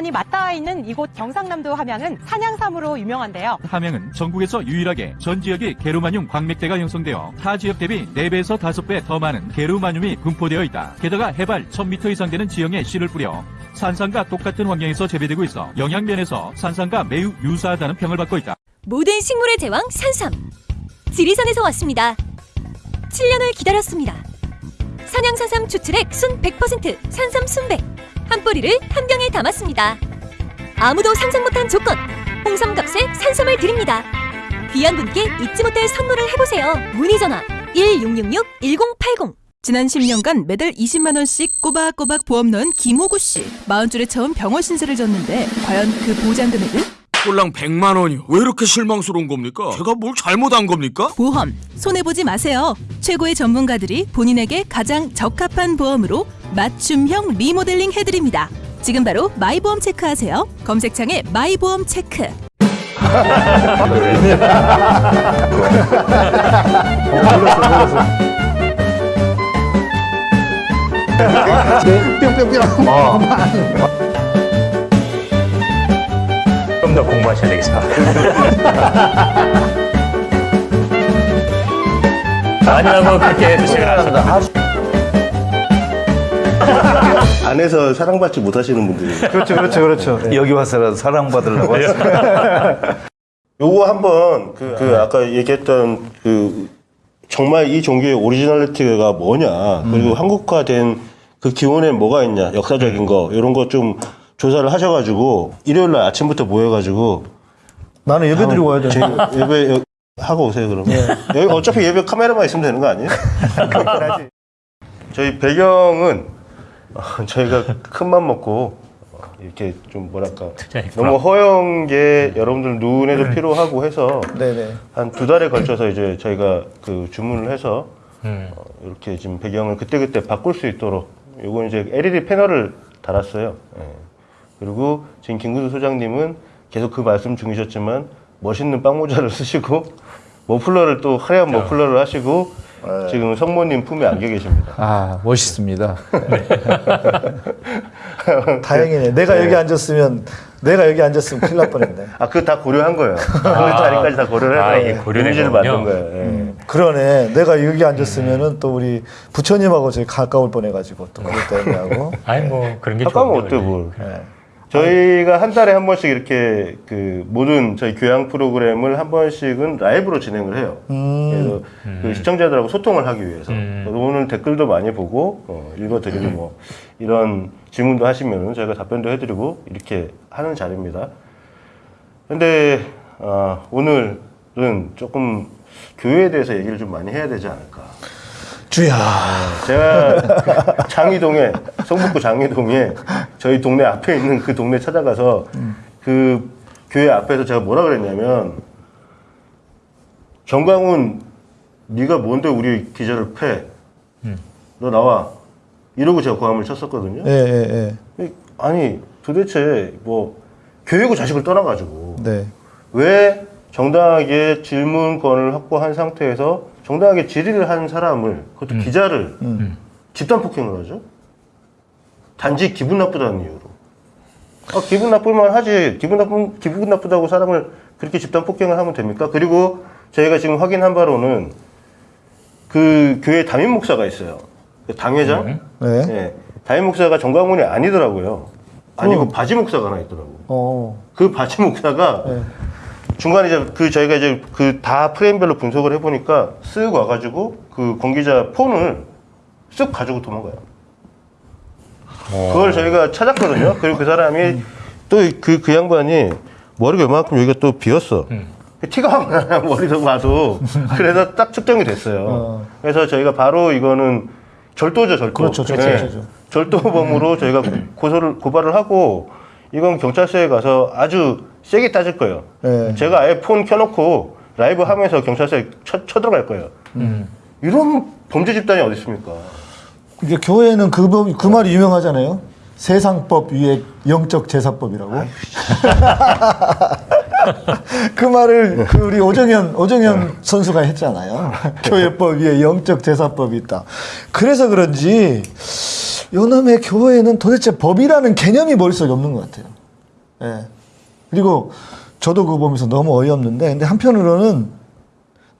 지리산이 맞닿아 있는 이곳 경상남도 함양은 산양삼으로 유명한데요. 함양은 전국에서 유일하게 전 지역이 게르마늄 광맥대가 형성되어 타 지역 대비 4배에서 5배 더 많은 게르마늄이 분포되어 있다. 게다가 해발 1000m 이상 되는 지형에 씨를 뿌려 산산과 똑같은 환경에서 재배되고 있어 영양면에서 산산과 매우 유사하다는 평을 받고 있다. 모든 식물의 제왕 산삼 지리산에서 왔습니다 7년을 기다렸습니다 산양산삼 추출액 순 100% 산삼 순백 한 뿌리를 한 병에 담았습니다 아무도 상상 못한 조건 홍삼값에 산삼을 드립니다 귀한 분께 잊지 못할 선물을 해보세요 문의 전화 1666-1080 지난 10년간 매달 20만 원씩 꼬박꼬박 보험 넣은 김호구 씨. 40줄에 처음 병원 신세를 졌는데 과연 그 보장 금액은? 꼴랑 100만 원이요. 왜 이렇게 실망스러운 겁니까? 제가 뭘 잘못한 겁니까? 보험 손해 보지 마세요. 최 최고의 전문가들이 본인에게 가장 적합한 보험으로 맞춤형 리모델링 해드립니다. 지금 바로 마이보험 체크하세요. 검색창에 마이보험 체크. 좀더 공부하셔야 되겠습니다. 아니라고 그렇게 해주시면 안 됩니다. 안에서 사랑받지 못하시는 분들이 그렇죠, 그렇죠, 그렇죠. 여기 와서라도 사랑받으려고 왔어. 요거 한번 그, 그 아까 얘기했던 그 정말 이 종교의 originality가 뭐냐 그리고 한국화된 그 기원에 뭐가 있냐 역사적인 거 이런 거 좀 조사를 하셔가지고 일요일 날 아침부터 모여가지고 나는 예배 드리고 와야 돼. 제 예배 여- 하고 오세요 그러면 여기 어차피 예배 카메라만 있으면 되는 거 아니에요? 저희 배경은 어, 저희가 큰 맘 먹고 어, 이렇게 좀 뭐랄까 너무 허연 게 여러분들 눈에도 필요하고 해서. 한 두 달에 걸쳐서 이제 저희가 그 주문을 해서 어, 이렇게 지금 배경을 그때그때 바꿀 수 있도록 요건 이제 LED 패널을 달았어요. 예. 그리고 지금 김근수 소장님은 계속 그 말씀 중이셨지만 멋있는 빵모자를 쓰시고 머플러를 또 화려한 머플러를 하시고 지금 성모님 품에 안겨 계십니다. 아 멋있습니다. 다행이네. 내가 여기 앉았으면 내가 여기 앉았으면 큰일 날 뻔했네. 아, 그거 다 고려한 거예요. 그 자리까지 다 고려를 해서 아, 이미지를 거군요. 만든 거예요. 예. 그러네. 내가 여기 앉았으면은 또 우리 부처님하고 저희 가까울 뻔해가지고 또 그것 때문에 하고. 아니 뭐 그런 게 가까우면 어때. 뭘. 네. 저희가 한 달에 한 번씩 이렇게 그 모든 저희 교양 프로그램을 한 번씩은 라이브로 진행을 해요. 그래서 그 시청자들하고 소통을 하기 위해서. 음. 오늘 댓글도 많이 보고 어, 읽어드리고 뭐 이런 질문도 하시면 저희가 답변도 해드리고 이렇게 하는 자리입니다. 근데 어, 오늘은 조금 교회에 대해서 얘기를 좀 많이 해야 되지 않을까. 주야. 제가 장이동에 성북구 장이동에 저희 동네 앞에 있는 그 동네 찾아가서 그 교회 앞에서 제가 뭐라 그랬냐면 정광훈 네가 뭔데 우리 기자를 패? 너 나와. 이러고 제가 고함을 쳤었거든요. 예, 예, 예. 아니 도대체 뭐 교육을 자식을 떠나가지고 네. 왜 정당하게 질문권을 확보한 상태에서 정당하게 질의를 한 사람을 그것도 기자를 집단 폭행을 하죠? 단지 기분 나쁘다는 이유로. 아, 기분 나쁠만 하지. 기분 나쁜 기분 나쁘다고 사람을 그렇게 집단 폭행을 하면 됩니까? 그리고 저희가 지금 확인한 바로는 그 교회 담임 목사가 있어요. 그 당회장. 네. 예. 담임 목사가 정광훈이 아니더라고요. 아니고 바지 목사가 하나 있더라고. 어. 그 바지 목사가 네. 중간에 이제 그 저희가 이제 그 다 프레임별로 분석을 해보니까 쓱 와가지고 그 관계자 폰을 쓱 가지고 도망가요. 그걸 저희가 찾았거든요. 그리고 그 사람이 또 그그 양반이 머리가 이만큼 여기가 또 비었어. 티가 확 나요 머리도 봐도 그래서 딱 측정이 됐어요. 어. 그래서 저희가 바로 이거는 절도죠 절도. 그렇죠, 절도, 네. 절도죠. 절도범으로 저희가 고소를 고발을 하고 이건 경찰서에 가서 아주 세게 따질 거예요. 네. 제가 아예 폰 켜놓고 라이브 하면서 경찰서에 쳐, 쳐들어갈 거예요. 이런 범죄 집단이 어디 있습니까? 이게 교회는 그, 법- 그 말이 유명하잖아요. 세상법 위에 영적 제사법이라고. 그 말을 그 우리 오정현 오정현 선수가 했잖아요. 교회법 위에 영적 제사법이 있다. 그래서 그런지 요놈의 교회는 도대체 법이라는 개념이 머릿속에 없는 것 같아요. 예. 그리고 저도 그거 보면서 너무 어이없는데 근데 한편으로는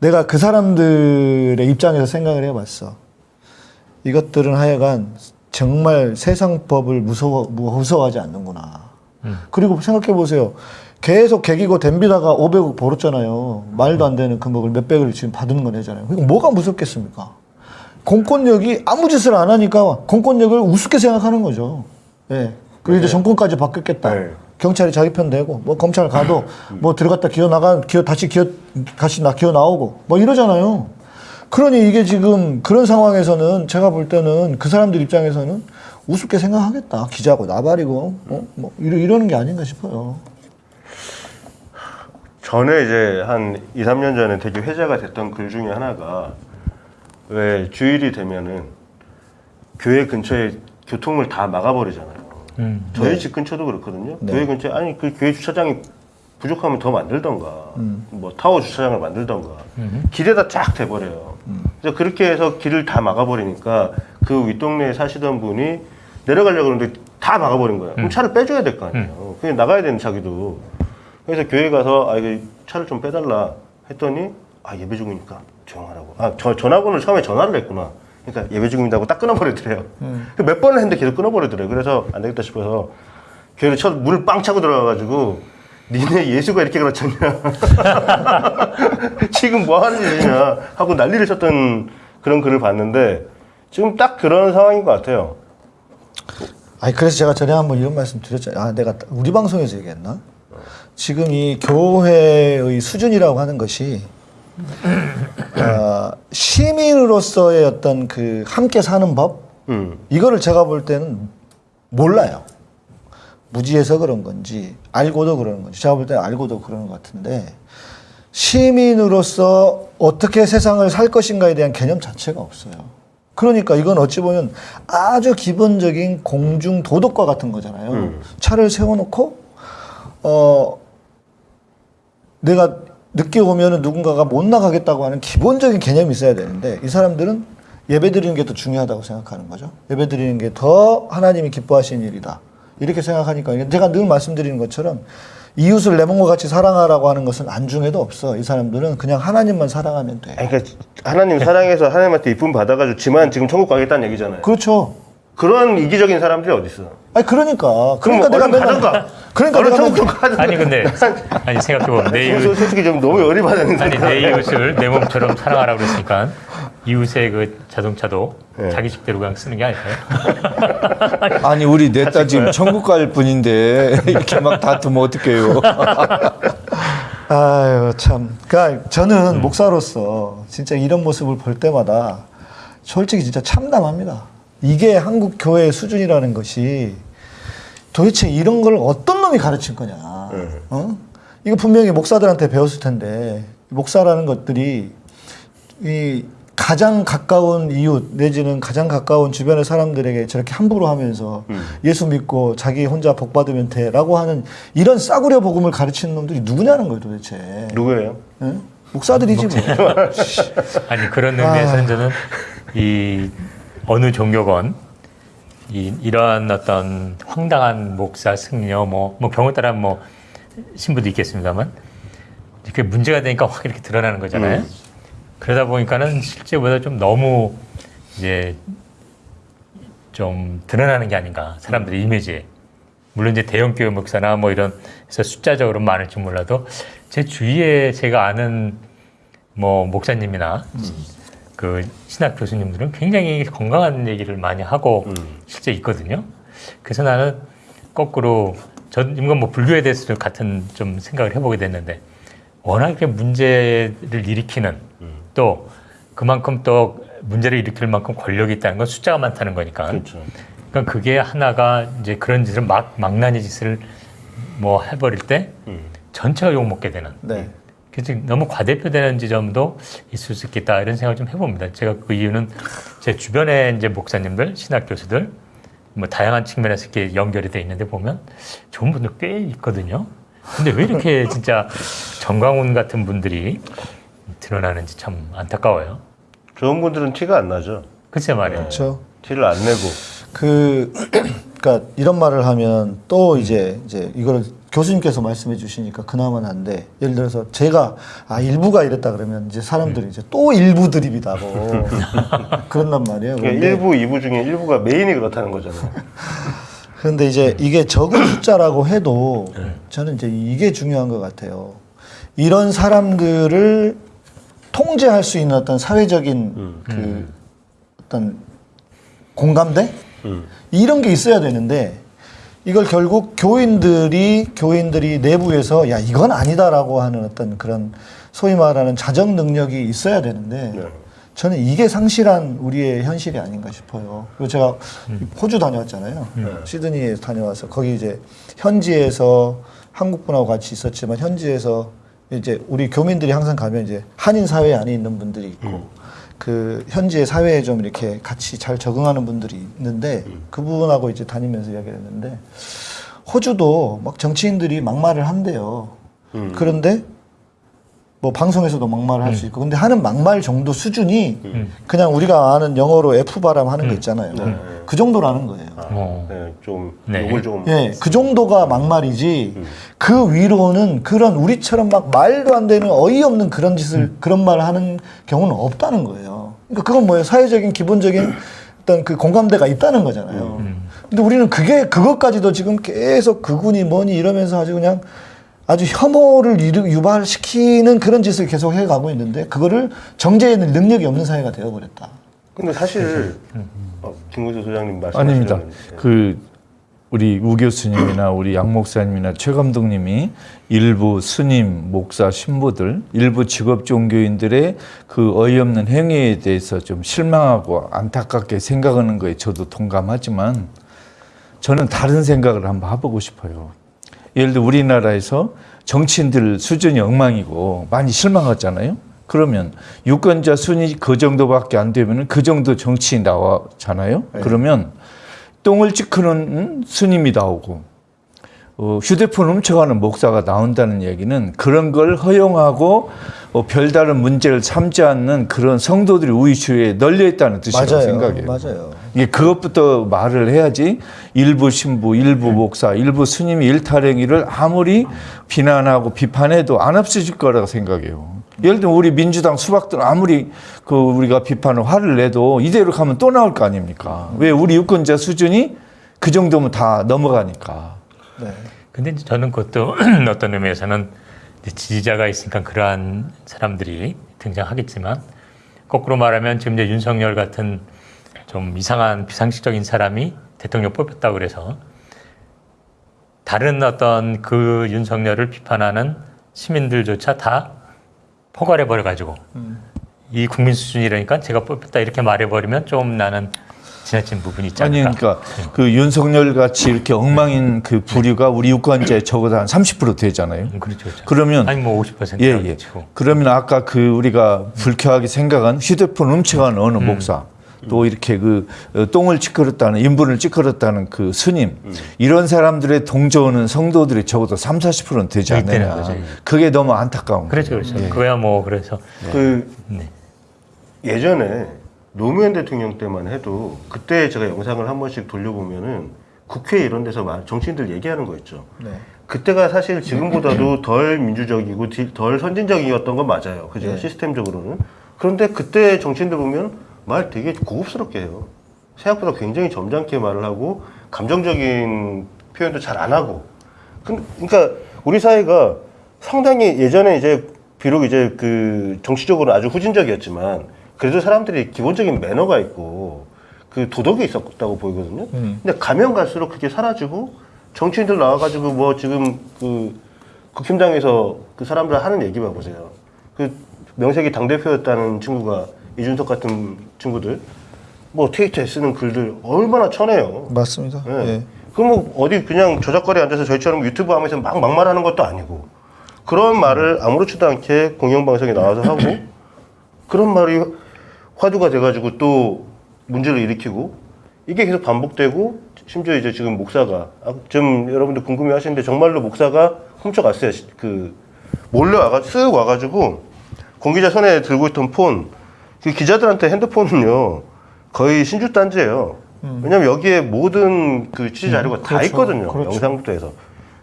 내가 그 사람들의 입장에서 생각을 해봤어. 이것들은 하여간 정말 세상법을 무서워, 무서워하지 않는구나. 그리고 생각해 보세요. 계속 개기고 댐비다가 500억 벌었잖아요. 말도 안 되는 금액을 몇백을 지금 받는 건 애잖아요. 그러니까 뭐가 무섭겠습니까? 공권력이 아무 짓을 안 하니까 공권력을 우습게 생각하는 거죠. 예. 그리고 이제 정권까지 바뀌었겠다. 네. 경찰이 자기 편 되고, 뭐 검찰 가도 뭐 들어갔다 기어 나가, 기어 다시 기어, 다시 나 기어 나오고, 뭐 이러잖아요. 그러니 이게 지금 그런 상황에서는 제가 볼 때는 그 사람들 입장에서는 우습게 생각하겠다. 기자고 나발이고, 어? 뭐 이러, 이러는 게 아닌가 싶어요. 전에 이제 한 2, 3년 전에 되게 회자가 됐던 글 중에 하나가 왜 주일이 되면은 교회 근처에 교통을 다 막아버리잖아요. 음. 저희 집 근처도 그렇거든요. 네. 교회 근처에 아니 그 교회 주차장이 부족하면 더 만들던가 뭐 타워 주차장을 만들던가 길에다 쫙 대버려요. 그래서 그렇게 해서 길을 다 막아버리니까 그 윗동네에 사시던 분이 내려가려고 그러는데 다 막아버린 거예요. 그럼 차를 빼줘야 될 거 아니에요. 그냥 나가야 되는 자기도. 그래서 교회 가서 아 이거 차를 좀 빼달라 했더니 아 예배 중이니까 조용하라고. 아 저 전화번호를 처음에 전화를 했구나. 그러니까 예배 중입니다 하고 딱 끊어버리더래요. 그몇 번을 했는데 계속 끊어버리더래요. 그래서 안 되겠다 싶어서 교회를 쳐 문을 빵 차고 들어가가지고 니네 예수가 이렇게 그렇잖냐. 지금 뭐 하는 일이냐 하고 난리를 쳤던 그런 글을 봤는데 지금 딱 그런 상황인 것 같아요. 아니 그래서 제가 전에 한번 이런 말씀 드렸잖아요. 아 내가 우리 방송에서 얘기했나? 지금 이 교회의 수준이라고 하는 것이 어, 시민으로서의 어떤 그 함께 사는 법 음. 이거를 제가 볼 때는 몰라요. 무지해서 그런 건지 알고도 그러는 건지 제가 볼 때는 알고도 그러는 것 같은데 시민으로서 어떻게 세상을 살 것인가에 대한 개념 자체가 없어요. 그러니까 이건 어찌 보면 아주 기본적인 공중 도덕과 같은 거잖아요. 음. 차를 세워놓고 어 내가 늦게 오면은 누군가가 못 나가겠다고 하는 기본적인 개념이 있어야 되는데 이 사람들은 예배 드리는 게 더 중요하다고 생각하는 거죠. 예배 드리는 게 더 하나님이 기뻐하시는 일이다. 이렇게 생각하니까 제가 늘 말씀드리는 것처럼 이웃을 내 몸과 같이 사랑하라고 하는 것은 안중에도 없어. 이 사람들은 그냥 하나님만 사랑하면 돼. 그러니까 하나님 사랑해서 하나님한테 이쁨 받아가지고 지만 지금 천국 가겠다는 얘기잖아요. 그렇죠. 그런 이기적인 사람들이 어디 있어? 아니 그러니까 그러니까 내가 맨날 가든가. 그러니까 내가 맨날 가든가. 아니 근데 아니 생각해 보면 내 지금 이웃 솔직히 좀 너무 열이 받았는데. 아니 내 이웃을 내 몸처럼 사랑하라고 그랬으니까 이웃의 그 자동차도 네. 자기 집대로 그냥 쓰는 게 아닐까요? 아니 우리 넷다 지금 천국 갈 뿐인데 이렇게 막 다투면 어떡해요? 아유 참. 그러니까 저는 목사로서 진짜 이런 모습을 볼 때마다 솔직히 진짜 참담합니다. 이게 한국 교회의 수준이라는 것이 도대체 이런 걸 어떤 놈이 가르친 거냐? 어? 이거 분명히 목사들한테 배웠을 텐데 목사라는 것들이 이 가장 가까운 이웃 내지는 가장 가까운 주변의 사람들에게 저렇게 함부로 하면서 예수 믿고 자기 혼자 복 받으면 돼라고 하는 이런 싸구려 복음을 가르치는 놈들이 누구냐는 거예요 도대체. 누구예요? 예? 목사들이지 뭐. 아니 그런 의미에서는 저는 이 어느 종교건 이, 이러한 어떤 황당한 목사 승려 뭐, 뭐 경우 따라 뭐 신부도 있겠습니다만 이렇게 문제가 되니까 확 이렇게 드러나는 거잖아요. 그러다 보니까는 실제보다 좀 너무 이제 좀 드러나는 게 아닌가 사람들의 이미지에 물론 이제 대형 교회 목사나 뭐 이런 해서 숫자적으로 많을지 몰라도 제 주위에 제가 아는 뭐 목사님이나 그 신학 교수님들은 굉장히 건강한 얘기를 많이 하고 실제 있거든요. 그래서 나는 거꾸로 전 이건 뭐 불교에 대해서도 같은 좀 생각을 해보게 됐는데 워낙 이렇게 문제를 일으키는 또 그만큼 또 문제를 일으킬 만큼 권력이 있다는 건 숫자가 많다는 거니까. 그렇죠. 그러니까 그게 하나가 이제 그런 짓을 막 망나니 짓을 뭐 해버릴 때 전체가 욕 먹게 되는. 네. 그래서 너무 과대표되는 지점도 있을 수 있겠다 이런 생각을 좀 해봅니다. 제가 그 이유는 제 주변에 이제 목사님들, 신학 교수들 뭐 다양한 측면에서 이렇게 연결이 돼 있는데 보면 좋은 분들 꽤 있거든요. 근데 왜 이렇게 진짜 정광훈 같은 분들이 드러나는지 참 안타까워요. 좋은 분들은 티가 안 나죠. 글쎄 말이에요. 그렇죠. 티를 안 내고. 그 그러니까 이런 말을 하면 또 이제 이제 이거를 교수님께서 말씀해 주시니까 그나마 난데 예를 들어서 제가 아 일부가 이랬다 그러면 이제 사람들이 이제 또 일부 드립이다고 그런단 말이에요. 그러니까 일부, 이부 중에 일부가 메인이 그렇다는 거잖아요. 그런데 이제 이게 적은 숫자라고 해도 저는 이제 이게 중요한 것 같아요. 이런 사람들을 통제할 수 있는 어떤 사회적인 그 어떤 공감대 음. 이런 게 있어야 되는데 이걸 결국 교인들이 교인들이 내부에서 야 이건 아니다라고 하는 어떤 그런 소위 말하는 자정 능력이 있어야 되는데 네. 저는 이게 상실한 우리의 현실이 아닌가 싶어요. 그리고 제가 호주 다녀왔잖아요. 시드니에 다녀와서 거기 이제 현지에서 한국 분하고 같이 있었지만 현지에서 이제 우리 교민들이 항상 가면 이제 한인 사회 안에 있는 분들이 있고 그 현지의 사회에 좀 이렇게 같이 잘 적응하는 분들이 있는데 그분하고 이제 다니면서 이야기를 했는데 호주도 막 정치인들이 막말을 한대요. 음. 그런데 뭐 방송에서도 막말을 할수 있고 근데 하는 막말 정도 수준이 음. 그냥 우리가 아는 영어로 F 발음 하는 거 있잖아요. 네. 그 정도라는 거예요. 어. 네, 좀 네. 욕을 좀 예, 그 정도가 막말이지 그 위로는 그런 우리처럼 막 말도 안 되는 어이없는 그런 짓을 그런 말을 하는 경우는 없다는 거예요. 그러니까 그건 뭐예요? 사회적인 기본적인 어떤 그 공감대가 있다는 거잖아요. 근데 우리는 그게 그것까지도 지금 계속 그군이 뭐니 이러면서 아주 그냥 아주 혐오를 유발시키는 그런 짓을 계속 해가고 있는데 그거를 정제해낼 능력이 없는 사회가 되어버렸다. 근데 사실 어, 김구조 소장님 아닙니다. 말씀하시는 그 우리 우 교수님이나 우리 양 목사님이나 최 감독님이 일부 스님, 목사, 신부들, 일부 직업 종교인들의 그 어이없는 행위에 대해서 좀 실망하고 안타깝게 생각하는 거에 저도 동감하지만 저는 다른 생각을 한번 해보고 싶어요. 예를 들어 우리나라에서 정치인들 수준이 엉망이고 많이 실망하잖아요. 그러면 유권자 순위 그 정도밖에 안 되면 그 정도 정치인 나왔잖아요. 그러면 똥을 찌크는 음, 스님이 나오고 어, 휴대폰 훔쳐가는 목사가 나온다는 얘기는 그런 걸 허용하고 어, 별다른 문제를 삼지 않는 그런 성도들이 우리 주위에 널려 있다는 뜻이라고 맞아요. 생각해요. 맞아요. 이게 그것부터 말을 해야지 일부 신부, 일부 목사, 일부 스님이 일탈행위를 아무리 비난하고 비판해도 안 없어질 거라고 생각해요. 예를 들면 우리 민주당 수박들 아무리 그 우리가 비판을 화를 내도 이대로 가면 또 나올 거 아닙니까? 왜 우리 유권자 수준이 그 정도면 다 넘어가니까. 네. 근데 이제 저는 그것도 어떤 의미에서는 지지자가 있으니까 그러한 사람들이 등장하겠지만 거꾸로 말하면 지금 이제 윤석열 같은 좀 이상한 비상식적인 사람이 대통령 뽑혔다 그래서 다른 어떤 그 윤석열을 비판하는 시민들조차 다 포괄해 버려 가지고 이 국민 수준이라니까 제가 뽑혔다 이렇게 말해 버리면 좀 나는 지나친 부분이 있지 아니 않을까. 그러니까 그 윤석열 같이 이렇게 엉망인 그 부류가 우리 유권자의 적어도 한 30% 되잖아요. 음, 그렇죠, 그렇죠. 그러면 아니 뭐 50%. 예, 예. 그러면 아까 그 우리가 불쾌하게 생각한 휴대폰 훔쳐가는 어느 목사 또 이렇게 그 어, 똥을 찌그렸다는 인분을 찌그렸다는 그 스님 이런 사람들의 동조하는 성도들이 적어도 3, 40%는 되지 있다는 않느냐. 그게 너무 안타까운 그렇죠. 그렇죠. 예. 그거야 뭐 그래서 그 네. 예전에 노무현 대통령 때만 해도 그때 제가 영상을 한 번씩 돌려보면은 국회 이런 데서 막 정치인들 얘기하는 거 있죠. 네. 그때가 사실 지금보다도 덜 민주적이고 디- 덜 선진적이었던 건 맞아요. 그죠? 네. 시스템적으로는. 그런데 그때 정치인들 보면 말 되게 고급스럽게 해요. 생각보다 굉장히 점잖게 말을 하고 감정적인 표현도 잘 안 하고. 근- 그러니까 우리 사회가 상당히 예전에 이제 비록 이제 그 정치적으로 아주 후진적이었지만 그래도 사람들이 기본적인 매너가 있고 그 도덕이 있었다고 보이거든요. 근데 가면 갈수록 그게 사라지고 정치인들 나와가지고 뭐 지금 그 국힘당에서 그 사람들 하는 얘기 봐보세요. 그 명색이 당대표였다는 친구가 이준석 같은 친구들 뭐 트위터에 쓰는 글들 얼마나 쳐내요. 맞습니다. 예. 예. 그럼 뭐 어디 그냥 저작거리에 앉아서 저희처럼 유튜브 하면서 막 막말하는 것도 아니고 그런 말을 아무렇지도 않게 공영방송에 나와서 하고 그런 말이 화두가 돼가지고 또 문제를 일으키고 이게 계속 반복되고 심지어 이제 지금 목사가 아, 좀 여러분들 궁금해 하시는데 정말로 목사가 훔쳐갔어요. 시- 그 몰래 와가 쓱 와가지고 공기자 손에 들고 있던 폰, 그 기자들한테 핸드폰은요 거의 신주단지예요. 왜냐면 여기에 모든 그 취재 자료가 다 있거든요. 영상부터 해서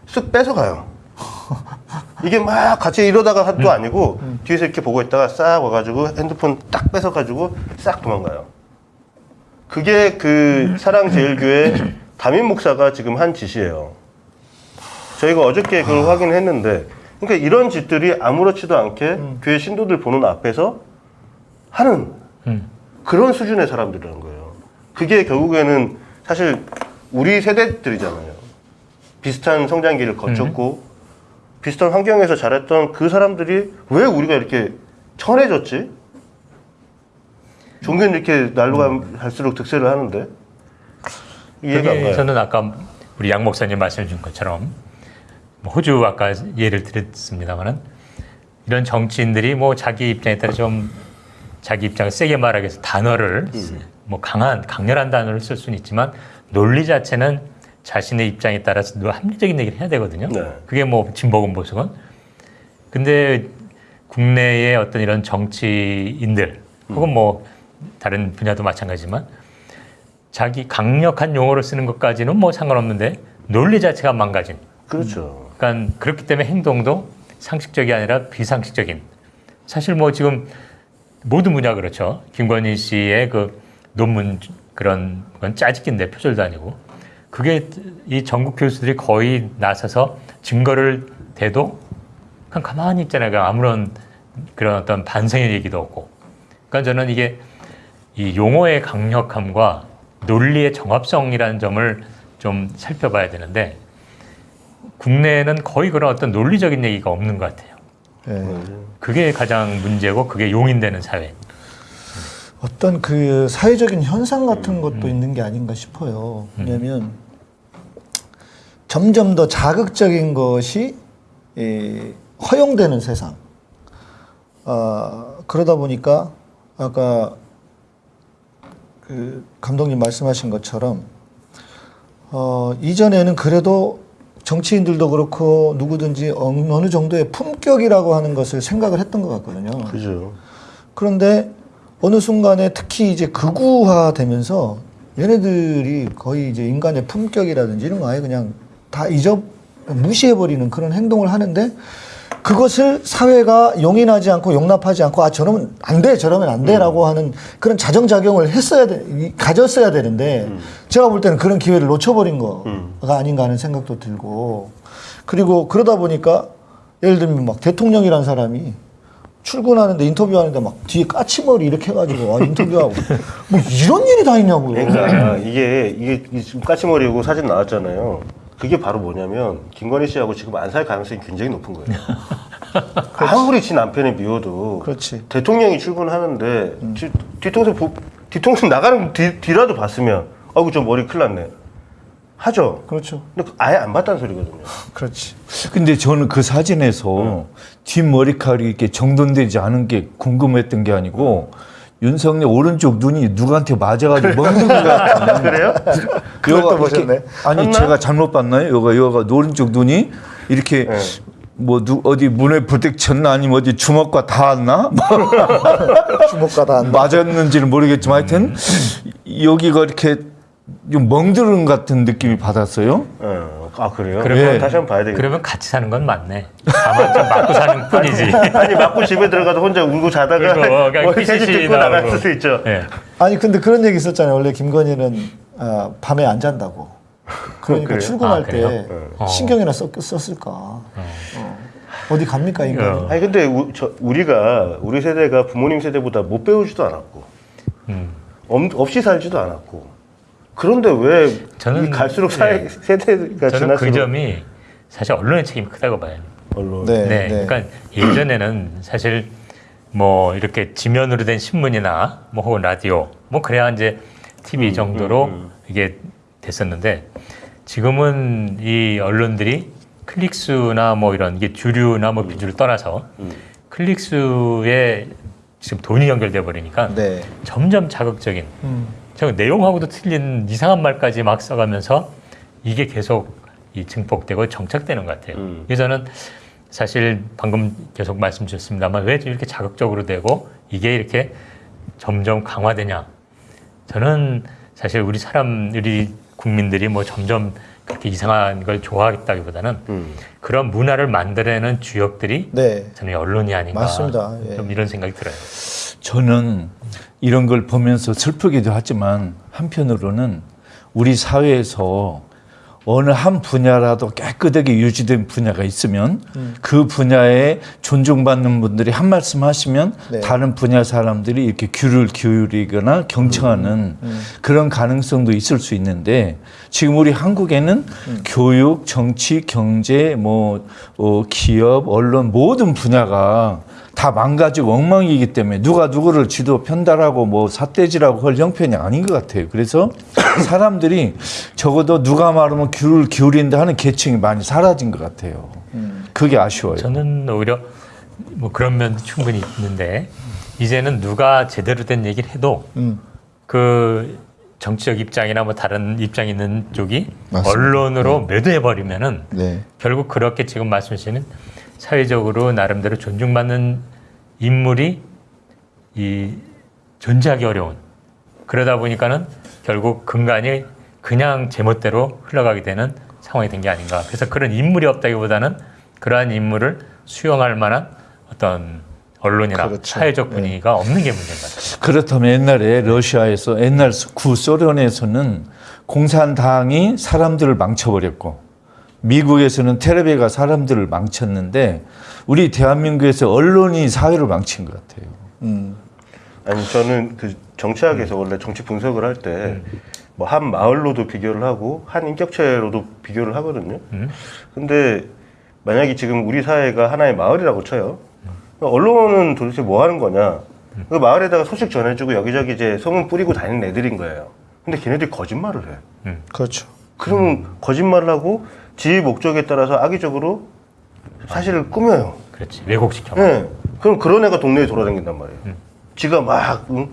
쓱 뺏어가요. 이게 막 같이 이러다가 한도 아니고 뒤에서 이렇게 보고 있다가 싹 와가지고 핸드폰 딱 뺏어가지고 싹 도망가요. 그게 그 사랑제일교회 담임 목사가 지금 한 짓이에요. 저희가 어저께 그걸 확인했는데, 그러니까 이런 짓들이 아무렇지도 않게 교회 신도들 보는 앞에서 하는 음. 그런 수준의 사람들이라는 거예요. 그게 결국에는 사실 우리 세대들이잖아요. 비슷한 성장기를 거쳤고 비슷한 환경에서 자랐던 그 사람들이 왜 우리가 이렇게 천해졌지? 종교는 이렇게 날로 가- 갈수록 득세를 하는데 이해가 안 가요. 저는 아까 우리 양 목사님 말씀 준 것처럼 뭐 호주 아까 예를 들었습니다만은 이런 정치인들이 뭐 자기 입장에 따라 좀 자기 입장을 세게 말하기 위해서 단어를 뭐 강한 강렬한 단어를 쓸 수는 있지만 논리 자체는 자신의 입장에 따라서 늘 합리적인 얘기를 해야 되거든요. 네. 그게 뭐 진보건 보수건. 근데 국내의 어떤 이런 정치인들 혹은 뭐 다른 분야도 마찬가지지만 자기 강력한 용어를 쓰는 것까지는 뭐 상관없는데 논리 자체가 망가진. 그렇죠. 그러니까 그렇기 때문에 행동도 상식적이 아니라 비상식적인. 사실 뭐 지금 모든 분야 그렇죠. 김건희 씨의 그 논문 그런 건 짜집기인데 표절도 아니고 그게 이 전국 교수들이 거의 나서서 증거를 대도 그냥 가만히 있잖아요. 그냥 아무런 그런 어떤 반성의 얘기도 없고. 그러니까 저는 이게 이 용어의 강력함과 논리의 정합성이라는 점을 좀 살펴봐야 되는데 국내에는 거의 그런 어떤 논리적인 얘기가 없는 것 같아요. 예. 그게 가장 문제고 그게 용인되는 사회. 어떤 그 사회적인 현상 같은 것도 있는 게 아닌가 싶어요. 왜냐하면 점점 더 자극적인 것이 예, 허용되는 세상. 아, 그러다 보니까 아까 그 감독님 말씀하신 것처럼 어, 이전에는 그래도 정치인들도 그렇고 누구든지 어느 정도의 품격이라고 하는 것을 생각을 했던 것 같거든요. 그죠. 그런데 어느 순간에 특히 이제 극우화 되면서 얘네들이 거의 이제 인간의 품격이라든지 이런 거 아예 그냥 다 잊어 무시해버리는 그런 행동을 하는데 그것을 사회가 용인하지 않고 용납하지 않고 아 저러면 안 돼, 저러면 안 돼라고 하는 그런 자정작용을 했어야 돼, 이- 가졌어야 되는데 제가 볼 때는 그런 기회를 놓쳐버린 거가 아닌가 하는 생각도 들고. 그리고 그러다 보니까 예를 들면 막 대통령이란 사람이 출근하는데 인터뷰하는데 막 뒤에 까치머리 이렇게 해가지고 아, 인터뷰하고. 뭐 이런 일이 다 있냐고요. 그러니까 이게 이게 이 지금 까치머리고 사진 나왔잖아요. 그게 바로 뭐냐면 김건희 씨하고 지금 안 살 가능성이 굉장히 높은 거예요. 아무리 지 남편이 미워도 그렇지. 대통령이 출근하는데 뒤, 뒤통수 보- 뒤통수 나가는 뒤, 뒤라도 봤으면 아이고 저 머리 큰일 났네 하죠. 그렇죠. 근데 아예 안 봤다는 소리거든요. 그렇지. 근데 저는 그 사진에서 뒷머리카락이 이렇게 정돈되지 않은 게 궁금했던 게 아니고 윤석열 오른쪽 눈이 누구한테 맞아가지고 먹는 것 같은. 그래요? 여가 보셨네. 아니 했나? 제가 잘못 봤나요? 여가 여가 오른쪽 눈이 이렇게 네. 뭐 누, 어디 문에 부딪 쳤나 아니면 어디 주먹과 닿았나 뭐 주목가다 안 맞았는지는 모르겠지만 하여튼 여기가 이렇게 좀 멍드는 같은 느낌이 받았어요. 어, 아 그래요? 그러면 그러면 다시 한번 봐야 되겠네. 그러면 같이 사는 건 맞네. 다만 좀 맞고 사는 뿐이지. 아니 맞고 집에 들어가서 혼자 울고 자다가 그냥 뭐 듣고. 나갈 수도 있죠. 예. 아니 근데 그런 얘기 있었잖아요. 원래 김건희는 아, 밤에 안 잔다고. 그러니까 그래요? 출근할 아, 그래요? 때 어. 신경이나 썼, 썼을까. 어. 어 디 갑니까 인간이? 어. 아니 근데 우, 저, 우리가 우리 세대가 부모님 세대보다 못 배우지도 않았고 음. 엄- 없이 살지도 않았고 그런데 왜 저는- 이 갈수록 사회 네. 세대가 저는 그 지날수록 점이 사실 언론의 책임이 크다고 봐요. 언론 네, 네, 네. 그러니까 예전에는 사실 뭐 이렇게 지면으로 된 신문이나 뭐 혹은 라디오 뭐 그래야 이제 TV 정도로 이게 됐었는데 지금은 이 언론들이 클릭수나 뭐 이런 이게 주류나 뭐 비주를 떠나서 클릭수에 지금 돈이 연결돼 버리니까 네. 점점 자극적인 음. 저 내용하고도 틀린 이상한 말까지 막 써가면서 이게 계속 이 증폭되고 정착되는 것 같아요. 음. 그래서 저는 사실 방금 계속 말씀 주셨습니다만 왜 이렇게 자극적으로 되고 이게 이렇게 점점 강화되냐. 저는 사실 우리 사람, 우리 국민들이 뭐 점점 그렇게 이상한 걸 좋아하겠다기보다는 음. 그런 문화를 만들어내는 주역들이 네. 저는 언론이 아닌가. 맞습니다. 예. 좀 이런 생각이 들어요. 저는 이런 걸 보면서 슬프기도 하지만 한편으로는 우리 사회에서 어느 한 분야라도 깨끗하게 유지된 분야가 있으면 그 분야에 존중받는 분들이 한 말씀 하시면 네. 다른 분야 사람들이 이렇게 귀를 기울이거나 경청하는 그런 가능성도 있을 수 있는데 지금 우리 한국에는 교육, 정치, 경제, 뭐 어, 기업, 언론 모든 분야가 다 망가지고 엉망이기 때문에 누가 누구를 지도 편달하고 뭐 삿대질하고 할 형편이 아닌 것 같아요. 그래서 사람들이 적어도 누가 말하면 귀를 기울인다 하는 계층이 많이 사라진 것 같아요. 그게 아쉬워요. 저는 오히려 뭐 그런 면도 충분히 있는데 이제는 누가 제대로 된 얘기를 해도 음. 그 정치적 입장이나 뭐 다른 입장 있는 쪽이 맞습니다. 언론으로 매도해 버리면은 네. 결국 그렇게 지금 말씀하시는 사회적으로 나름대로 존중받는 인물이 이 존재하기 어려운 그러다 보니까는 결국 근간이 그냥 제멋대로 흘러가게 되는 상황이 된 게 아닌가. 그래서 그런 인물이 없다기보다는 그러한 인물을 수용할 만한 어떤 언론이나 그렇죠. 사회적 분위기가 없는 게 문제인 것 같아요. 그렇다면 옛날에 러시아에서 옛날 구소련에서는 공산당이 사람들을 망쳐버렸고 미국에서는 테레비가 사람들을 망쳤는데 우리 대한민국에서 언론이 사회를 망친 것 같아요. 음. 아니 저는 그 정치학에서 원래 정치 분석을 할 때 뭐한 마을로도 비교를 하고 한 인격체로도 비교를 하거든요. 음. 근데 만약에 지금 우리 사회가 하나의 마을이라고 쳐요. 언론은 도대체 뭐 하는 거냐? 그 마을에다가 소식 전해주고 여기저기 이제 소문 뿌리고 다니는 애들인 거예요. 근데 걔네들이 거짓말을 해. 그렇죠. 그러면 거짓말을 하고 지 목적에 따라서 악의적으로 사실을 꾸며요. 그렇지 왜곡시켜. 예. 그럼 그런 애가 동네에 돌아다닌단 말이에요. 지가 막 응?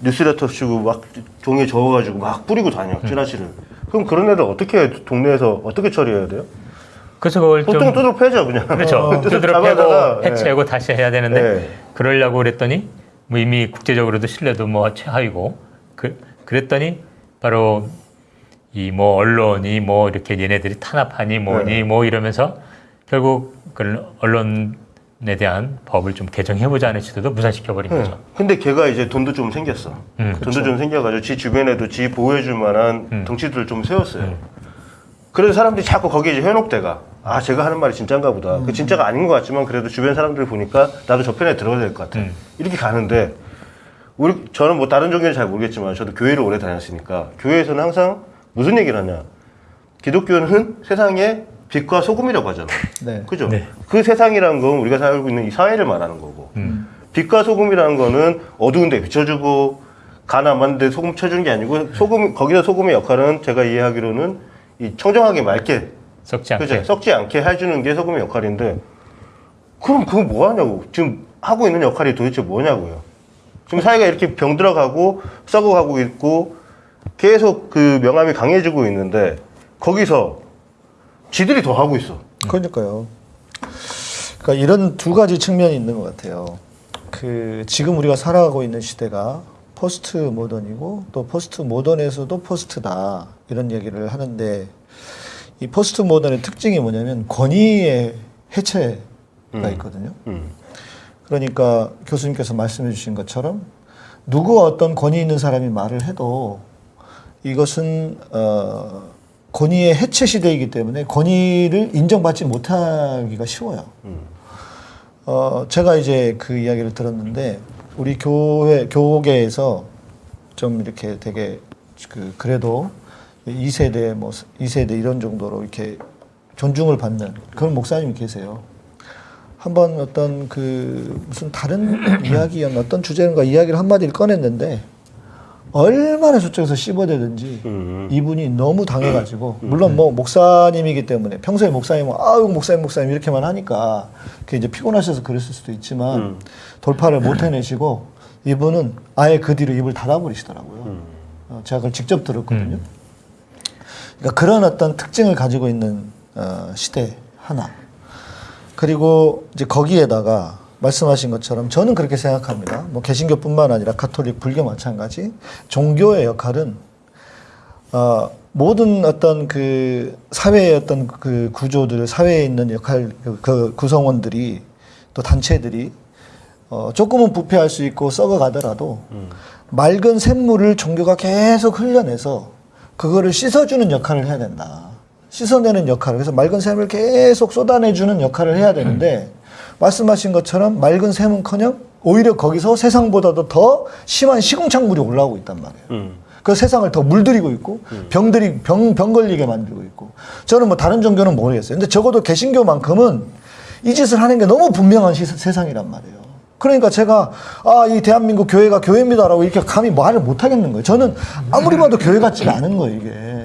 뉴스레터 쓰고 막 종이에 적어가지고 막 뿌리고 다녀 찌라시를. 그럼 그런 애들 어떻게 동네에서 어떻게 처리해야 돼요? 그래서 그걸 좀 보통 두드러 패죠 그냥. 그렇죠. 잡아다가, 패고 해체하고 다시 해야 되는데 네. 그러려고 그랬더니 뭐 이미 국제적으로도 신뢰도 뭐 최하위고 그 그랬더니 바로 이 뭐 언론이 뭐 이렇게 얘네들이 탄압하니 뭐니 네. 뭐 이러면서 결국 그 언론에 대한 법을 좀 개정해보자는 시도도 무산시켜 버린 예. 거죠. 근데 걔가 이제 돈도 좀 생겼어. 음. 돈도 좀 생겨가지고 지 주변에도 지 보호해줄 만한 음. 덩치들을 좀 세웠어요. 그래서 사람들이 자꾸 거기에 이제 현혹돼가. 아, 제가 하는 말이 진짠가 보다. 그 진짜가 아닌 것 같지만 그래도 주변 사람들 보니까 나도 저 편에 들어야 될 것 같아. 음. 이렇게 가는데 우리 저는 뭐 다른 종교는 잘 모르겠지만 저도 교회를 오래 다녔으니까 교회에서는 항상 무슨 얘기를 하냐. 기독교는 세상의 빛과 소금이라고 하잖아. 네. 그죠? 네. 그 세상이란 건 우리가 살고 있는 이 사회를 말하는 거고. 음. 빛과 소금이라는 거는 어두운 데 비춰주고 가나만 데 소금 쳐주는 게 아니고 소금 거기서 소금의 역할은 제가 이해하기로는 이 청정하게 맑게 썩지 않게. 그죠? 썩지 않게 해주는 게 소금의 역할인데 그럼 그거 뭐 하냐고 지금 하고 있는 역할이 도대체 뭐냐고요 지금 사회가 이렇게 병들어가고 썩어가고 있고 계속 그 명암이 강해지고 있는데 거기서 지들이 더 하고 있어 그러니까요. 그러니까 이런 두 가지 측면이 있는 것 같아요. 그 지금 우리가 살아가고 있는 시대가 포스트 모던이고 또 포스트 모던에서도 post다 이런 얘기를 하는데 이 포스트 모던의 특징이 뭐냐면 권위의 해체가 있거든요. 음. 그러니까 교수님께서 말씀해 주신 것처럼 누구 어떤 권위 있는 사람이 말을 해도 이것은 어, 권위의 해체 시대이기 때문에 권위를 인정받지 못하기가 쉬워요. 어, 제가 이제 그 이야기를 들었는데 우리 교회 교계에서 좀 이렇게 되게 그 그래도 2세대 뭐 2세대 이런 정도로 이렇게 존중을 받는 그런 목사님이 계세요. 한번 어떤 그 무슨 다른 이야기였나 어떤 주제인가 이야기를 한마디를 꺼냈는데 얼마나 저쪽에서 씹어대든지 음. 이분이 너무 당해가지고 물론 뭐 목사님이기 때문에 평소에 목사님은 아유 목사님 목사님 이렇게만 하니까 그게 이제 피곤하셔서 그랬을 수도 있지만 음. 돌파를 못 해내시고 이분은 아예 그 뒤로 입을 닫아버리시더라고요. 어, 제가 그걸 직접 들었거든요. 그러니까 그런 어떤 특징을 가지고 있는 어, 시대 하나. 그리고 이제 거기에다가 말씀하신 것처럼 저는 그렇게 생각합니다. 뭐 개신교뿐만 아니라 가톨릭, 불교 마찬가지. 종교의 역할은 어, 모든 어떤 그 사회의 어떤 그 구조들, 사회에 있는 역할 그, 그 구성원들이 또 단체들이 어, 조금은 부패할 수 있고 썩어가더라도 맑은 샘물을 종교가 계속 흘려내서 그거를 씻어주는 역할을 해야 된다. 씻어내는 역할을 그래서 맑은 샘을 계속 쏟아내주는 역할을 해야 되는데 말씀하신 것처럼 맑은 샘은커녕 오히려 거기서 세상보다도 더 심한 시궁창물이 올라오고 있단 말이에요. 음. 그 세상을 더 물들이고 있고 병들이 병, 병 걸리게 만들고 있고 저는 뭐 다른 종교는 모르겠어요. 근데 적어도 개신교만큼은 이 짓을 하는 게 너무 분명한 시- 세상이란 말이에요. 그러니까 제가 아 이 대한민국 교회가 교회입니다라고 이렇게 감히 말을 못 하겠는 거예요. 저는 아무리 봐도 교회 같지가 않은 거예요 이게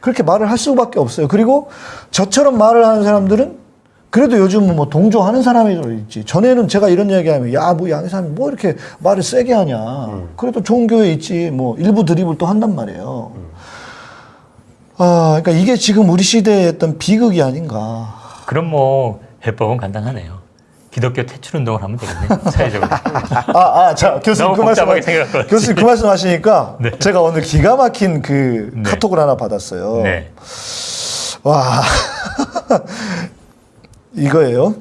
그렇게 말을 할 수밖에 없어요. 그리고 저처럼 말을 하는 사람들은 그래도 요즘은 뭐 동조하는 사람이 좀 있지. 전에는 제가 이런 이야기하면 야 뭐 양의삼이 뭐 이렇게 말을 세게 하냐. 그래도 좋은 교회 있지. 뭐 일부 드립을 또 한단 말이에요. 아, 그러니까 이게 지금 우리 시대의 어떤 비극이 아닌가. 그럼 뭐 해법은 간단하네요. 기독교 퇴출 운동을 하면 되겠네. 사회적으로. 아, 아, 자, 교수님 너무 그 말씀, 교수님 그 말씀 하시니까 네. 제가 오늘 기가 막힌 그 네. 카톡을 하나 받았어요. 네. 와, 이거예요.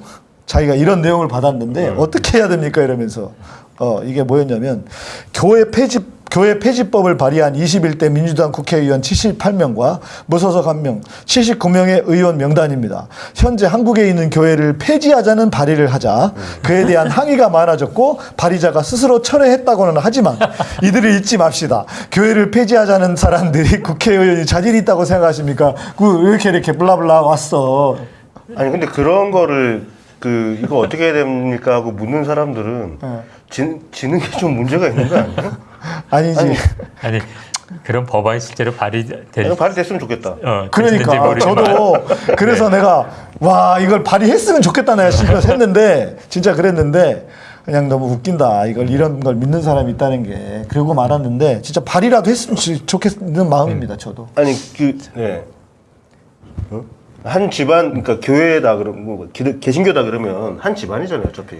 자기가 이런 내용을 받았는데 어떻게 해야 됩니까? 이러면서 어 이게 뭐였냐면 교회 폐지 교회 폐지법을 발의한 21대 민주당 국회의원 78명과 무소속 1명, 79명의 의원 명단입니다. 현재 한국에 있는 교회를 폐지하자는 발의를 하자 그에 대한 항의가 많아졌고 발의자가 스스로 철회했다고는 하지만 이들을 잊지 맙시다. 교회를 폐지하자는 사람들이 국회의원이 자질이 있다고 생각하십니까? 그 이렇게 이렇게 블라블라 왔어. 아니 근데 그런 거를 그 이거 어떻게 해야 됩니까 하고 묻는 사람들은 네. 지, 지는 게 좀 문제가 있는 거 아니에요? 아니지. 아니, 아니 그런 법안이 실제로 발의될 발의됐으면 좋겠다. 어, 그러니까 저도 그래서 내가 와 이걸 발의했으면 좋겠다 내가 싶어서 했는데 진짜 그랬는데 그냥 너무 웃긴다 이걸 이런 걸 믿는 사람이 있다는 게 그러고 말았는데 진짜 발의라도 했으면 좋- 좋겠는 마음입니다 저도 아니 그 네. 어? 한 집안 그러니까 교회다 그러면 뭐 기- 개신교다 그러면 한 집안이잖아요 어차피.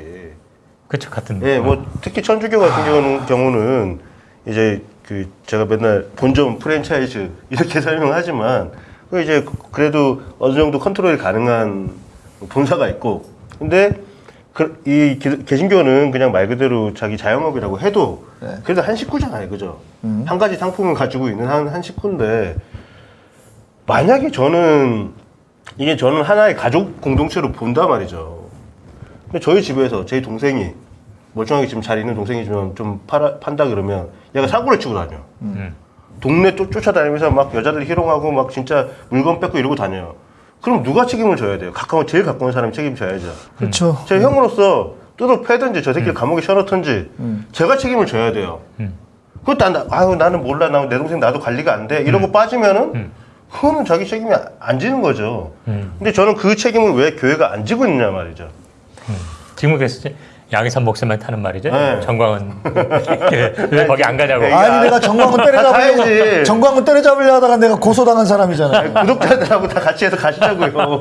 그렇죠 같은. 예, 뭐 특히 천주교 같은 경우는, 경우는 이제 그 제가 맨날 본점 프랜차이즈 이렇게 설명하지만 그 이제 그래도 어느 정도 컨트롤이 가능한 본사가 있고 근데 그, 이 기- 개신교는 그냥 말 그대로 자기 자영업이라고 해도 네. 그래도 한 식구잖아요, 그죠? 한 가지 상품을 가지고 있는 한, 한 식구인데 만약에 저는 이게 저는 하나의 가족 공동체로 본단 말이죠. 근데 저희 집에서 제 동생이 멀쩡하게 지금 잘 있는 동생이지만 좀 팔아, 판다 그러면 얘가 사고를 치고 다녀. 음. 동네 쫓, 쫓아다니면서 막 여자들 희롱하고 막 진짜 물건 뺏고 이러고 다녀요. 그럼 누가 책임을 져야 돼요? 가까운 제일 가까운 사람이 책임져야죠. 그렇죠 제 형으로서 뜯어 패든지 저 새끼를 감옥에 쳐넣든지 제가 책임을 져야 돼요. 음. 그것도 안, 아유 나는 몰라 나 내 동생 나도 관리가 안돼 이러고 빠지면은 그거는 자기 책임이 안- 안 지는 거죠. 음. 근데 저는 그 책임을 왜 교회가 안 지고 있느냐 말이죠. 지금 그래서 양희삼 목사만 타는 말이죠. 네. 정광은 왜 거기 안 가냐고. 네. 아니 내가 정광훈 때려잡으려고. 정광훈 때려잡으려 하다가 내가 고소당한 사람이잖아요 구독자들하고 다 같이 해서 가시자고요.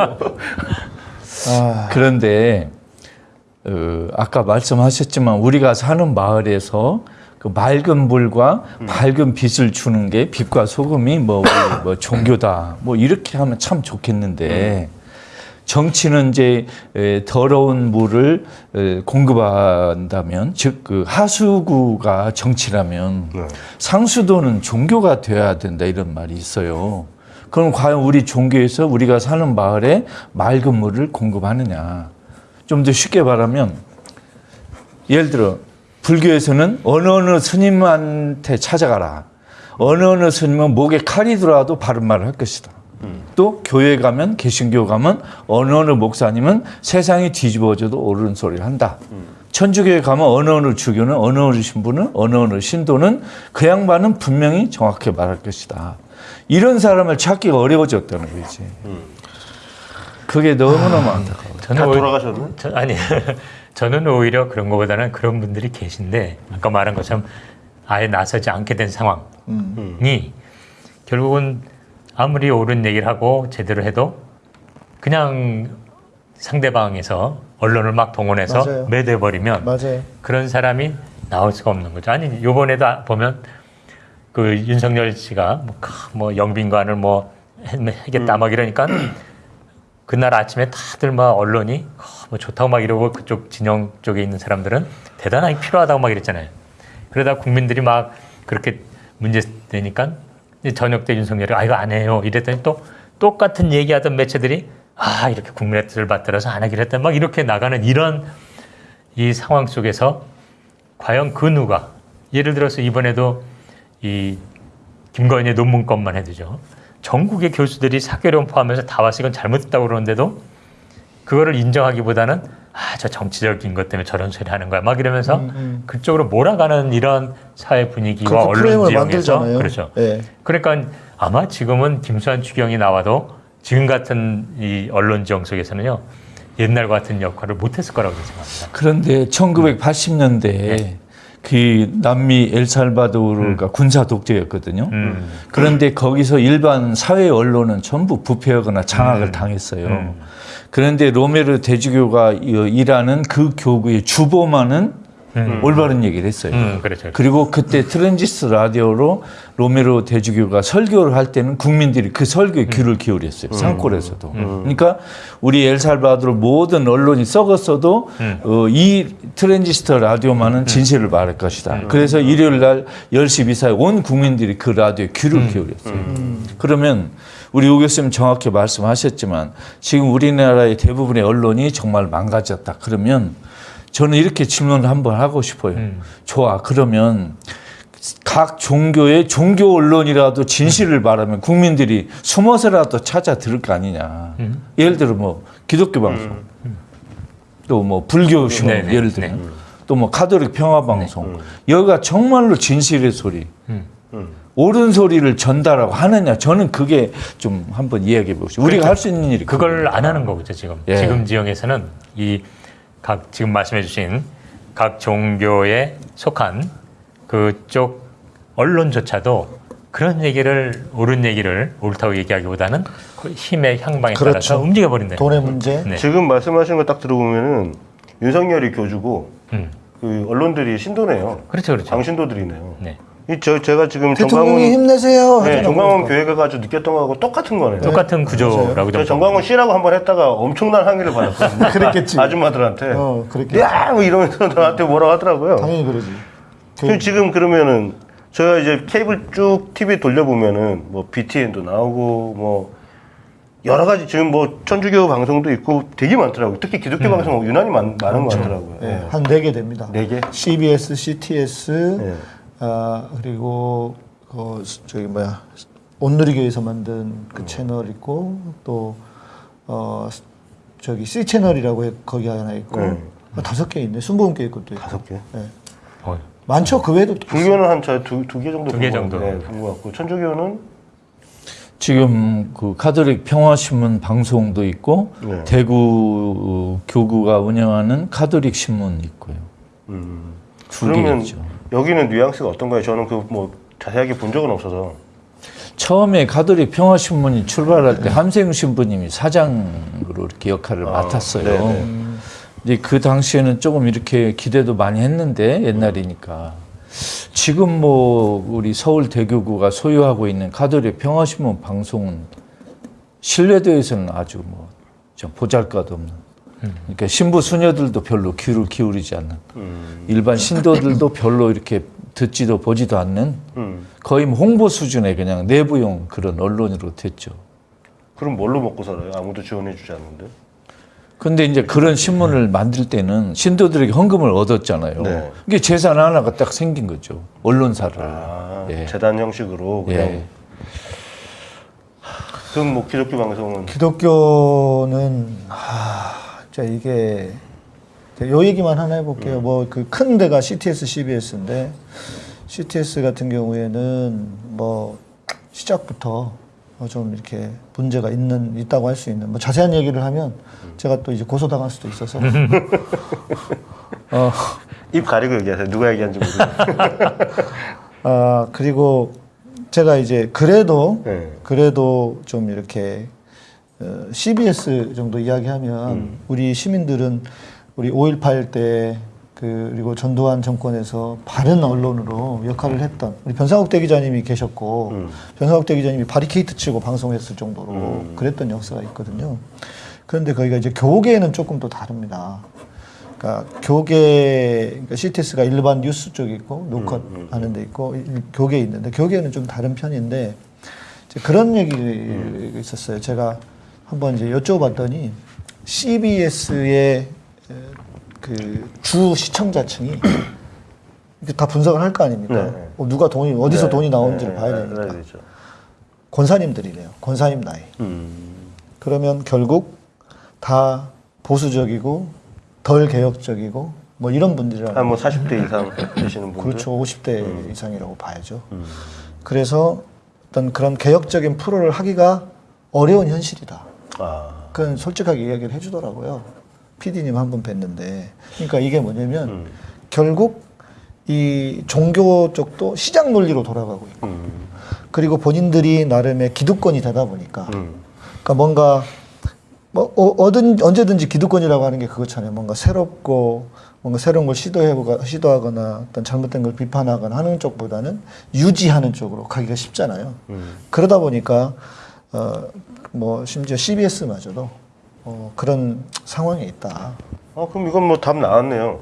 아, 그런데 어, 아까 말씀하셨지만 우리가 사는 마을에서 그 맑은 물과 밝은 빛을 주는 게 빛과 소금이 뭐, 뭐 종교다 뭐 이렇게 하면 참 좋겠는데 정치는 이제 에, 더러운 물을 에, 공급한다면 즉 그 하수구가 정치라면 네. 상수도는 종교가 되어야 된다 이런 말이 있어요. 그럼 과연 우리 종교에서 우리가 사는 마을에 맑은 물을 공급하느냐? 좀 더 쉽게 말하면 예를 들어 불교에서는 어느 어느 스님한테 찾아가라. 어느 어느 스님은 목에 칼이 들어와도 바른 말을 할 것이다. 또 교회 가면 개신교 가면 어느 어느 목사님은 세상이 뒤집어져도 옳은 소리를 한다. 천주교에 가면 어느 어느 주교는 어느 어느 신부는 어느 어느 신도는 그 양반은 분명히 정확히 말할 것이다. 이런 사람을 찾기가 어려워졌다는 거지. 그게 너무너무 안타까워. 다. 저, 아니 저는 오히려 그런 것보다는 그런 분들이 계신데 아까 말한 것처럼 아예 나서지 않게 된 상황이 결국은 아무리 옳은 얘기를 하고 제대로 해도 그냥 상대방에서 언론을 막 동원해서 맞아요. 매대버리면 맞아요 그런 사람이 나올 수가 없는 거죠. 아니 요번에도 아- 보면 그 윤석열 씨가 뭐, 크, 뭐 영빈관을 뭐 해- 하겠다 막 이러니까 그날 아침에 다들 막 언론이 어, 뭐 좋다고 막 이러고 그쪽 진영 쪽에 있는 사람들은 대단하게 필요하다고 막 이랬잖아요. 그러다 국민들이 막 그렇게 문제 되니까 저녁 때 윤석열이 아 이거 안 해요 이랬더니 또 똑같은 얘기하던 매체들이 아 이렇게 국민의 뜻을 받들어서 안 하기로 했다 막 이렇게 나가는 이런 이 상황 속에서 과연 그 누가 예를 들어서 이번에도 이 김건희의 논문 건만 해도죠. 전국의 교수들이 사교련 포함해서 다 와서 이건 잘못했다고 그러는데도 그거를 인정하기보다는 아, 저 정치적인 것 때문에 저런 소리 하는 거야. 막 이러면서 그쪽으로 몰아가는 이런 사회 분위기와 언론 지형에서 그렇죠. 예. 그러니까 아마 지금은 김수환 추경이 나와도 지금 같은 이 언론 지형 속에서는요 옛날 같은 역할을 못했을 거라고 생각합니다. 그런데 1980년대에 그 남미 엘살바도르가 군사 독재였거든요. 음. 그런데 거기서 일반 사회 언론은 전부 부패하거나 장악을 당했어요. 음. 그런데 로메르 대주교가 이- 일하는 그 교구의 주보만은 음. 올바른 얘기를 했어요. 음, 그렇죠. 그리고 그때 트랜지스 라디오로 로메로 대주교가 설교를 할 때는 국민들이 그 설교에 귀를 기울였어요. 산골에서도. 그러니까 우리 엘살바도르 모든 언론이 썩었어도 음. 어, 이 트랜지스터 라디오만은 진실을 말할 것이다. 그래서 일요일 날 10시 비사에 온 국민들이 그 라디오에 귀를 기울였어요. 그러면 우리 오 교수님 정확히 말씀하셨지만 지금 우리나라의 대부분의 언론이 정말 망가졌다. 그러면 저는 이렇게 질문을 한번 하고 싶어요. 음. 좋아. 그러면 각 종교의 종교 언론이라도 진실을 말하면 국민들이 숨어서라도 찾아 들을 거 아니냐. 음. 예를 들어 뭐 기독교 방송, 또뭐 불교 신문 네 네. 예를 들면 네. 또뭐 카톨릭 평화 방송 여기가 정말로 진실의 소리, 음. 옳은 소리를 전달하고 하느냐. 저는 그게 좀 한번 이야기해 보시죠. 우리가 할 수 있는 일이 그걸 안 하는 거죠 지금. 예. 지금 지역에서는 이 각 지금 말씀해 주신 각 종교에 속한 그쪽 언론조차도 그런 얘기를 옳은 얘기를 옳다고 얘기하기보다는 그 힘의 향방에 그렇죠. 따라서 움직여 버린다. 돈의 문제. 네. 지금 말씀하시는 거딱 들어보면은 윤석열이 교주고 음. 그 언론들이 신도네요. 그렇죠, 그렇죠. 광신도들이네요. 네. 이저 제가 지금 대통령이 정광훈 힘내세요. 네, 하잖아, 정광훈 그러니까. 교회 가 가지고 느꼈던 거하고 똑같은 거네요. 똑같은 구조라고 저좀 정광훈 씨라고 한 번 했다가 엄청난 항의를 받았거든요. 그랬겠지. 아줌마들한테. 어, 그랬겠지. 야, 뭐 이러면서 나한테 뭐라고 하더라고요. 당연히 그러지. 그 지금 그러면은 제가 이제 케이블 쭉 TV 돌려보면은 뭐 BTN도 나오고 뭐 여러 가지 지금 뭐 천주교 방송도 있고 되게 많더라고요. 특히 기독교 방송 유난히 많, 많은 것 같더라고요. 예, 한네 개 됩니다. 네 개? CBS, CTS, 네. 아, 그리고 그 저기 뭐야 온누리교에서 만든 음. 그 채널 있고 또 어, 저기 C 채널이라고 해- 거기 하나 있고 네. 아, 다섯 개 있네. 순복음교회 것도 있고. 다섯 개. 예. 어, 많죠. 그 외에도 또 불교는 한두두 개 정도 두개 정도. 같고, 네, 본것 같고 천주교는 지금 그 카톨릭 평화신문 방송도 있고 네. 대구 교구가 운영하는 카톨릭 신문 있고요. 음. 두 그러면 개죠. 여기는 뉘앙스가 어떤가요? 저는 그 뭐 자세하게 본 적은 없어서. 처음에 카톨릭 평화신문이 출발할 때 함세웅 신부님이 사장으로 이렇게 역할을 맡았어요. 네네. 이제 그 당시에는 조금 이렇게 기대도 많이 했는데 옛날이니까 지금 뭐 우리 서울 대교구가 소유하고 있는 카톨릭 평화신문 방송은 신뢰도에서는 아주 뭐좀 보잘것없는. 그러니까 신부 수녀들도 별로 귀를 기울이지 않는 음. 일반 신도들도 별로 이렇게 듣지도 보지도 않는 음. 거의 뭐 홍보 수준의 그냥 내부용 그런 언론으로 됐죠. 그럼 뭘로 먹고 살아요? 아무도 지원해 주지 않는데. 근데 이제 그런 신문을 만들 때는 신도들에게 헌금을 얻었잖아요. 네. 이게 재산 하나가 딱 생긴 거죠. 언론사를. 아, 예. 재단 형식으로 그냥. 예. 그럼 뭐 기독교 방송은 기독교는 하, 자 이게 요 얘기만 하나 해볼게요. 음. 뭐그 큰 데가 CTS, CBS인데 CTS 같은 경우에는 뭐 시작부터 어, 좀 이렇게 문제가 있는 있다고 할 수 있는 뭐 자세한 얘기를 하면 제가 또 이제 고소당할 수도 있어서 어, 입 가리고 얘기하세요. 누가 얘기한지 모르겠어요. 아 그리고 제가 이제 그래도 네. 그래도 좀 이렇게 어, CBS 정도 이야기하면 음. 우리 시민들은 우리 5.18때 그, 그리고 전두환 정권에서 바른 언론으로 역할을 했던 우리 변상욱 대기자님이 계셨고 음. 변상욱 대기자님이 바리케이트 치고 방송했을 정도로 음. 그랬던 역사가 있거든요. 그런데 거기가 이제 교계는 조금 또 다릅니다. 그러니까 교계, 그러니까 CTS가 일반 뉴스 쪽이 있고 녹화하는 데 있고 일- 교계 있는데 교계는 좀 다른 편인데 이제 그런 얘기가 있었어요. 제가 한번 이제 여쭤봤더니 CBS의 그 주 시청자층이 다 분석을 할 거 아닙니까? 네. 어, 누가 돈이 어디서 네, 돈이 나오는지를 네, 봐야 네, 되니까 네, 되죠. 권사님들이래요. 권사님 나이. 음. 그러면 결국 다 보수적이고 덜 개혁적이고 뭐 이런 분들이라고 한뭐 40대 이상 되시는 분들. 그렇죠 50대 이상이라고 봐야죠. 그래서 어떤 그런 개혁적인 프로를 하기가 어려운 현실이다. 아. 그건 솔직하게 이야기를 해주더라고요. PD님 한 분 뵀는데 그러니까 이게 뭐냐면 음. 결국 이 종교 쪽도 시장 논리로 돌아가고 있고 음. 그리고 본인들이 나름의 기득권이 되다 보니까 음. 그러니까 뭔가 뭐 어, 어든 언제든지 기득권이라고 하는 게 그거잖아요. 뭔가 새롭고 뭔가 새로운 걸 시도해보가 시도하거나 어떤 잘못된 걸 비판하거나 하는 쪽보다는 유지하는 쪽으로 가기가 쉽잖아요. 음. 그러다 보니까 어 뭐 심지어 CBS마저도 어, 그런 상황에 있다. 어, 그럼 이건 뭐 답 나왔네요.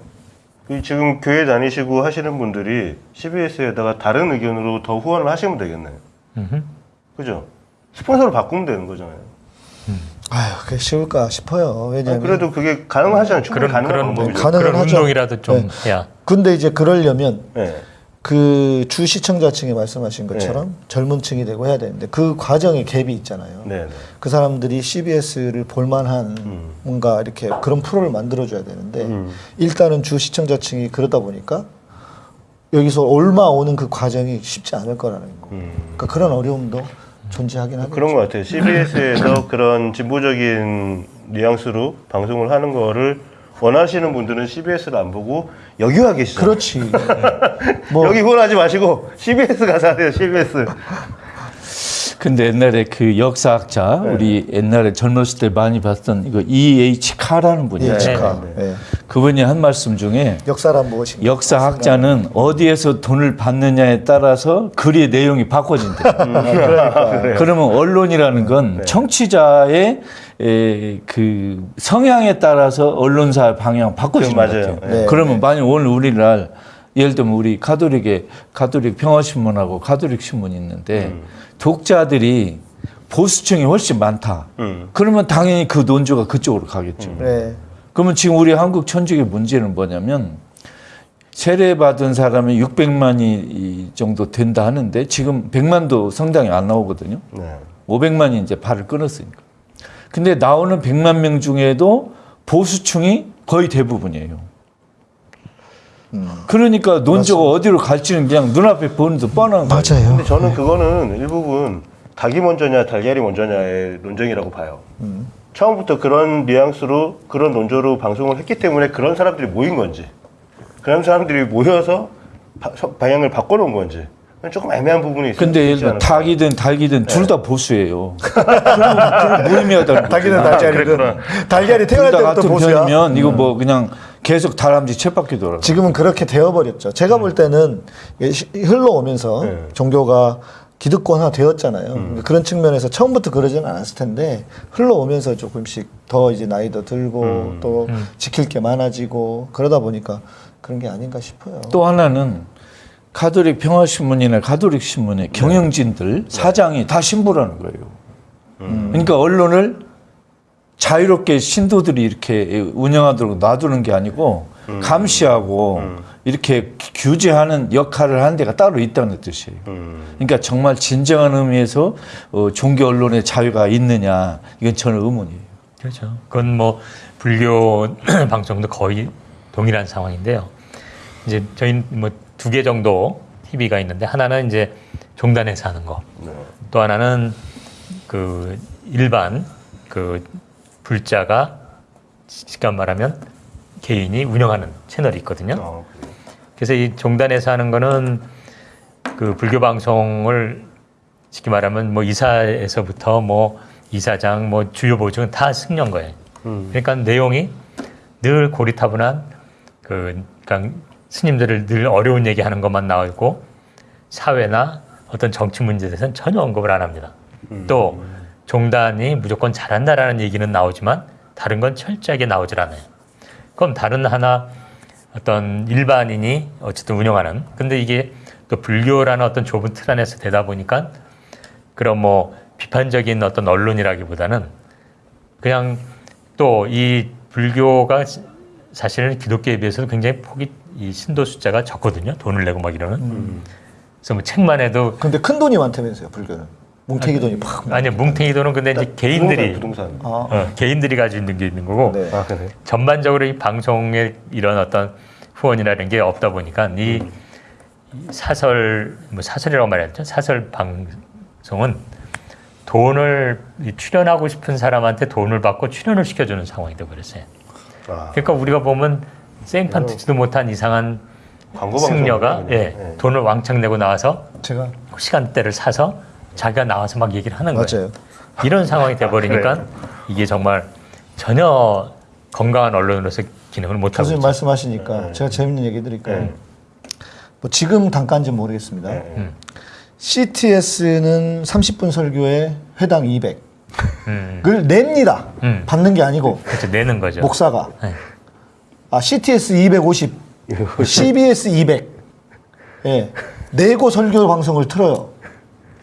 이 지금 교회 다니시고 하시는 분들이 CBS에다가 다른 의견으로 더 후원을 하시면 되겠네요. 음흠. 그죠? 스폰서를 바꾸면 되는 거잖아요. 아유, 그게 쉬울까 싶어요. 아니, 왜냐하면 그래도 그게 가능하잖아요. 충분히 그런 가능한 그런 방법이죠. 가능은 그런 하죠. 운동이라도 좀 네. 해야. 근데 이제 그러려면 네. 그 주 시청자층이 말씀하신 것처럼 젊은 층이 되고 해야 되는데 그 과정에 갭이 있잖아요. 네. 네. 그 사람들이 CBS를 볼만한 음. 뭔가 이렇게 그런 프로를 만들어줘야 되는데 음. 일단은 주 시청자층이 그러다 보니까 여기서 얼마 오는 그 과정이 쉽지 않을 거라는 거. 음. 그러니까 그런 어려움도 존재하긴 하겠죠. 그런 것 같아요. CBS에서 그런 진보적인 뉘앙스로 방송을 하는 거를 원하시는 분들은 CBS를 안 보고 여기 와 계시죠. 그렇지. 뭐 여기 후원하지 마시고 CBS 가서 하세요. CBS. 근데 옛날에 그 역사학자 네. 우리 옛날에 젊었을 때 많이 봤던 이거 E.H. 카라는 분이 예, 있어요. 축하. 네, 예. 그분이 한 말씀 중에 역사란 무엇인가? 역사학자는 어디에서 돈을 받느냐에 따라서 글의 내용이 바꿔진대. 그러니까. 그러면 언론이라는 건 네. 청취자의 에, 그 성향에 따라서 언론사 방향 그것 맞아요. 같아요. 네. 그러면 만약 오늘 우리날 예를 들면 우리 가톨릭에 가톨릭 평화신문하고 가톨릭 신문이 있는데 음. 독자들이 보수층이 훨씬 많다. 음. 그러면 당연히 그 논조가 그쪽으로 가겠죠. 네. 그러면 지금 우리 한국 천주교 문제는 뭐냐면 세례받은 사람이 600만이 정도 된다 하는데 지금 100만도 성당에 안 나오거든요. 네. 500만이 이제 발을 끊었으니까. 근데 나오는 100만 명 중에도 보수층이 거의 대부분이에요. 그러니까 논조가 어디로 갈지는 그냥 눈앞에 보는 듯 뻔한 거예요. 맞아요. 근데 저는 그거는 일부분 닭이 먼저냐 달걀이 먼저냐의 논쟁이라고 봐요. 처음부터 그런 뉘앙스로 그런 논조로 방송을 했기 때문에 그런 사람들이 모인 건지 그런 사람들이 모여서 바- 서- 방향을 바꿔놓은 건지 조금 애매한 부분이 있어요. 근데 예를 들어 닭이든 달기든 둘다 보수예요. 그럼 그럼 무의미하다. 닭이든 달걀이든 달걀이 태어날 둘다 때부터 같은 보수야. 음. 이거 뭐 그냥 계속 다람쥐 쳇바퀴 돌아. 지금은 그렇게 되어버렸죠. 제가 볼 때는 흘러오면서 네. 종교가 기득권화 되었잖아요. 그런 측면에서 처음부터 그러지는 않았을 텐데 흘러오면서 조금씩 더 이제 나이도 들고 또 지킬 게 많아지고 그러다 보니까 그런 게 아닌가 싶어요. 또 하나는 가톨릭 평화신문이나 가톨릭 신문의 경영진들 사장이 다 신부라는 거예요. 그러니까 언론을 자유롭게 신도들이 이렇게 운영하도록 놔두는 게 아니고 감시하고 이렇게 규제하는 역할을 하는 데가 따로 있다는 뜻이에요. 음. 그러니까 정말 진정한 의미에서 어, 종교 언론의 자유가 있느냐 이건 저는 의문이에요. 그렇죠. 그건 뭐 불교 방송도 거의 동일한 상황인데요. 이제 저희 뭐 두 개 정도 TV가 있는데 하나는 이제 종단에서 하는 거, 네. 또 하나는 그 일반 그 불자가 직접 말하면 개인이 운영하는 채널이 있거든요. 어, 그래서 이 종단에서 하는 거는 그 불교 방송을 쉽게 말하면 뭐 이사에서부터 뭐 이사장 뭐 주요 보직은 다 승려인 거예요. 음. 그러니까 내용이 늘 고리타분한 그 그러니까 스님들을 늘 어려운 얘기하는 것만 나오고 사회나 어떤 정치 문제에 대해서는 전혀 언급을 안 합니다. 또 종단이 무조건 잘한다라는 얘기는 나오지만 다른 건 철저하게 나오질 않아요. 그럼 다른 하나 어떤 일반인이 어쨌든 운영하는 근데 이게 또 불교라는 어떤 좁은 틀 안에서 되다 보니까 그런 뭐 비판적인 어떤 언론이라기보다는 그냥 또 이 불교가 사실은 기독교에 비해서도 굉장히 폭이 이 신도 숫자가 적거든요. 돈을 내고 막 이러는. 그래서 뭐 책만 해도 근데 큰 돈이 많다면서요, 불교는. 뭉태기 돈이 팍. 아니 뭉탱이 돈은 근데 이제 개인들이 부동산. 부동산. 아, 어, 개인들이 가지고 있는 게 있는 거고 네. 아 그래. 전반적으로 이 방송에 이런 어떤 후원이라는 게 없다 보니까 이 사설 뭐 사설이라고 말했죠 사설 방송은 돈을 이 출연하고 싶은 사람한테 돈을 받고 출연을 시켜주는 상황이 되어버렸어요. 아. 그러니까 우리가 보면 생판 듣지도 못한 이상한 광고 승려가 예. 예. 돈을 왕창 내고 나와서 제가 시간대를 사서 자기가 나와서 막 얘기를 하는 거예요. 맞아요. 이런 상황이 돼버리니까 이게 정말 전혀 건강한 언론으로서 기능을 못 하고 교수님. 말씀하시니까 제가 재밌는 얘기 드릴까요? 네. 뭐 지금 단가인지 모르겠습니다. 음. CTS는 30분 설교에 회당 200을 음, 냅니다. 음. 받는 게 아니고 그렇죠. 내는 거죠. 목사가 네. 아 CTS 250, CBS 200. 예. 내고 설교 방송을 틀어요.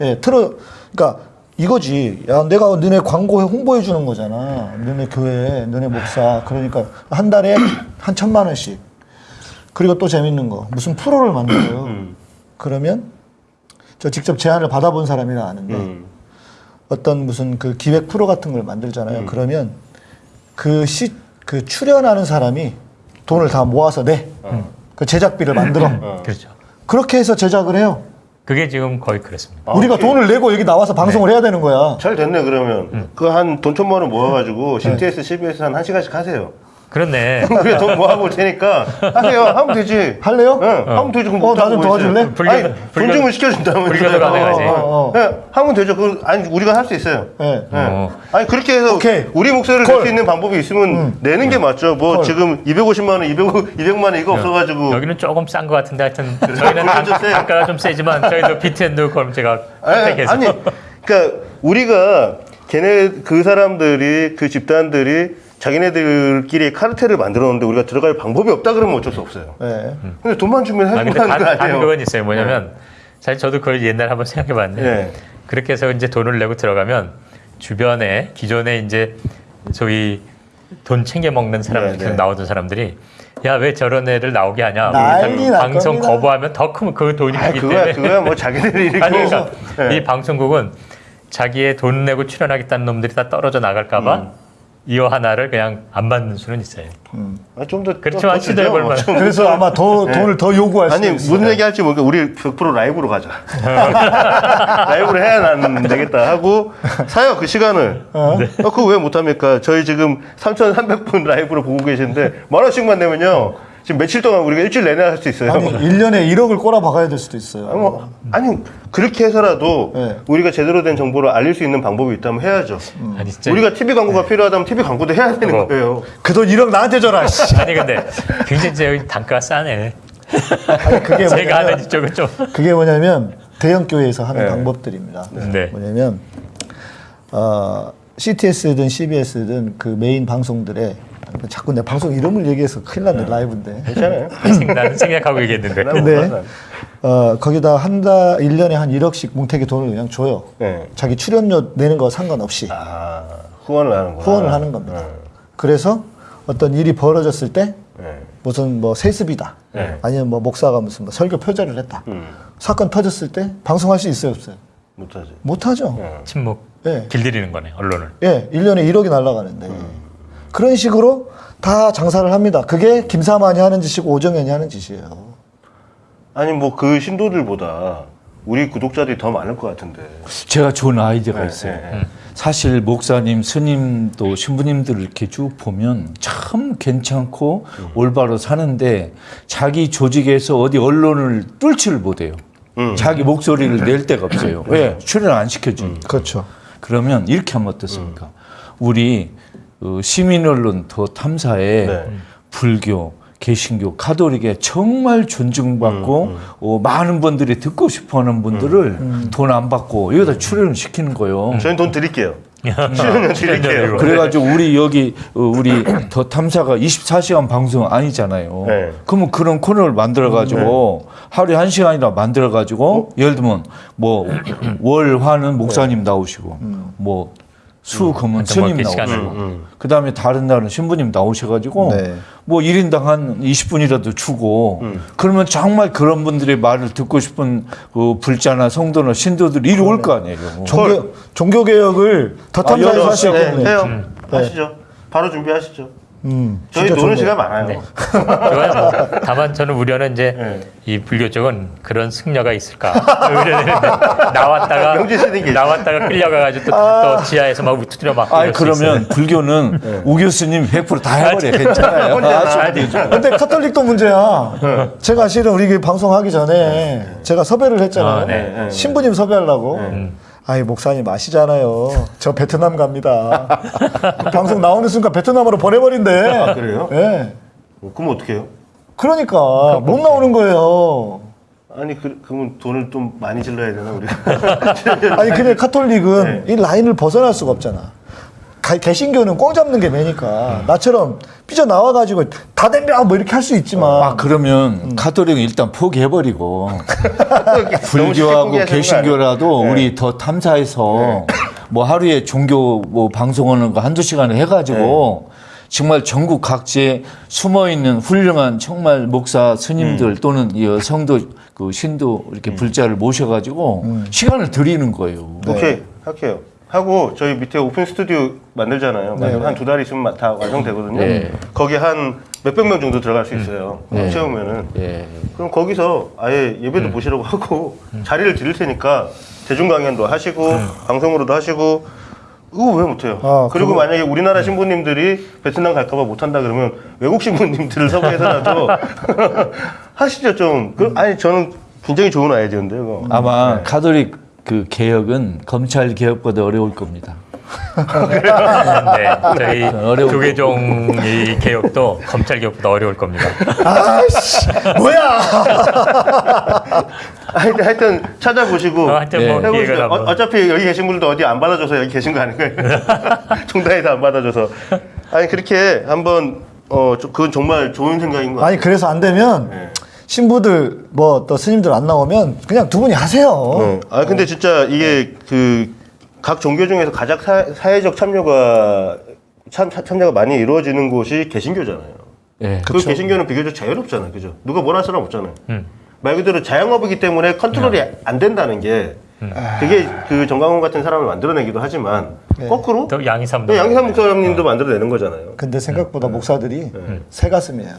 예, 틀어. 그러니까 이거지. 야, 내가 너네 광고에 홍보해 주는 거잖아. 너네 교회, 너네 목사. 그러니까 한 달에 한 천만 원씩. 그리고 또 재밌는 거. 무슨 프로를 만들어요. 그러면 저 직접 제안을 받아본 사람이라 아는데 음. 어떤 무슨 그 기획 프로 같은 걸 만들잖아요. 그러면 그 시, 그 출연하는 사람이 돈을 다 모아서 내. 그 제작비를 만들어. 그렇죠. 그렇게 해서 제작을 해요. 그게 지금 거의 그렇습니다. 우리가 돈을 내고 여기 나와서 방송을 해야 되는 거야. 잘 됐네 그러면. 그한 돈 천만 원 모아가지고 CTS, CBS 한 1시간씩 하세요 그렇네. 우리가 돈 모아볼 테니까 하세요 하면 되지 할래요? 응 하면 되지 그럼 어, 나좀? 도와줄래? 불교- 아니 돈 불교- 주면 시켜준다면 불교도 가능하지. 어, 어, 어. 네, 하면 되죠 그 아니 우리가 할 수 있어요 예. 네. 어. 아니 그렇게 해서 오케이. 우리 목소리를 낼 call. 수 있는 방법이 있으면 내는 게 맞죠. 뭐 call. 지금 250만 원, 200, 200만 원 이거 없어가지고 여기는 조금 싼 것 같은데 하여튼 저희는 단, 좀 세요. 단가가 좀 세지만 저희도 비트앤드 그럼 제가 아니, 선택해서 아니 그러니까 우리가 걔네 그 사람들이 그 집단들이 자기네들끼리 카르텔을 만들어 놓는데 우리가 들어갈 방법이 없다 그러면 어쩔 수 없어요. 예. 근데 돈만 주면 아, 해주고 근데 하는 거 아니에요. 그건 있어요. 뭐냐면 사실 저도 그걸 옛날에 한번 생각해 봤는데 네. 그렇게 해서 이제 돈을 내고 들어가면 주변에 기존에 이제 소위 돈 챙겨 먹는 사람들 네, 계속 네. 나오던 사람들이 야 왜 저런 애를 나오게 하냐 날 방송 겁니다. 거부하면 더 크면 그 돈이 아, 크기 그거야, 때문에 그거야 뭐 자기들이 이렇게 아니 그러니까 네. 이 방송국은 자기의 돈 내고 출연하겠다는 놈들이 다 떨어져 나갈까봐 음. 이어 하나를 그냥 안 받는 수는 있어요. 아, 좀더 그렇지만 시도해 볼 만한. 그래서 아마 더 돈을 더 요구할 수 아니 있어요. 무슨 얘기 할지 모르니까 우리 100% 라이브로 가자. 라이브로 해야 난 되겠다 하고 사요 그 시간을. 어? 그거 왜 못합니까? 저희 지금 3,300분 라이브로 보고 계시는데 만 원씩만 내면요. 지금 며칠 동안 우리가 일주일 내내 할 수 있어요. 아니, 1년에 1억을 꼬라 박아야 될 수도 있어요. 아니, 뭐, 아니 그렇게 해서라도 네. 우리가 제대로 된 정보를 알릴 수 있는 방법이 있다면 해야죠. 아니 진짜 우리가 TV 광고가 필요하다면 TV 광고도 해야 되는 그거. 거예요. 그 돈 1억 나한테 줘라. 씨. 아니 근데 굉장히 여기 단가가 싸네. 아니, 그게 제가 하는 뭐냐면, 이쪽은 좀. 그게 뭐냐면 대형 교회에서 하는 네. 방법들입니다. 네. 뭐냐면 어, CTS든 CBS든 그 메인 방송들에 자꾸 내 방송 이름을 얘기해서 큰일 났네 라이브인데. 괜찮아요. 나는 생각하고 얘기했는데. 근데 어, 거기다 한 달, 1년에 한 1억씩 뭉태기 돈을 그냥 줘요. 네. 자기 출연료 내는 거 상관없이 아 후원을 하는구나. 후원을 하는 겁니다. 네. 그래서 어떤 일이 벌어졌을 때 네. 무슨 뭐 세습이다. 네. 아니면 뭐 목사가 무슨 뭐 설교 표절을 했다. 음, 사건 터졌을 때 방송할 수 있어요, 없어요? 못하지. 못하죠. 네. 침묵. 예. 길들이는 거네 언론을. 예, 1년에 1억이 날아가는데. 음. 그런 식으로 다 장사를 합니다. 그게 김사만이 하는 짓이고 오정현이 하는 짓이에요. 아니 뭐 그 신도들보다 우리 구독자들이 더 많을 것 같은데. 제가 좋은 아이디어가 네, 있어요. 네, 네. 사실 목사님, 스님도 신부님들 이렇게 쭉 보면 참 괜찮고 올바로 사는데 자기 조직에서 어디 언론을 뚫지를 못해요. 음. 자기 목소리를 낼 데가 없어요. 왜? 출연 안 시켜주니까. 그렇죠. 그러면 이렇게 하면 어떻습니까? 우리 어, 시민 언론 더 탐사에 네. 불교, 개신교, 가톨릭에 정말 존중받고 어, 많은 분들이 듣고 싶어하는 분들을 돈안 받고 여기다 출연을 시키는 거예요. 저희는 돈 드릴게요. 출연료 드릴게요. 그래가지고 우리 여기 어, 우리 더 탐사가 24시간 방송 아니잖아요. 네. 그러면 그런 코너를 만들어가지고 하루에 한 시간이라 만들어가지고 예를 들면 뭐 월화는 목사님 나오시고 뭐 수금은 어떤 뭐 스님 시간을. 음, 음. 그 다음에 다른 날은 신부님 나오셔가지고 네. 뭐 1인당 한 20분이라도 주고 그러면 정말 그런 분들의 말을 듣고 싶은 그 불자나 성도나 신도들이 이리 올 거 아니에요. 종교, 종교 개혁을 더 아, 탐사해서 하실 네. 해요. 하시죠. 바로 준비하시죠. 음, 저희 노는. 시간 많아요. 네. 좋아요. 뭐. 다만 저는 우려는 이제 네. 이 불교 쪽은 그런 승려가 있을까 우려되는데 나왔다가 나왔다가 끌려가가지고 또, 또 지하에서 막 투트려 맞고 아 그러면. 불교는 우 교수님 100%다 해버려 괜찮아요. 아주 근데 카톨릭도 문제야. 제가 실은 우리 그 방송하기 전에 제가 섭외를 했잖아요. 아, 네. 네. 신부님 섭외하려고. 아이 목사님 아시잖아요. 저 베트남 갑니다. 방송 나오는 순간 베트남으로 보내버린대. 아, 그래요? 예. 어, 그럼 어떡해요? 그러니까 못 나오는 거예요. 아니 그, 그러면 돈을 좀 많이 질러야 되나 우리가? 아니 근데 카톨릭은 네. 이 라인을 벗어날 수가 없잖아. 가- 개신교는 꽁 잡는 게 매니까. 나처럼 삐져 나와가지고 다 덤벼 뭐 이렇게 할 수 있지만. 아 그러면 카톨릭은 일단 포기해버리고. 불교하고 개신교라도 아니에요? 우리 더 탐사해서 뭐 하루에 종교 뭐 방송하는 거 한두 시간 해가지고 정말 전국 각지에 숨어 있는 훌륭한 정말 목사 스님들 또는 이 성도 그 신도 이렇게 불자를 모셔가지고 시간을 드리는 거예요. 네. 오케이. 할게요. 하고 저희 밑에 오픈 스튜디오 만들잖아요. 한두 달 있으면 다 완성되거든요. 네. 거기 한 몇백 명 정도 들어갈 수 있어요. 네. 채우면은. 예. 그럼 거기서 아예 예배도 보시라고 하고 자리를 드릴 테니까 대중 강연도 하시고 방송으로도 하시고 이거 왜 못해요? 아, 그리고 그거- 만약에 우리나라 신부님들이 베트남 갈까봐 못한다 그러면 외국 신부님들을 섭외해서라도 하시죠 좀. 그, 아니 저는 굉장히 좋은 아이디어인데 요 아마 카톨릭 그 개혁은 검찰 개혁보다 어려울 겁니다. 네, 저희 어려운 교계종 이 개혁도 검찰 개혁보다 어려울 겁니다. 아씨 뭐야 하여튼, 하여튼 찾아보시고 어, 하여튼 뭐 네. 해보시죠. 어. 어차피 여기 계신 분들도 어디 안 받아줘서 여기 계신 거 아닌가요? 종단에서 안 받아줘서. 아니 그렇게 한번 어 저- 그건 정말 좋은 생각인 것 같아요. 아니 그래서 안 되면 네. 신부들 뭐 또 스님들 안 나오면 그냥 두 분이 하세요 네. 아 근데 진짜 이게 그 각 종교 중에서 가장 사, 사회적 참여가 참, 참여가 많이 이루어지는 곳이 개신교잖아요. 예. 그 개신교는 비교적 자유롭잖아요, 그죠? 누가 뭐라 할 사람 없잖아요. 음. 말 그대로 자영업이기 때문에 컨트롤이 안 된다는 게 그게 그 정강훈 같은 사람을 만들어내기도 하지만 거꾸로 또 양희삼도 또 양희삼 목사님도 만들어내는 거잖아요. 근데 생각보다 목사들이 네. 새 가슴이에요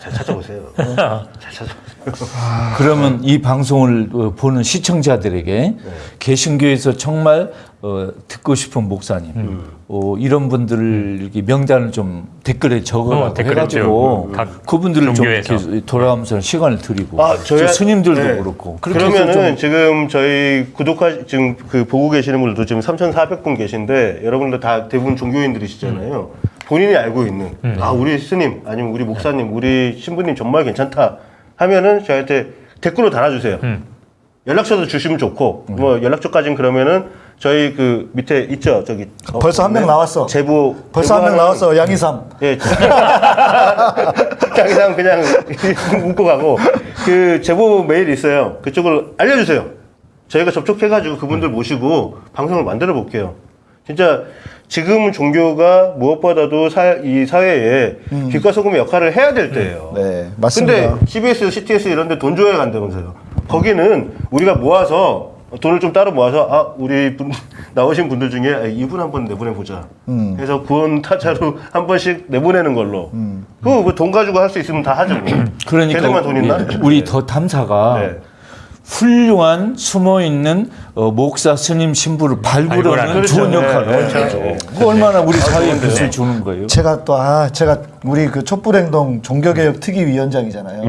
잘 찾아보세요. 잘 찾아보세요. 그러면 이 방송을 어, 보는 시청자들에게 개신교에서 정말 어, 듣고 싶은 목사님 어, 이런 분들을 이렇게 명단을 좀 댓글에 적어라고 어, 해가지고 좀, 각 그분들을 좀 돌아가면서 시간을 드리고. 아, 저 저희- 스님들도 네. 그렇고. 그러면은 좀 지금 저희 구독하 지금 그 보고 계시는 분들도 지금 3,400분 계신데 여러분들 다 대부분 종교인들이시잖아요. 본인이 알고 있는 아 우리 스님 아니면 우리 목사님 우리 신부님 정말 괜찮다 하면은 저한테 댓글로 달아주세요. 연락처도 주시면 좋고 뭐 연락처까지는 그러면은 저희 그 밑에 있죠 저기 어, 벌써 한명 네. 나왔어. 제보 벌써 한 명 나왔어 양희삼 예. 자기랑 그냥 웃고 가고 그 제보 메일 있어요. 그쪽을 알려주세요. 저희가 접촉해가지고 그분들 모시고 방송을 만들어 볼게요. 진짜 지금 종교가 무엇보다도 사, 이 사회에 빛과 소금의 역할을 해야 될 때예요. 네 맞습니다 근데 CBS, CTS 이런 데 돈 줘야 간다면서요. 거기는 우리가 모아서 돈을 좀 따로 모아서 아 우리 분 나오신 분들 중에 아, 이분 한 번 내보내 보자. 해서 구원 타자로 한 번씩 내보내는 걸로. 그거 뭐돈 가지고 할 수 있으면 다 하죠. 뭐. 그러니까 걔들만 돈 있나? 우리, 우리 더 탐사가 네. 훌륭한 숨어 있는 어, 목사 스님 신부를 발굴하는. 좋은 그렇죠. 역할을 네, 하죠. 네, 네. 그 얼마나 우리 사회에 빛을 주는 거예요. 제가 또 아 제가 우리 그 촛불행동 종교개혁 특위위원장이잖아요.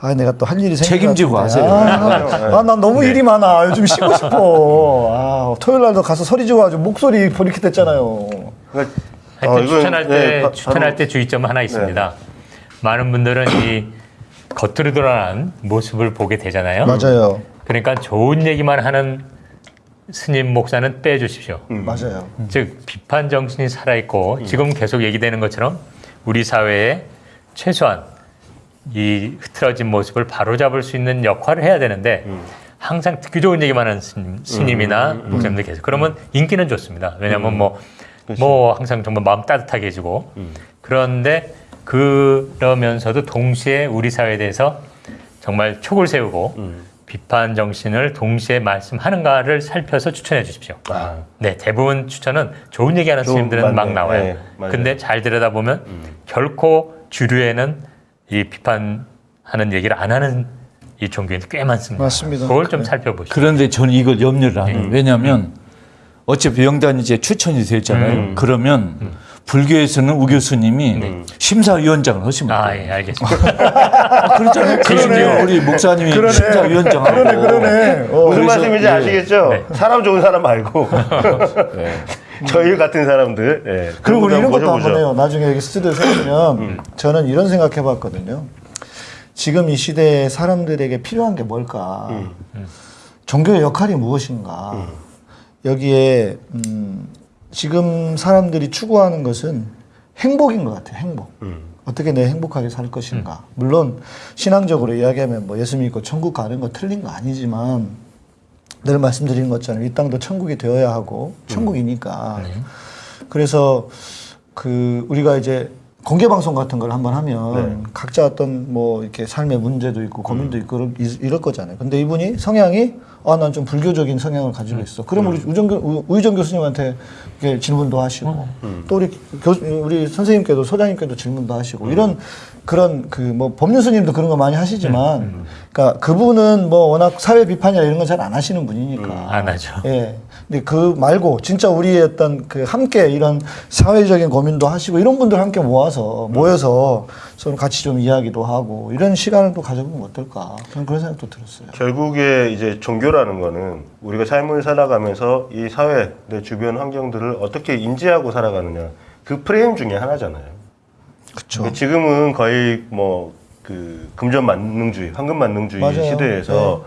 아 내가 또 할 일이 책임지고 같은데. 하세요. 아, 난 너무 일이 많아. 요즘 쉬고 싶어. 아, 토요일 날도 가서 소리 지어가지고 목소리 이렇게 됐잖아요. 그러니까, 하여튼 어, 추천할 때 네, 바- 추천할 때 주의점 하나 있습니다. 많은 분들은 이 겉으로 드러난 모습을 보게 되잖아요. 맞아요. 그러니까 좋은 얘기만 하는 스님 목사는 빼주십시오. 맞아요. 즉 비판 정신이 살아 있고 지금 계속 얘기되는 것처럼 우리 사회에 최소한 이 흐트러진 모습을 바로잡을 수 있는 역할을 해야 되는데 항상 듣기 좋은 얘기만 하는 스님, 스님이나 목사님들 계세요. 그러면 인기는 좋습니다. 왜냐하면 뭐, 뭐 항상 정말 마음 따뜻하게 해주고 그런데 그러면서도 동시에 우리 사회에 대해서 정말 촉을 세우고 비판 정신을 동시에 말씀하는가를 살펴서 추천해 주십시오. 네, 대부분 추천은 좋은 얘기하는 좀 스님들은 막. 나와요. 네, 맞아요. 근데 잘 들여다보면 결코 주류에는 이 비판하는 얘기를 안 하는 이 종교인들 꽤 많습니다. 맞습니다. 그걸 좀. 살펴보시죠. 그런데 저는 이걸 염려를 안 해요. 음. 왜냐하면 어차피 영단이 이제 추천이 됐잖아요. 음. 그러면 불교에서는 우 교수님이 심사위원장을 하시면 아, 돼요. 예, 알겠습니다. 아, 그렇잖아요. 그러네. 우리 목사님이 심사위원장 하고. 그러네, 그러네. 어. 무슨 말씀인지 예. 아시겠죠? 네. 사람 좋은 사람 말고 네. 저희 같은 사람들. 예. 그리고 우리 이런 것도. 한번 해요. 나중에 여기 스튜디오 세우면 저는 이런 생각 해봤거든요. 지금 이 시대에 사람들에게 필요한 게 뭘까? 종교의 역할이 무엇인가? 여기에 음, 지금 사람들이 추구하는 것은 행복인 것 같아요. 행복. 어떻게 내 행복하게 살 것인가. 물론 신앙적으로 이야기하면 뭐 예수 믿고 천국 가는 거 틀린 거 아니지만 늘 말씀드린 것처럼 이 땅도 천국이 되어야 하고 천국이니까. 그래서 그 우리가 이제 공개 방송 같은 걸 한번 하면 각자 어떤 뭐 이렇게 삶의 문제도 있고 고민도 있고 이럴- 거잖아요. 근데 이분이 성향이 아 난 좀 불교적인 성향을 가지고 있어. 그럼 우리 우정교 우- 우희정 교수님한테 이렇게 질문도 하시고 또 우리 교 우리 선생님께도 소장님께도 질문도 하시고 이런 그런 그 뭐 법륜 스님도 그런 거 많이 하시지만 그러니까 그분은 뭐 워낙 사회 비판이나 이런 건 잘 안 하시는 분이니까. 안 하죠. 예. 근데 그 말고 진짜 우리의 어떤 그 함께 이런 사회적인 고민도 하시고 이런 분들 함께 모아서 모여서 서로 같이 좀 이야기도 하고 이런 시간을 또 가져보면 어떨까 저는 그런 생각도 들었어요. 결국에 이제 종교라는 거는 우리가 삶을 살아가면서 이 사회, 내 주변 환경들을 어떻게 인지하고 살아가느냐 그 프레임 중에 하나잖아요. 그렇죠. 지금은 거의 뭐 그 금전 만능주의, 황금 만능주의 맞아요. 시대에서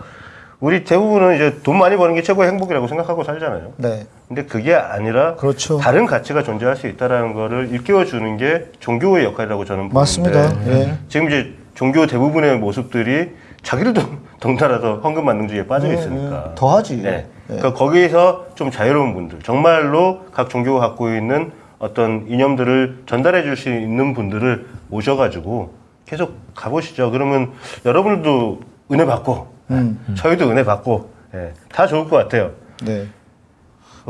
우리 대부분은 이제 돈 많이 버는 게 최고의 행복이라고 생각하고 살잖아요. 네. 근데 그게 아니라 그렇죠. 다른 가치가 존재할 수 있다라는 거를 일깨워 주는 게 종교의 역할이라고 저는 맞습니다. 예. 지금 이제 종교 대부분의 모습들이 자기들도 덩달아서 황금 만능주의에 빠져 예, 있으니까 예. 더하지. 네. 예. 그러니까 거기에서 좀 자유로운 분들, 정말로 각 종교가 갖고 있는 어떤 이념들을 전달해 줄 수 있는 분들을 모셔가지고 계속 가보시죠. 그러면 여러분들도 은혜 받고, 음. 저희도 은혜 받고, 예, 다 좋을 것 같아요. 네.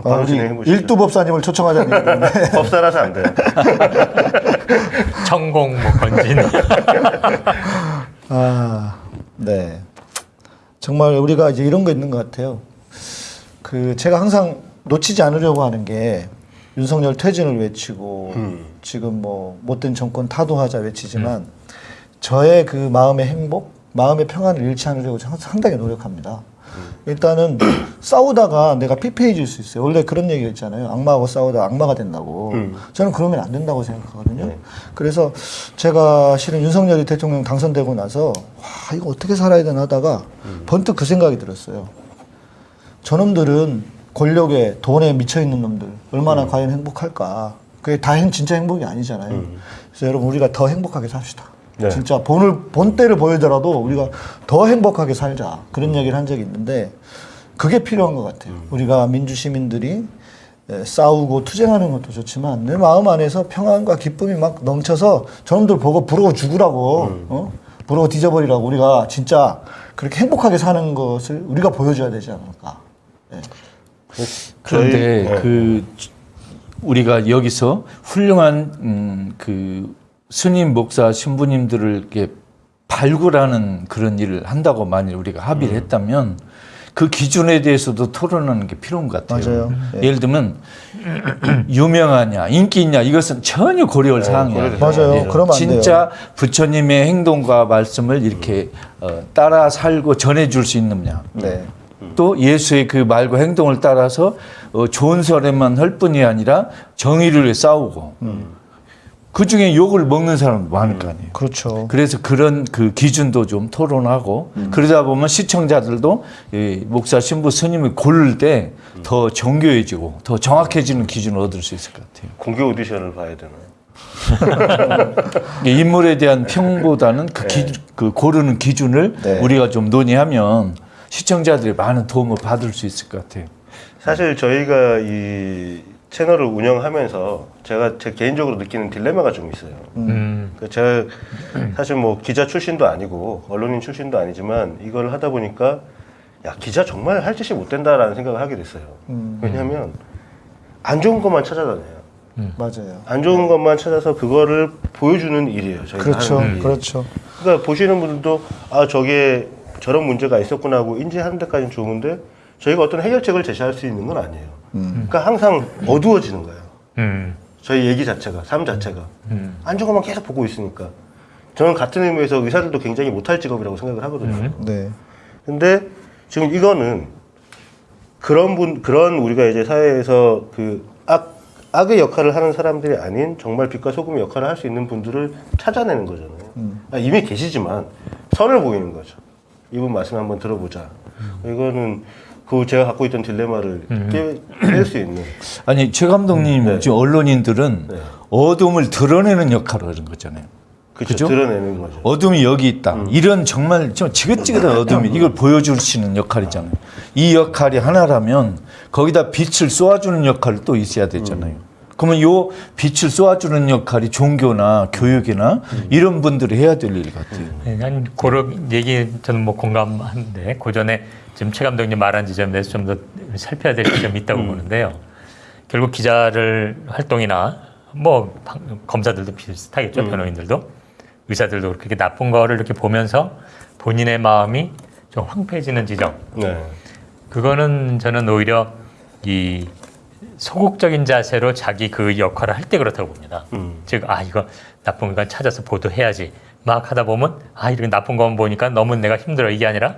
아, 우리. 일두 법사님을 초청하자는 얘기인데 법사라서 안 돼요. 천공 뭐 건진. 아, 네. 정말 우리가 이제 이런 거 있는 것 같아요. 그 제가 항상 놓치지 않으려고 하는 게 윤석열 퇴진을 외치고 지금 뭐 못된 정권 타도하자 외치지만 저의 그 마음의 행복, 마음의 평안을 잃지 않으려고 상당히 노력합니다. 일단은 싸우다가 내가 피폐해질 수 있어요. 원래 그런 얘기가 있잖아요. 악마하고 싸우다 악마가 된다고. 저는 그러면 안 된다고 생각하거든요. 그래서 제가 실은 윤석열이 대통령 당선되고 나서 와 이거 어떻게 살아야 되나 하다가 번뜩 그 생각이 들었어요. 저놈들은 권력에 돈에 미쳐 있는 놈들 얼마나 과연 행복할까? 그게 다 행, 진짜 행복이 아니잖아요. 그래서 여러분 우리가 더 행복하게 삽시다. 네. 진짜 본을 본때를 보이더라도 우리가 더 행복하게 살자 그런 얘기를 한 적이 있는데 그게 필요한 것 같아요. 우리가 민주 시민들이 에, 싸우고 투쟁하는 것도 좋지만 내 마음 안에서 평안과 기쁨이 막 넘쳐서 저놈들 보고 부러워 죽으라고 어? 부러워 뒤져버리라고 우리가 진짜 그렇게 행복하게 사는 것을 우리가 보여줘야 되지 않을까. 예. 그런데 저희- 그 우리가 여기서 훌륭한 음, 그 스님 목사 신부님들을 이렇게 발굴하는 그런 일을 한다고 만일 우리가 합의를 음. 했다면 그 기준에 대해서도 토론하는 게 필요한 것 같아요. 맞아요. 예. 예를 들면 유명하냐 인기 있냐 이것은 전혀 고려할 사항이 아니에요. 맞아요. 그러면 안 돼요. 진짜 부처님의 행동과 말씀을 이렇게 어, 따라 살고 전해줄 수 있느냐. 네. 또 예수의 그 말과 행동을 따라서 어, 좋은 소리만 할 뿐이 아니라 정의를 위해 싸우고 그 중에 욕을 먹는 사람도 많을 거 아니에요. 그렇죠. 그래서 그런 그 기준도 좀 토론하고 그러다 보면 시청자들도 이 목사 신부 스님을 고를 때 더 정교해지고 더 정확해지는 기준을 얻을 수 있을 것 같아요. 공개 오디션을 봐야 되나요? 인물에 대한 평보다는 그, 기, 그 고르는 기준을 네. 우리가 좀 논의하면 시청자들이 많은 도움을 받을 수 있을 것 같아요. 사실 저희가 이 채널을 운영하면서 제가 제 개인적으로 느끼는 딜레마가 좀 있어요. 음. 그 제가 사실 뭐 기자 출신도 아니고 언론인 출신도 아니지만 이걸 하다 보니까 야 기자 정말 할 짓이 못 된다라는 생각을 하게 됐어요. 음. 왜냐하면 안 좋은 것만 찾아다녀요. 맞아요. 안 좋은 것만 찾아서 그거를 보여주는 일이에요. 저희가 그렇죠. 하는 일이. 그렇죠. 그러니까 보시는 분들도 아 저게 저런 문제가 있었구나 하고 인지하는 데까지는 좋은데 저희가 어떤 해결책을 제시할 수 있는 건 아니에요. 그러니까 항상 어두워지는 거예요. 음. 저희 얘기 자체가 삶 자체가 음. 안 좋은 것만 계속 보고 있으니까 저는 같은 의미에서 의사들도 굉장히 못할 직업이라고 생각을 하거든요. 네. 근데 지금 이거는 그런 분 그런 우리가 이제 사회에서 그 악 악의 역할을 하는 사람들이 아닌 정말 빛과 소금의 역할을 할 수 있는 분들을 찾아내는 거잖아요. 아, 이미 계시지만 선을 보이는 거죠. 이분 말씀 한번 들어보자. 이거는 그 제가 갖고 있던 딜레마를 깰수 있는 아니 최 감독님 네. 지금 언론인들은 네. 어둠을 드러내는 역할을 하는 거잖아요. 그쵸, 그죠? 드러내는 거죠. 어둠이 여기 있다. 이런 정말 좀 지긋지긋한 어둠이 이걸 보여주시는 역할이잖아요. 이 역할이 하나라면 거기다 빛을 쏘아주는 역할이 또 있어야 되잖아요. 그러면 요 빛을 쏘아주는 역할이 종교나 교육이나 이런 분들이 해야 될 일 같아요. 네, 난 그런 얘기 저는 뭐 공감하는데 그 전에 지금 최 감독님 말한 지점에 대해서 좀 더 살펴야 될 지점이 있다고 보는데요. 결국 기자를 활동이나 뭐 방- 검사들도 비슷하겠죠 변호인들도 의사들도 그렇게 나쁜 거를 이렇게 보면서 본인의 마음이 좀 황폐해지는 지점 네. 그거는 저는 오히려 이 소극적인 자세로 자기 그 역할을 할 때 그렇다고 봅니다. 음. 즉, 아, 이거 나쁜 거 찾아서 보도해야지. 막 하다 보면, 아, 이렇게 나쁜 것만 보니까 너무 내가 힘들어. 이게 아니라,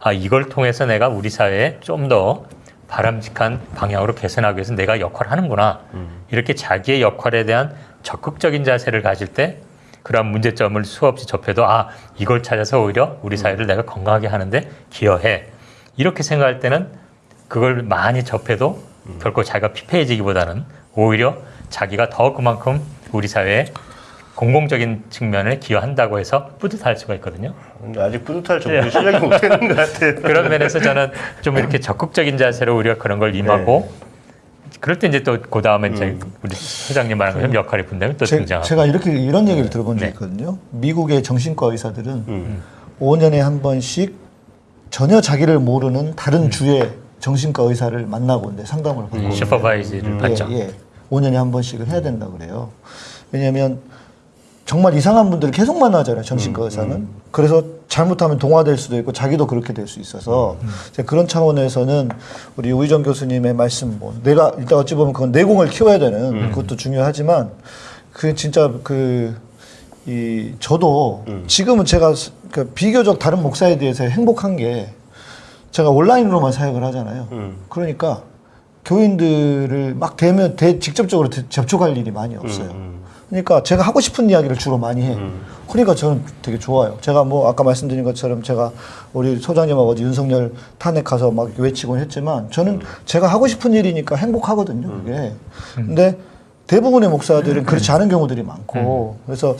아, 이걸 통해서 내가 우리 사회에 좀 더 바람직한 방향으로 개선하기 위해서 내가 역할을 하는구나. 이렇게 자기의 역할에 대한 적극적인 자세를 가질 때 그런 문제점을 수없이 접해도 아, 이걸 찾아서 오히려 우리 사회를 내가 건강하게 하는데 기여해. 이렇게 생각할 때는 그걸 많이 접해도 결코 자기가 피폐해지기보다는 오히려 자기가 더 그만큼 우리 사회에 공공적인 측면에 기여한다고 해서 뿌듯할 수가 있거든요. 근데 아직 뿌듯할 정도 실력이 못 되는 것 같아요. 그런 면에서 저는 좀 이렇게 적극적인 자세로 우리가 그런 걸 임하고 그럴 때 이제 또 그 다음에 이제 우리 회장님 말한 것처럼 역할이 분명히 또 제, 등장하고 제가 이렇게 이런 얘기를 들어본 적이 네. 있거든요. 미국의 정신과 의사들은 음. 5년에 한 번씩 전혀 자기를 모르는 다른 주의 정신과 의사를 만나고 이제 상담을 받고 음, 슈퍼바이즈를 받죠. 예, 예. 5년에 한 번씩은 해야 된다 그래요. 왜냐하면 정말 이상한 분들을 계속 만나잖아요. 정신과 의사는. 그래서 잘못하면 동화될 수도 있고 자기도 그렇게 될 수 있어서 이제 그런 차원에서는 우리 우희정 교수님의 말씀 뭐 내가 일단 어찌 보면 그건 내공을 키워야 되는 그것도 중요하지만 그 진짜 그 이 저도 지금은 제가 스- 그 비교적 다른 목사에 대해서 행복한 게 제가 온라인으로만 사역을 하잖아요. 음. 그러니까 교인들을 막 대면 대 직접적으로 대- 접촉할 일이 많이 없어요. 음. 그러니까 제가 하고 싶은 이야기를 주로 많이 해. 그러니까 저는 되게 좋아요. 제가 뭐 아까 말씀드린 것처럼 제가 우리 소장님하고 어제 윤석열 탄핵 가서 막 외치곤 했지만 저는 제가 하고 싶은 일이니까 행복하거든요. 그게. 근데 대부분의 목사들은 그렇지 않은 경우들이 많고 그래서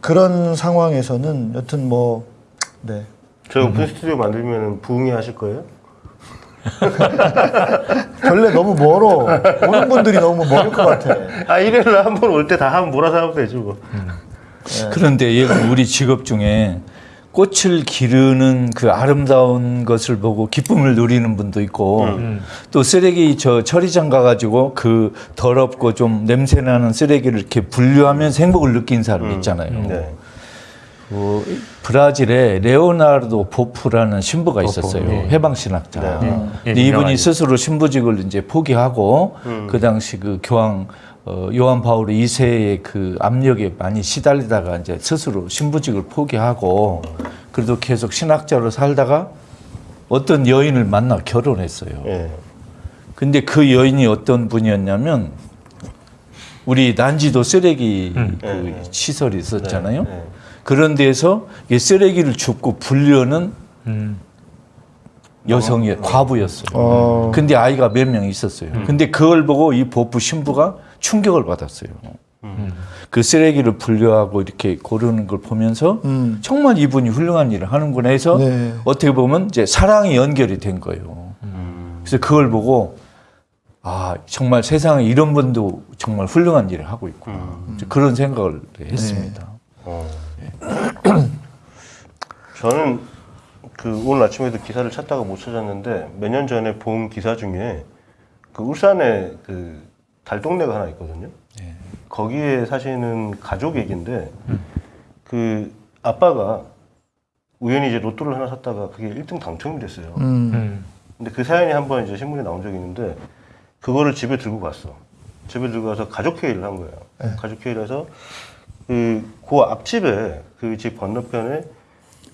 그런 상황에서는 여튼 뭐 네. 저 오픈 스튜디오 만들면 부흥회 하실 거예요? 결례 너무 멀어. 오는 분들이 너무 멀을 것 같아. 아 일요일 날한번 올 때 다 한번 몰아서 하면 되죠 뭐. 그런데 얘가 우리 직업 중에 꽃을 기르는 그 아름다운 것을 보고 기쁨을 누리는 분도 있고 또 쓰레기 저 처리장 가가지고 그 더럽고 좀 냄새나는 쓰레기를 이렇게 분류하면서 행복을 느낀 사람 있잖아요. 네. 그 브라질에 레오나르도 보프라는 신부가 있었어요. 네. 해방신학자. 네. 근데 예, 이분이 유명하죠. 스스로 신부직을 이제 포기하고 그 당시 그 교황 어, 요한 바울 2세의 그 압력에 많이 시달리다가 이제 스스로 신부직을 포기하고 그래도 계속 신학자로 살다가 어떤 여인을 만나 결혼했어요. 예. 근데 그 여인이 어떤 분이었냐면 우리 난지도 쓰레기 음. 그 네, 네. 시설이 있었잖아요. 네, 네. 그런 데서 이 쓰레기를 줍고 분류하는 음. 여성이 과부였어요. 어. 근데 아이가 몇 명 있었어요. 근데 그걸 보고 이 보프 신부가 충격을 받았어요. 그 쓰레기를 분류하고 이렇게 고르는 걸 보면서 음. 정말 이분이 훌륭한 일을 하는구나 해서 네. 어떻게 보면 이제 사랑이 연결이 된 거예요. 그래서 그걸 보고 아 정말 세상에 이런 분도 정말 훌륭한 일을 하고 있구나 이제 그런 생각을 했습니다. 어. 저는 그 오늘 아침에도 기사를 찾다가 못 찾았는데 몇 년 전에 본 기사 중에 그 울산에 그 달동네가 하나 있거든요. 거기에 사시는 가족 얘기인데 그 아빠가 우연히 이제 로또를 하나 샀다가 그게 1등 당첨이 됐어요. 음. 음. 근데 그 사연이 한번 이제 신문에 나온 적이 있는데 그거를 집에 들고 갔어. 집에 들고 가서 가족 회의를 한 거예요. 가족 회의를 해서 그, 그 앞집에 그 집 건너편에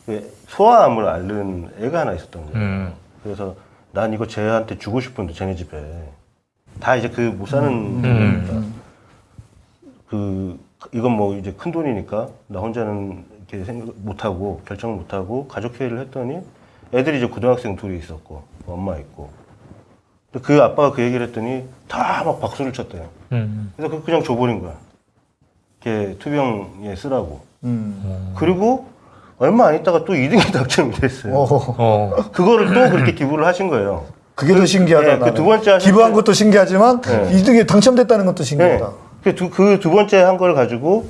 그 소아암을 앓는 애가 하나 있었던 거예요. 음. 그래서 난 이거 쟤한테 주고 싶은데 쟤네 집에 다 이제 그 못 사는 음. 돈이니까 그 이건 뭐 이제 큰 돈이니까 나 혼자는 이렇게 생각 못 하고 결정을 못 하고 가족 회의를 했더니 애들이 이제 고등학생 둘이 있었고 엄마 있고 그 아빠가 그 얘기를 했더니 다 막 박수를 쳤대요. 음. 그래서 그 그냥 줘버린 거야. 이렇게 투병에 쓰라고. 음. 그리고 얼마 안 있다가 또 2등이 당첨이 됐어요. 어, 어. 그거를 또 그렇게 기부를 하신 거예요. 그게 더 신기하다. 네, 그두 나는. 번째 기부한 때- 것도 신기하지만 네. 이등에 당첨됐다는 것도 네. 신기하다. 그 두, 그 두 번째 한 걸 가지고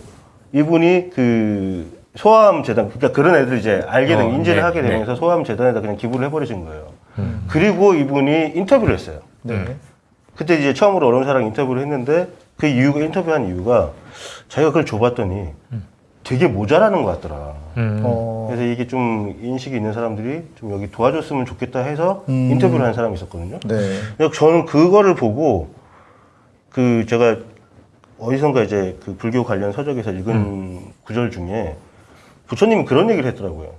이분이 그 소아암 재단, 그러니까 그런 애들 이제 알게 된, 어, 인지를 네, 하게 네. 되면서 소아암 재단에다 그냥 기부를 해버리신 거예요. 그리고 이분이 인터뷰를 했어요. 네. 그때 이제 처음으로 어려운 사랑 인터뷰를 했는데 그 이유가, 인터뷰한 이유가 자기가 그걸 줘봤더니 되게 모자라는 것 같더라. 음. 어. 그래서 이게 좀 인식이 있는 사람들이 좀 여기 도와줬으면 좋겠다 해서 음. 인터뷰를 한 사람이 있었거든요. 네. 근데 저는 그거를 보고 그 제가 어디선가 이제 그 불교 관련 서적에서 읽은 음. 구절 중에 부처님이 그런 얘기를 했더라고요.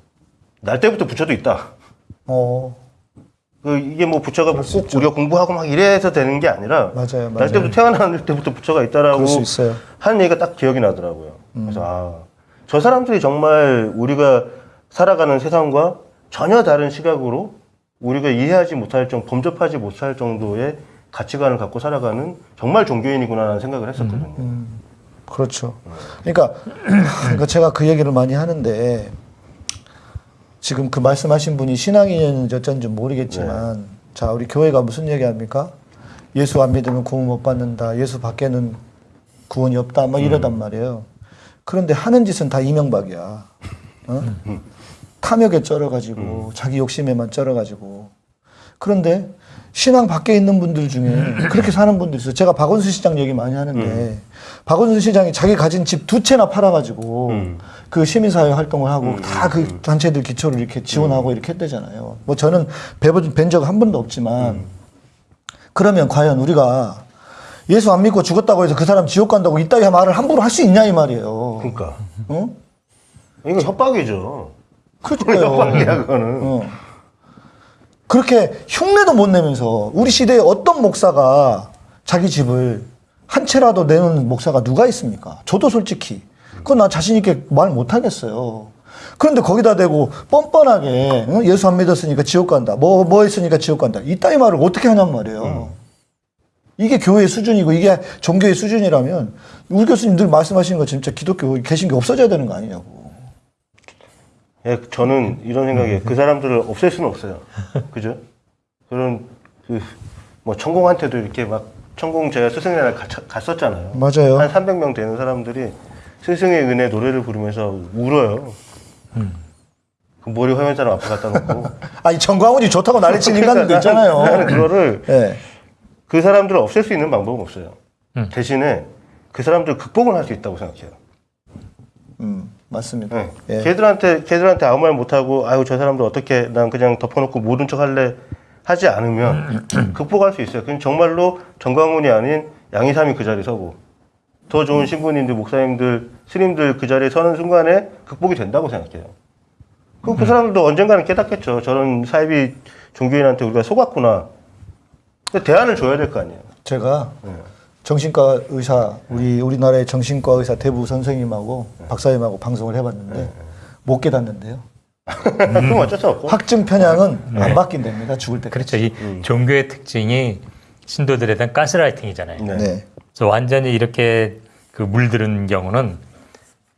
날 때부터 부처도 있다. 어. 그 이게 뭐 부처가 꼭. 우리가 공부하고 막 이래서 되는 게 아니라 맞아요, 맞아요. 날 때부터 태어날 때부터 부처가 있다라고 그럴 수 있어요. 하는 얘기가 딱 기억이 나더라고요. 음. 그래서 아, 저 사람들이 정말 우리가 살아가는 세상과 전혀 다른 시각으로 우리가 이해하지 못할 정도, 범접하지 못할 정도의 가치관을 갖고 살아가는 정말 종교인이구나 라는 생각을 했었거든요. 음. 그렇죠. 그러니까, 그러니까 제가 그 얘기를 많이 하는데 지금 그 말씀하신 분이 신앙인인지 어쩐지 모르겠지만 네. 자 우리 교회가 무슨 얘기합니까? 예수 안 믿으면 구원 못 받는다. 예수 밖에는 구원이 없다. 막 이러단 말이에요. 그런데 하는 짓은 다 이명박이야. 어? 탐욕에 쩔어가지고 자기 욕심에만 쩔어가지고 그런데 신앙 밖에 있는 분들 중에 그렇게 사는 분들 있어요. 제가 박원순 시장 얘기 많이 하는데 박원순 시장이 자기 가진 집 두 채나 팔아가지고 음. 그 시민사회 활동을 하고 다그 단체들 기초를 이렇게 지원하고 이렇게 했대잖아요. 뭐 저는 뵌 적 한 번도 없지만 그러면 과연 우리가 예수 안 믿고 죽었다고 해서 그 사람 지옥 간다고 이따위 말을 함부로 할 수 있냐 이 말이에요. 그러니까 어? 이거 협박이죠. 그러니까요. 협박이야 그거는. 어. 그렇게 흉내도 못 내면서 우리 시대에 어떤 목사가 자기 집을 한 채라도 내는 목사가 누가 있습니까? 저도 솔직히 그건 나 자신 있게 말 못 하겠어요. 그런데 거기다 대고 뻔뻔하게 응? 예수 안 믿었으니까 지옥 간다. 뭐뭐 했으니까 지옥 간다. 이따위 말을 어떻게 하냔 말이에요. 이게 교회의 수준이고 이게 종교의 수준이라면 우리 교수님 늘 말씀하시는 거 진짜 기독교 개신교 없어져야 되는 거 아니냐고. 예, 저는 이런 생각에 그 사람들을 없앨 수는 없어요. 그죠? 그런 그 뭐 천공한테도 이렇게 막 천공 제가 스승의 날 가- 갔었잖아요. 맞아요. 한 300명 되는 사람들이 스승의 은혜 노래를 부르면서 울어요. 그 머리 화면 사람 앞에 갖다 놓고 아니 정광훈이 좋다고 난리친 인간들도 나는 있잖아요. 그거를 예. 그 사람들을 없앨 수 있는 방법은 없어요. 대신에 그 사람들 극복을 할 수 있다고 생각해요. 음, 맞습니다. 네. 예. 걔들한테 걔들한테 아무 말 못하고 아유 저 사람들 어떻게 난 그냥 덮어놓고 모른 척할래 하지 않으면 극복할 수 있어요. 그냥 정말로 정광훈이 아닌 양이삼이 그 자리에 서고 더 좋은 신부님들 목사님들 스님들 그 자리에 서는 순간에 극복이 된다고 생각해요. 그럼 그 사람들도 언젠가는 깨닫겠죠. 저런 사이비 종교인한테 우리가 속았구나. 대안을 줘야 될 거 아니에요. 제가 네. 정신과 의사 우리 우리나라의 정신과 의사 대부 선생님하고 박사님하고 방송을 해봤는데 못 깨닫는데요. 그럼 어쩔 수 없고. 확증 편향은 안 바뀐답니다. 죽을 때. 그렇죠. 이 종교의 특징이 신도들에 대한 가스라이팅이잖아요. 네. 네. 그래서 완전히 이렇게 그 물들은 경우는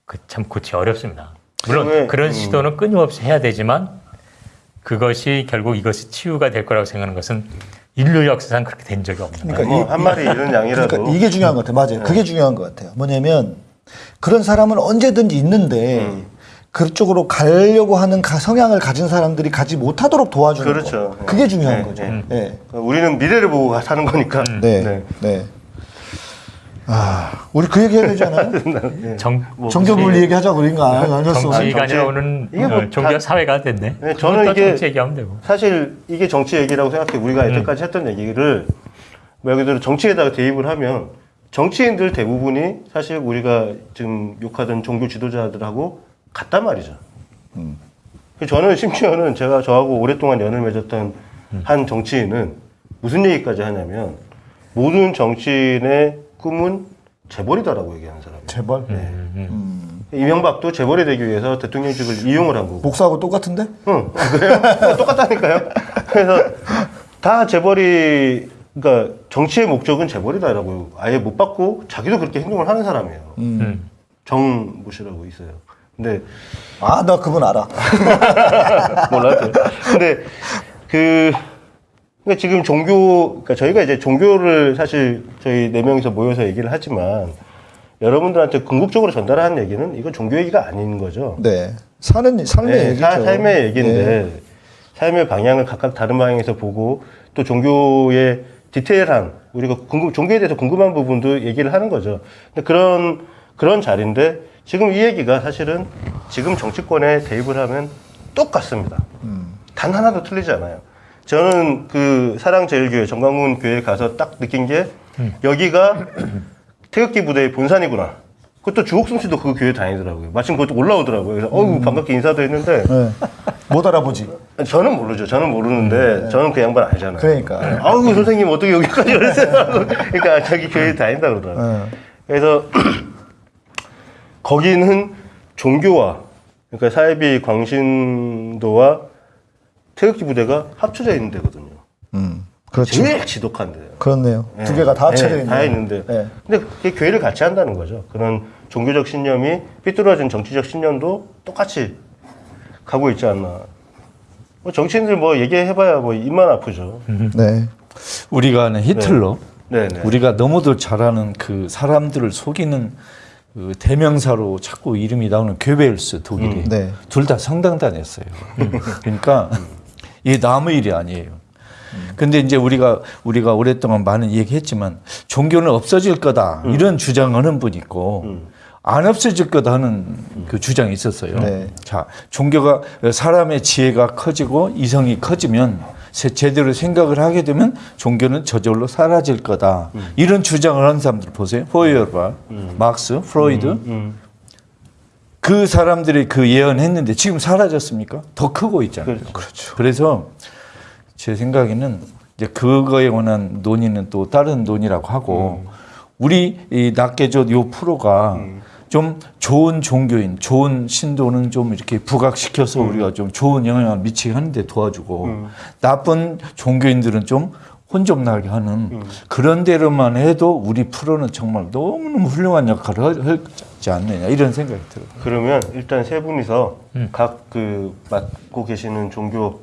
그 참 고치 어렵습니다. 물론 왜, 그런 음. 시도는 끊임없이 해야 되지만 그것이 결국 이것이 치유가 될 거라고 생각하는 것은 인류 역사상 그렇게 된 적이 없는 거예요. 그러니까 뭐 이- 한 마리 이런 양이라도 그러니까 이게 중요한 것 같아요. 맞아요. 그게 중요한 것 같아요. 뭐냐면 그런 사람은 언제든지 있는데 음. 그쪽으로 가려고 하는 가- 성향을 가진 사람들이 가지 못하도록 도와주는 그렇죠. 거. 그게 중요한 네, 거죠. 네. 네. 우리는 미래를 보고 사는 거니까. 네. 네. 네. 아, 우리 그 얘기 해야 되잖아요. 정, 정교분 얘기하자고 그런 거 아니- 아니었어. 정치가 정치- 아니라 오는 이게 뭐 어, 종교 다- 사회가 됐네. 네, 저는 이게- 정치 얘기하면 되고. 사실 이게 정치 얘기라고 생각해. 우리가 여태까지 했던 얘기를 말 그대로 정치에다가 대입을 하면 정치인들 대부분이 사실 우리가 지금 욕하던 종교 지도자들하고 같단 말이죠. 저는 심지어는 제가 저하고 오랫동안 연을 맺었던 한 정치인은 무슨 얘기까지 하냐면 모든 정치인의 꿈은 재벌이다라고 얘기하는 사람이에요. 재벌. 이명박도 재벌이 되기 위해서 대통령직을 이용을 한 거고. 목사하고 똑같은데? 응. 아, 그래요? 똑같다니까요. 그래서 다 재벌이 그러니까 정치의 목적은 재벌이다라고 아예 못 받고 자기도 그렇게 행동을 하는 사람이에요. 음. 정무시라고 있어요. 근데 아, 나 그분 알아. 몰라요. 근데 그 그러니까 지금 종교 그러니까 저희가 이제 종교를 사실 저희 네 명이서 모여서 얘기를 하지만 여러분들한테 궁극적으로 전달하는 얘기는 이건 종교 얘기가 아닌 거죠. 네. 사는 삶의 네, 얘기죠. 사- 삶의 얘기인데 네. 삶의 방향을 각각 다른 방향에서 보고 또 종교의 디테일한 우리가 궁금, 종교에 대해서 궁금한 부분도 얘기를 하는 거죠. 근데 그런 그런 자리인데 지금 이 얘기가 사실은 지금 정치권에 대입을 하면 똑같습니다. 단 하나도 틀리지 않아요. 저는 그 사랑제일교회 정광훈 교회에 가서 딱 느낀 게 여기가 태극기 부대의 본산이구나. 그것도 주옥순 씨도 그 교회 다니더라고요. 마침 그것도 올라오더라고요. 그래서 어우 반갑게 인사도 했는데 네. 못 알아보지. 저는 모르죠. 저는 모르는데 저는 그 양반 알잖아요. 그러니까. 아우 선생님 어떻게 여기까지 오셨어요? 그러니까 자기 교회 다닌다 그러더라고요. 네. 그래서 거기는 종교와 그러니까 사이비 광신도와 태극기 부대가 합쳐져 있는 데거든요. 음. 그렇죠. 제일 지독한 데예요. 그렇네요. 두 네. 개가 다 합쳐져 네, 있는. 다 있는데. 네. 근데 그게 교회를 같이 한다는 거죠. 그런 종교적 신념이 삐뚤어진 정치적 신념도 똑같이 가고 있지 않나. 뭐 정치인들 뭐 얘기해봐야 뭐 입만 아프죠. 네. 우리가 아는 히틀러, 네, 네. 우리가 너무도 잘하는 그 사람들을 속이는 그 대명사로 자꾸 이름이 나오는 괴벨스 독일이 네. 둘다 성당 다녔어요. 그러니까 이게 남의 일이 아니에요. 근데 이제 우리가 우리가 오랫동안 많은 얘기했지만 종교는 없어질 거다 이런 주장하는 분 있고 안 없어질 거다 하는 그 주장이 있었어요. 네. 자, 종교가 사람의 지혜가 커지고 이성이 커지면 제- 제대로 생각을 하게 되면 종교는 저절로 사라질 거다. 이런 주장을 하는 사람들 보세요. 포이어바, 막스, 프로이드. 음. 그 사람들이 그 예언했는데 지금 사라졌습니까? 더 크고 있잖아요. 그렇죠. 그래서 제 생각에는 이제 그거에 관한 논의는 또 다른 논의라고 하고 우리 이 낫게조 요 프로가 좀 좋은 종교인, 좋은 신도는 좀 이렇게 부각시켜서 우리가 좀 좋은 영향을 미치게 하는데 도와주고 나쁜 종교인들은 좀 혼좀 나게 하는 그런 대로만 해도 우리 프로는 정말 너무너무 훌륭한 역할을 할- 하지 않느냐 이런 생각이 들어요. 그러면 일단 세 분이서 음. 각그 맡고 계시는 종교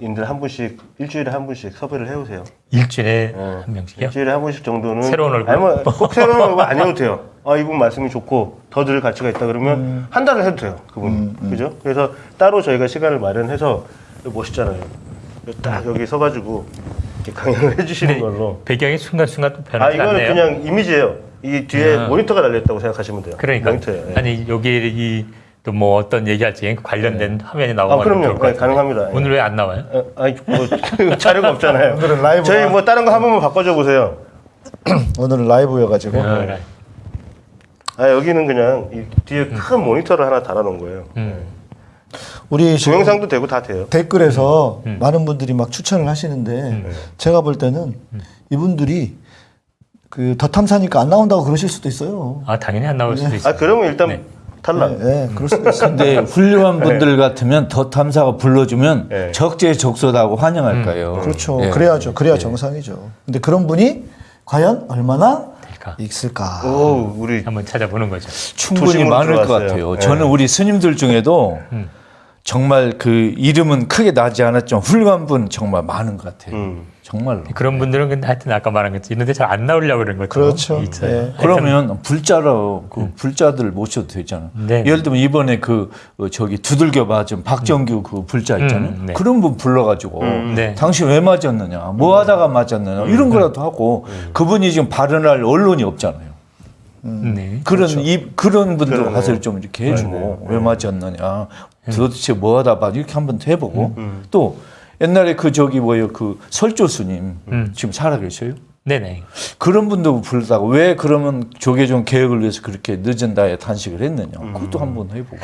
인들 한 분씩 일주일에 한 분씩 섭외를 해오세요. 일주일에 네. 한 명씩이요? 일주일에 한 분씩 정도는 새로운 얼굴? 아니 뭐 꼭 새로운 얼굴 아니어도 돼요. 아 이분 말씀이 좋고 더 들을 가치가 있다 그러면 음. 한 달을 해도 돼요. 그분 그죠? 그래서 따로 저희가 시간을 마련해서 멋있잖아요. 딱 여기 서가지고 이렇게 강연을 해주시는 네. 걸로. 배경이 순간순간 또아 변하지 이거는 않네요. 그냥 이미지예요. 이 뒤에 아. 모니터가 달려있다고 생각하시면 돼요. 그러니까 모니터에. 예. 아니 여기 또 뭐 어떤 얘기할지 관련된 화면이 나오면 아, 그럼요. 네. 가능합니다. 오늘 왜 안 나와요? 어, 아니 뭐 자료가 없잖아요. 오늘은 라이브가- 저희 뭐 다른 거 한 번만 바꿔줘 보세요. 오늘은 라이브여가지고. 어, 아 여기는 그냥 이 뒤에 큰 모니터를 하나 달아놓은 거예요. 음. 우리 동영상도 되고 다 돼요. 댓글에서 음. 많은 분들이 막 추천을 하시는데 제가 볼 때는 이분들이 그 더 탐사니까 안 나온다고 그러실 수도 있어요. 아 당연히 안 나올 수도 있어요. 아 그러면 일단 네. 탈락. 네, 그럴 수도 있어요. 근데 훌륭한 분들 같으면 더 탐사가 불러주면 네. 적재적소하고 환영할 거예요. 그렇죠. 예. 그래야죠. 그래야 정상이죠. 근데 그런 분이 과연 얼마나 될까? 있을까? 오 우리 한번 찾아보는 거죠. 충분히 많을 것 들어왔어요. 같아요. 네. 저는 우리 스님들 중에도 음. 정말 그 이름은 크게 나지 않았지만 훌륭한 분 정말 많은 것 같아요. 음. 정말로. 그런 분들은 근데 하여튼 아까 말한 것처럼 이런 데 잘 안 나오려고 그런 것도 그렇죠. 예. 그러면 불자로 그 불자들 모셔도 되잖아. 네. 예를 들면 이번에 그 어, 저기 두들겨 맞은 박정규 그 불자 있잖아요. 음, 네. 그런 분 불러가지고 네. 당신 왜 맞았느냐, 뭐 하다가 맞았느냐 이런 거라도 하고 그분이 지금 발언할 언론이 없잖아요. 네. 그런 이 그런 분들 그러네. 가서 좀 이렇게 해주고 왜 맞았느냐, 도대체 뭐 하다 봐 이렇게 한번 해보고 또 옛날에 그 저기 뭐요 그 설조 스님 음. 지금 살아 계셔요? 네네. 그런 분도 부르다가 왜 그러면 조계종 개혁을 위해서 그렇게 늦은 나이에 단식을 했느냐 그것도 한번 해보고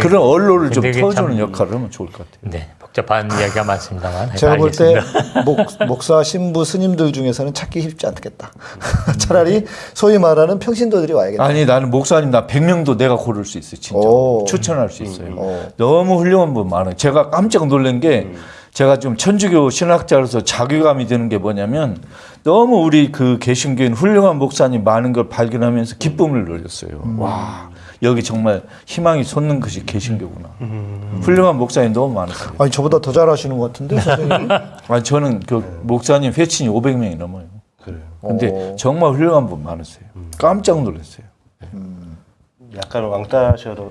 그런 언론을 좀 터주는 참- 역할을 하면 좋을 것 같아요. 네. 복잡한 이야기가 많습니다만. 제가 볼 때. 목사 신부 스님들 중에서는 찾기 쉽지 않겠다. 차라리 소위 말하는 평신도들이 와야겠다. 아니 나는 목사님 나 100명도 내가 고를 수 있어요 진짜 오. 추천할 수 있어요 어. 너무 훌륭한 분 많아요 제가 깜짝 놀란 게 제가 좀 천주교 신학자로서 자괴감이 드는 게 뭐냐면 너무 우리 그 개신교인 훌륭한 목사님 많은 걸 발견하면서 기쁨을 누렸어요 와 여기 정말 희망이 솟는 것이 개신교구나. 훌륭한 목사님 너무 많았어요 아니 저보다 더 잘하시는 것 같은데 선생님. 아니 저는 그 목사님 회친이 500명이 넘어요. 그래요. 근데 어. 정말 훌륭한 분 많으세요. 깜짝 놀랐어요. 약간 왕따셔서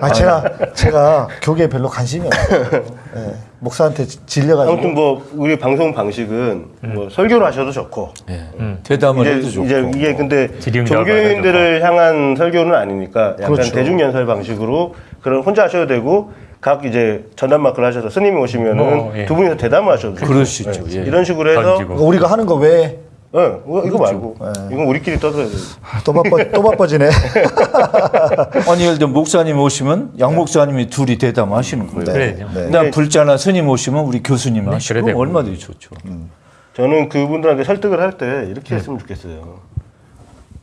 아 제가 제가 교계에 별로 관심이 없어요. 예, 목사한테 질려가지고. 아무튼 뭐 우리 방송 방식은 뭐 설교를 하셔도 좋고 예. 대담을 해도 이제, 좋고 이제 이게 근데 지리움 종교인들을 향한 설교는 아니니까 약간 그렇죠. 대중 연설 방식으로 그런 혼자 하셔도 되고 각 이제 전담 마크를 하셔서 스님이 오시면은 어, 예. 두 분이서 대담을 하셔도 되고 그럴 수 있죠. 예. 예. 이런 식으로 해서 던지고. 그러니까 우리가 하는 거왜 또 어, 이거, 말고 이건 우리끼리 떠들어야 돼. 바빠 또 바빠지네. 아니 예를 들어 목사님 오시면 양 목사님이 둘이 대담하시는 거예요. 그래야죠. 네. 그다음 불자나 스님 오시면 우리 교수님 하시고. 얼마든지 좋죠. 저는 그분들한테 설득을 할 때 이렇게 했으면 좋겠어요.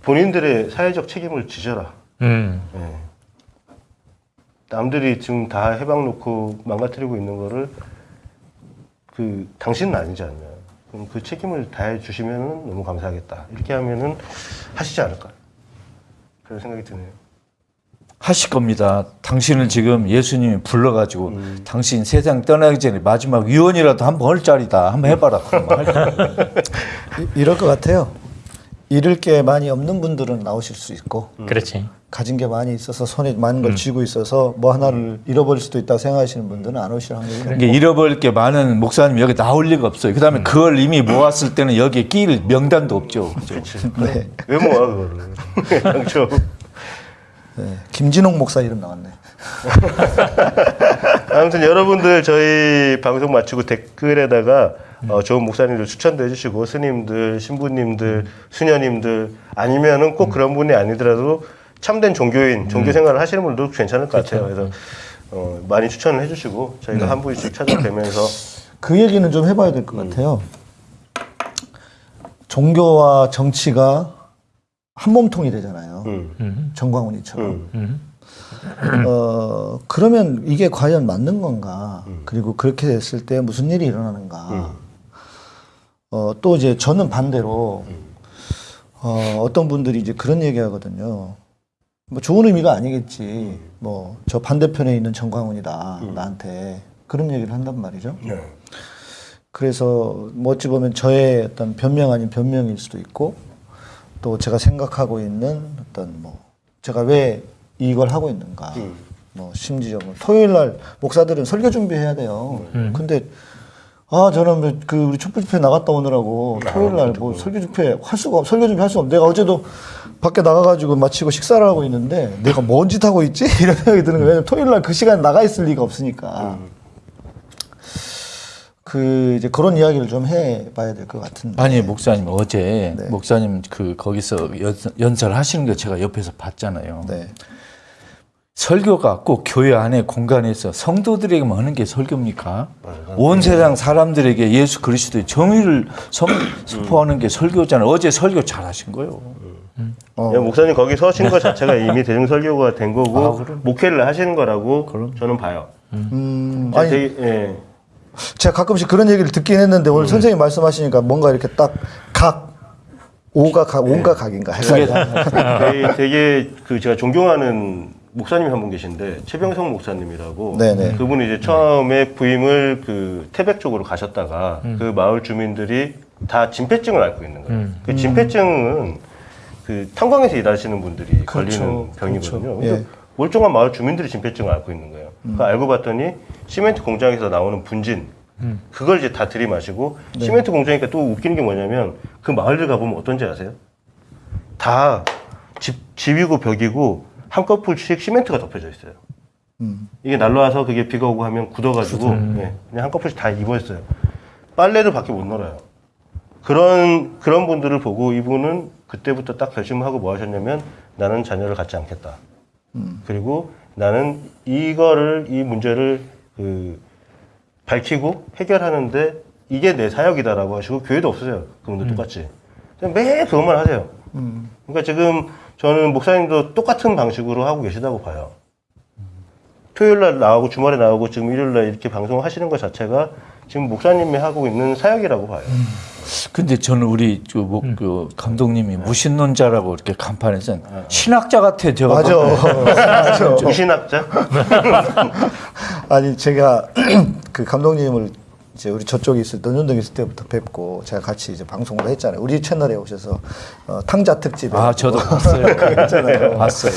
본인들의 사회적 책임을 지져라. 음. 예. 남들이 지금 다 해방 놓고 망가뜨리고 있는 거를 그 당신은 아니지 않냐. 그럼 그 책임을 다해 주시면 너무 감사하겠다. 이렇게 하면은 하시지 않을까. 그런 생각이 드네요. 하실 겁니다. 당신을 지금 예수님이 불러가지고 당신 세상 떠나기 전에 마지막 유언이라도 한번 할 자리다. 한번 해봐라. 거예요. 이- 이럴 것 같아요. 잃을 게 많이 없는 분들은 나오실 수 있고 그렇지. 가진 게 많이 있어서 손에 많은 걸 쥐고 있어서 뭐 하나를 잃어버릴 수도 있다고 생각하시는 분들은 안 오실 확률이 높고 이게 잃어버릴 게 많은 목사님 여기 나올 리가 없어요. 그다음에 그걸 이미 모았을 때는 여기에 끼일 명단도 없죠. 그죠? 네. 왜 모아 그거를? 당초. 네. 김진홍 목사 이름 나왔네. 아무튼 여러분들 저희 방송 마치고 댓글에다가 어, 좋은 목사님들 추천도 해주시고 스님들, 신부님들, 수녀님들 아니면은 꼭 그런 분이 아니더라도 참된 종교인, 종교 생활을 하시는 분들도 괜찮을 것 같아요. 그래서 어, 많이 추천을 해주시고 저희가 한 분씩 찾아뵈면서 그 얘기는 좀 해봐야 될 것 같아요. 종교와 정치가 한 몸통이 되잖아요. 음, 음. 정광훈이처럼. 음, 음. 어, 그러면 이게 과연 맞는 건가? 그리고 그렇게 됐을 때 무슨 일이 일어나는가? 어, 또 이제 저는 반대로 어, 어떤 분들이 이제 그런 얘기 하거든요. 뭐 좋은 의미가 아니겠지. 뭐 저 반대편에 있는 정광훈이다. 나한테. 그런 얘기를 한단 말이죠. 네. 그래서 뭐 어찌 보면 저의 어떤 변명 아닌 변명일 수도 있고 또 제가 생각하고 있는 어떤 뭐 제가 왜 이걸 하고 있는가 뭐 심지어는 토요일 날 목사들은 설교 준비해야 돼요. 근데 아 저는 뭐그 우리 촛불 집회 나갔다 오느라고 토요일 날 뭐 설교 집회 할 수가 없 설교 준비 할 수가 없. 내가 어제도 밖에 나가가지고 마치고 식사를 하고 있는데 내가 뭔 짓 하고 있지 이런 생각이 드는 거예요. 왜냐면 토요일 날 그 시간 에 나가 있을 리가 없으니까. 그 이제 그런 이야기를 좀 해봐야 될 것 같은데. 아니 목사님 어제 네. 목사님 그 거기서 연, 연설하시는 거 제가 옆에서 봤잖아요. 네. 설교가 꼭 교회 안에 공간에서 성도들에게만 하는 게 설교입니까? 온 세상 사람들에게 예수 그리스도의 정의를 선- 선포하는 게 설교잖아요. 어제 설교 잘 하신 거예요. 어. 야, 목사님 거기 서신 것 자체가 이미 대중 설교가 된 거고 목회를 하시는 거라고 저는 봐요. 음, 제가 아니 되게, 예. 제가 가끔씩 그런 얘기를 듣긴 했는데 오늘 선생님 말씀하시니까 뭔가 이렇게 딱각 오가 각 온가 각인가 헷갈려. 되게, 되게 그 제가 존경하는 목사님이 한 분 계신데 최병성 목사님이라고 네네. 그분이 이제 처음에 부임을 그 태백 쪽으로 가셨다가 그 마을 주민들이 다 진폐증을 앓고 있는 거예요. 음. 그 진폐증은 그 탄광에서 일하시는 분들이 그렇죠. 걸리는 병이거든요. 그렇죠. 근데 예. 멀쩡한 마을 주민들이 진폐증을 앓고 있는 거예요. 그 알고 봤더니 시멘트 공장에서 나오는 분진 그걸 이제 다 들이마시고 시멘트 공장이니까 또 웃기는 게 뭐냐면 그 마을들 가보면 어떤지 아세요? 다 집, 집이고 벽이고 한꺼풀씩 시멘트가 덮여져 있어요. 이게 날라와서 그게 비가 오고 하면 굳어가지고 예, 그냥 한꺼풀씩 다 입어있어요. 빨래를 밖에 못 널어요. 그런 그런 분들을 보고 이분은 그때부터 딱 결심을 하고 뭐 하셨냐면 나는 자녀를 갖지 않겠다. 그리고 나는 이거를 이 문제를 그 밝히고 해결하는데 이게 내 사역이다라고 하시고 교회도 없으세요. 그분도 똑같이. 그냥 매일 그것만 하세요. 그러니까 지금 저는 목사님도 똑같은 방식으로 하고 계시다고 봐요. 토요일 날 나오고 주말에 나오고 지금 일요일 날 이렇게 방송하시는 것 자체가 지금 목사님이 하고 있는 사역이라고 봐요. 근데 저는 우리 그, 뭐, 그 감독님이 무신론자라고 이렇게 간판에서 신학자 같아 제가 맞아. 맞아. 정신학자? 아니 제가 그 감독님을 이제 우리 저쪽에 있을 논현동에 있을 때부터 뵙고 제가 같이 이제 방송을 했잖아요. 우리 채널에 오셔서 어, 탕자 특집에 아 저도 봤어요. 봤어요.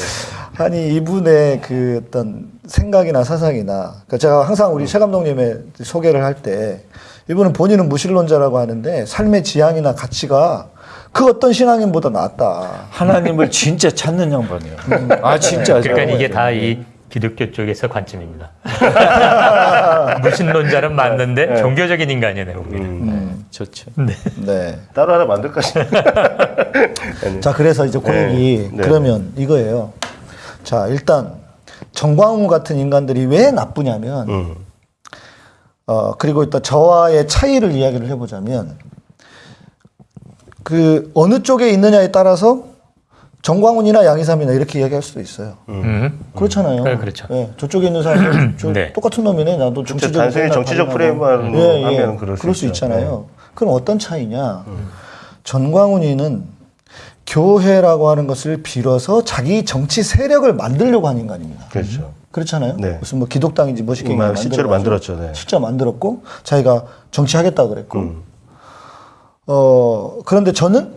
아니 이분의 그 어떤 생각이나 사상이나 그러니까 제가 항상 우리 최 감독님의 소개를 할 때 이분은 본인은 무신론자라고 하는데 삶의 지향이나 가치가 그 어떤 신앙인보다 낫다. 하나님을 진짜 찾는 양반이에요. 아 진짜. 그러니까 이게 다 이 기독교 쪽에서 관점입니다. 무신론자는 맞는데 종교적인 인간이에요, 내가 보기에는. 좋죠. 네. 따로 하나 만들까 싶어. 자, 그래서 이제 그 네. 네. 그러면 이거예요. 자, 일단 정광훈 같은 인간들이 왜 나쁘냐면 음. 어, 그리고 일단 저와의 차이를 이야기를 해보자면 그 어느 쪽에 있느냐에 따라서 정광훈이나 양희삼이나 이렇게 이야기할 수도 있어요. 음. 그렇잖아요. 네, 그렇죠. 예, 저쪽에 있는 사람은 저 네. 똑같은 놈이네. 나도 정치적 단순히 정치적 프레임만 하면 그럴 수 그럴 수. 있잖아요. 그럼 어떤 차이냐? 전광훈이는 교회라고 하는 것을 빌어서 자기 정치 세력을 만들려고 한 인간입니다. 그렇죠. 그렇잖아요. 네. 무슨 뭐 기독당인지 뭐시게 음, 실제로 만들었죠. 네. 실제 만들었고 자기가 정치하겠다 그랬고 음. 어 그런데 저는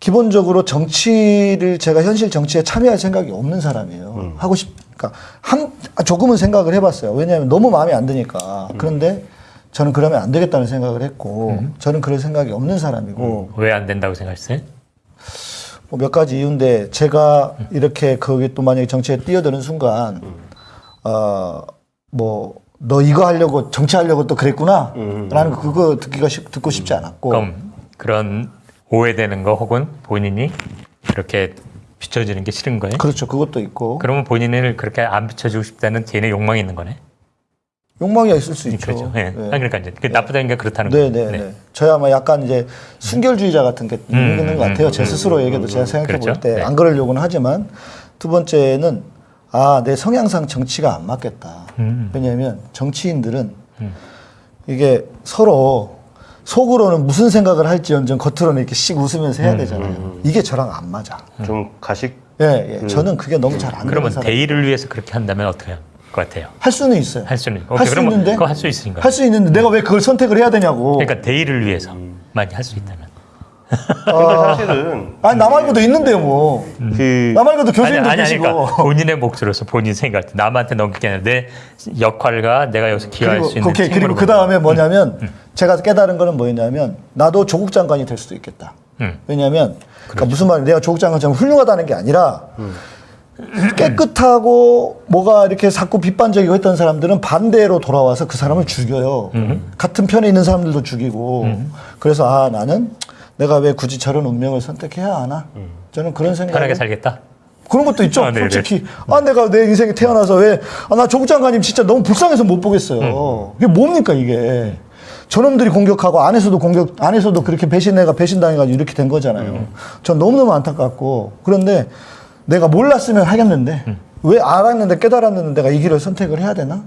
기본적으로 정치를 제가 현실 정치에 참여할 생각이 없는 사람이에요. 음. 하고 싶 그러니까 한 조금은 생각을 해봤어요. 왜냐하면 너무 마음에 안 드니까. 음. 그런데 저는 그러면 안 되겠다는 생각을 했고 저는 그럴 생각이 없는 사람이고 왜 안 된다고 생각했어요? 뭐 몇 가지 이유인데 제가 이렇게 거기 또 만약에 정치에 뛰어드는 순간 어뭐 너 이거 하려고 정치하려고 또 그랬구나 라는 거 그거 듣기가 쉽- 듣고 싶지 않았고 그럼 그런 오해되는 거 혹은 본인이 그렇게 비춰지는 게 싫은 거예요? 그렇죠 그것도 있고 그러면 본인을 그렇게 안 비춰주고 싶다는 개인의 욕망이 있는 거네. 욕망이 있을 수 있죠. 그렇죠. 예. 네. 아, 그러니까 이제 그 나쁘다는 게 그렇다는 네, 거예요. 네, 네. 저야 뭐 약간 이제 순결주의자 같은 게 있는 음, 것 같아요. 음, 제 스스로에게도 제가 생각해 볼 그렇죠. 때 네. 안 그러려고는 하지만 두 번째는 아, 내 성향상 정치가 안 맞겠다. 음. 왜냐하면 정치인들은 이게 서로 속으로는 무슨 생각을 할지언정 겉으로는 이렇게 씩 웃으면서 음, 해야 되잖아요. 이게 저랑 안 맞아. 좀 가식 예, 예. 저는 그게 너무 잘 안 되는 그러면 사람. 대의를 위해서 그렇게 한다면 어떻게 할 것 같아요? 할 수는 있어요. 할 수는 할 수 있는데 그거 할 수 있으니까. 할 수 있는데 내가 왜 그걸 선택을 해야 되냐고. 그러니까 대의를 위해서 많이 할 수 있다면. 근데 사실은 아니 나 말고도 있는데요, 뭐. 그 나 말고도 교수님도 아니, 아니, 계시고. 그러니까 본인의 몫으로서 본인 생각, 남한테 넘길 게 아니라 내 역할과 내가 여기서 기여할 그리고 수 있는 오케이, 그리고 그 다음에 뭐냐면 제가 깨달은 거는 뭐였냐면 나도 조국 장관이 될 수도 있겠다. 음. 왜냐하면 그러니까 무슨 말이 내가 조국 장관처럼 훌륭하다는 게 아니라 깨끗하고 뭐가 이렇게 자꾸 비판적이고 했던 사람들은 반대로 돌아와서 그 사람을 죽여요. 같은 편에 있는 사람들도 죽이고. 그래서 아 나는 내가 왜 굳이 저런 운명을 선택해야 하나? 저는 그런 생각. 편하게 살겠다. 그런 것도 있죠. 아. 솔직히 아 내가 내 인생에 태어나서 왜아나 조국 장관님 진짜 너무 불쌍해서 못 보겠어요. 이게 뭡니까 이게? 저놈들이 공격하고 안에서도 공격 안에서도 그렇게 배신해가 배신당해가지고 이렇게 된 거잖아요. 전 너무너무 안타깝고 그런데 내가 몰랐으면 하겠는데 왜 알았는데 깨달았는데 내가 이 길을 선택을 해야 되나?